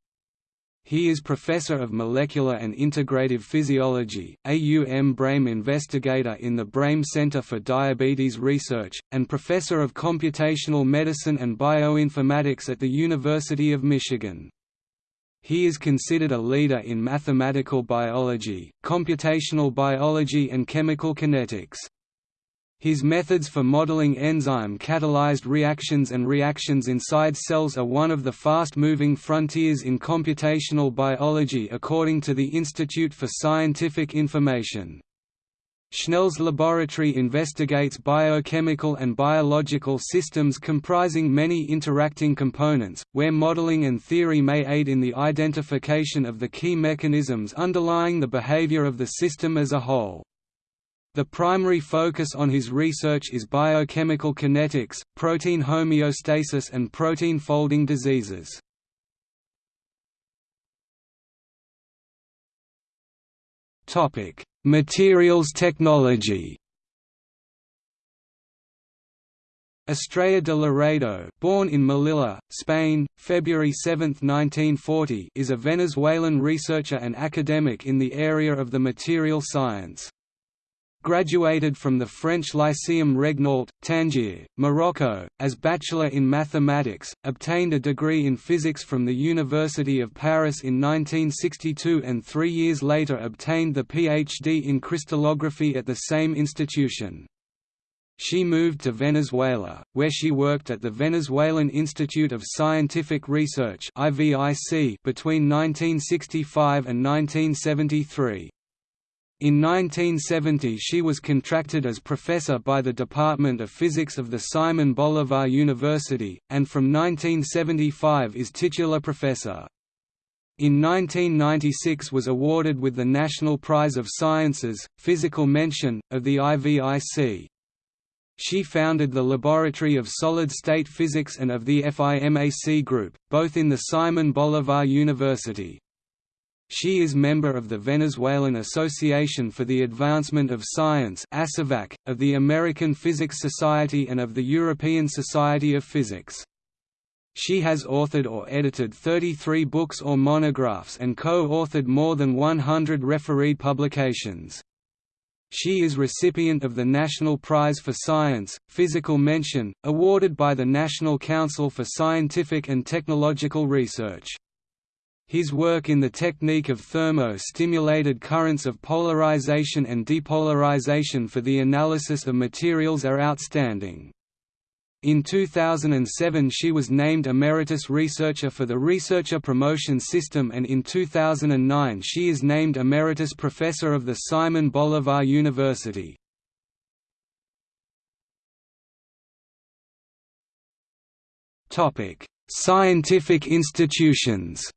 He is Professor of Molecular and Integrative Physiology, AUM Brehm Investigator in the Brehm Center for Diabetes Research, and Professor of Computational Medicine and Bioinformatics at the University of Michigan. He is considered a leader in mathematical biology, computational biology and chemical kinetics. His methods for modeling enzyme-catalyzed reactions and reactions inside cells are one of the fast-moving frontiers in computational biology according to the Institute for Scientific Information. Schnell's laboratory investigates biochemical and biological systems comprising many interacting components, where modeling and theory may aid in the identification of the key mechanisms underlying the behavior of the system as a whole. The primary focus on his research is biochemical kinetics, protein homeostasis and protein folding diseases. Topic: Materials technology. Estrella de Laredo, born in Melilla, Spain, February 7, 1940, is a Venezuelan researcher and academic in the area of the material science. Graduated from the French Lyceum Regnault, Tangier, Morocco, as Bachelor in Mathematics, obtained a degree in physics from the University of Paris in 1962 and three years later obtained the PhD in crystallography at the same institution. She moved to Venezuela, where she worked at the Venezuelan Institute of Scientific Research between 1965 and 1973. In 1970 she was contracted as professor by the Department of Physics of the Simon Bolivar University, and from 1975 is titular professor. In 1996 was awarded with the National Prize of Sciences, Physical Mention, of the IVIC. She founded the Laboratory of Solid-State Physics and of the FIMAC Group, both in the Simon Bolivar University. She is member of the Venezuelan Association for the Advancement of Science of the American Physics Society and of the European Society of Physics. She has authored or edited 33 books or monographs and co-authored more than 100 refereed publications. She is recipient of the National Prize for Science, Physical Mention, awarded by the National Council for Scientific and Technological Research. His work in the technique of thermo-stimulated currents of polarization and depolarization for the analysis of materials are outstanding. In 2007 she was named Emeritus Researcher for the Researcher Promotion System and in 2009 she is named Emeritus Professor of the Simon Bolivar University. Scientific institutions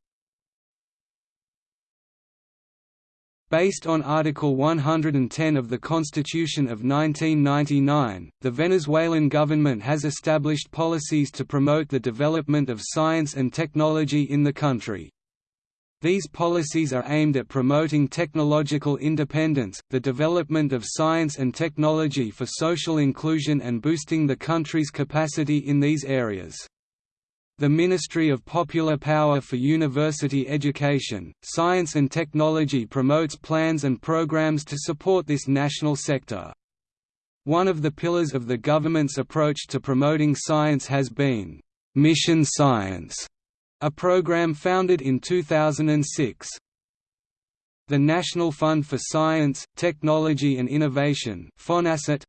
Based on Article 110 of the Constitution of 1999, the Venezuelan government has established policies to promote the development of science and technology in the country. These policies are aimed at promoting technological independence, the development of science and technology for social inclusion and boosting the country's capacity in these areas. The Ministry of Popular Power for University Education, Science and Technology promotes plans and programs to support this national sector. One of the pillars of the government's approach to promoting science has been, "'Mission Science' a program founded in 2006. The National Fund for Science, Technology and Innovation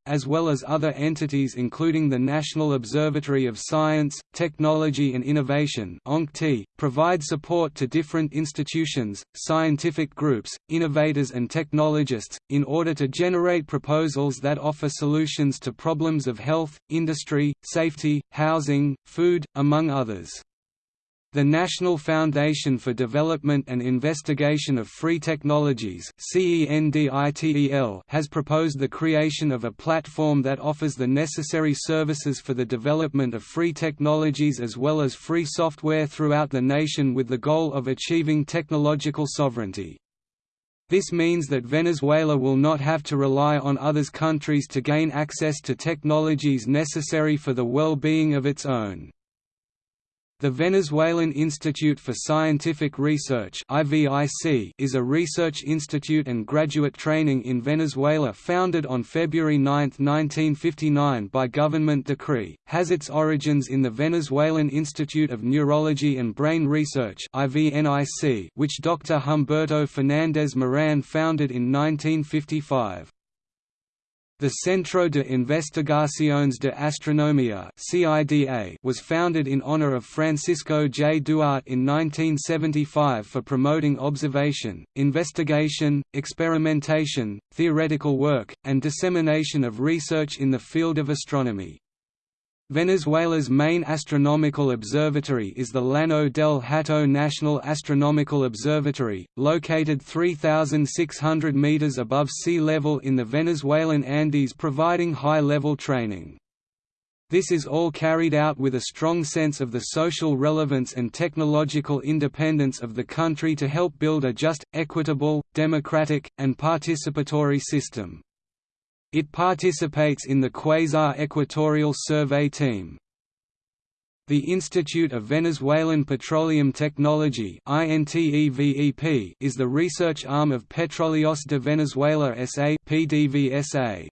as well as other entities including the National Observatory of Science, Technology and Innovation provide support to different institutions, scientific groups, innovators and technologists, in order to generate proposals that offer solutions to problems of health, industry, safety, housing, food, among others. The National Foundation for Development and Investigation of Free Technologies has proposed the creation of a platform that offers the necessary services for the development of free technologies as well as free software throughout the nation with the goal of achieving technological sovereignty. This means that Venezuela will not have to rely on others countries to gain access to technologies necessary for the well-being of its own. The Venezuelan Institute for Scientific Research is a research institute and graduate training in Venezuela founded on February 9, 1959 by government decree, has its origins in the Venezuelan Institute of Neurology and Brain Research which Dr. Humberto Fernández Moran founded in 1955. The Centro de Investigaciones de Astronomía was founded in honor of Francisco J. Duarte in 1975 for promoting observation, investigation, experimentation, theoretical work, and dissemination of research in the field of astronomy. Venezuela's main astronomical observatory is the Llano del Hato National Astronomical Observatory, located 3,600 meters above sea level in the Venezuelan Andes providing high-level training. This is all carried out with a strong sense of the social relevance and technological independence of the country to help build a just, equitable, democratic, and participatory system. It participates in the Quasar Equatorial Survey Team. The Institute of Venezuelan Petroleum Technology is the research arm of Petróleos de Venezuela S.A. PDVSA.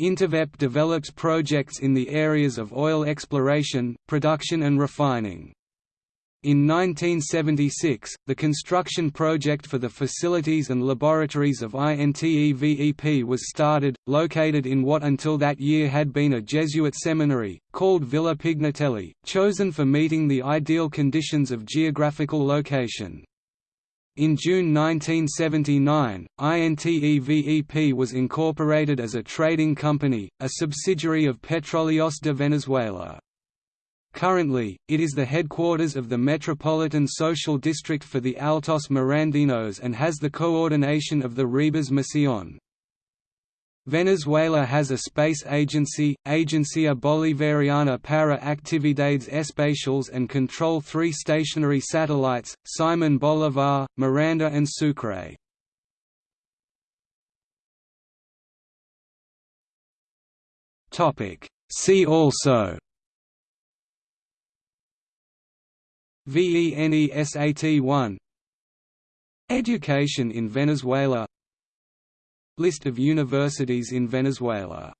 Intevep develops projects in the areas of oil exploration, production and refining. In 1976, the construction project for the facilities and laboratories of INTEVEP was started, located in what until that year had been a Jesuit seminary, called Villa Pignatelli, chosen for meeting the ideal conditions of geographical location. In June 1979, INTEVEP was incorporated as a trading company, a subsidiary of Petróleos de Venezuela. Currently, it is the headquarters of the Metropolitan Social District for the Altos Mirandinos and has the coordination of the Ribas Misión. Venezuela has a space agency, Agencia Bolivariana para Actividades Espaciales and control three stationary satellites, Simon Bolivar, Miranda and Sucre. See also VENESAT1 Education in Venezuela. List of universities in Venezuela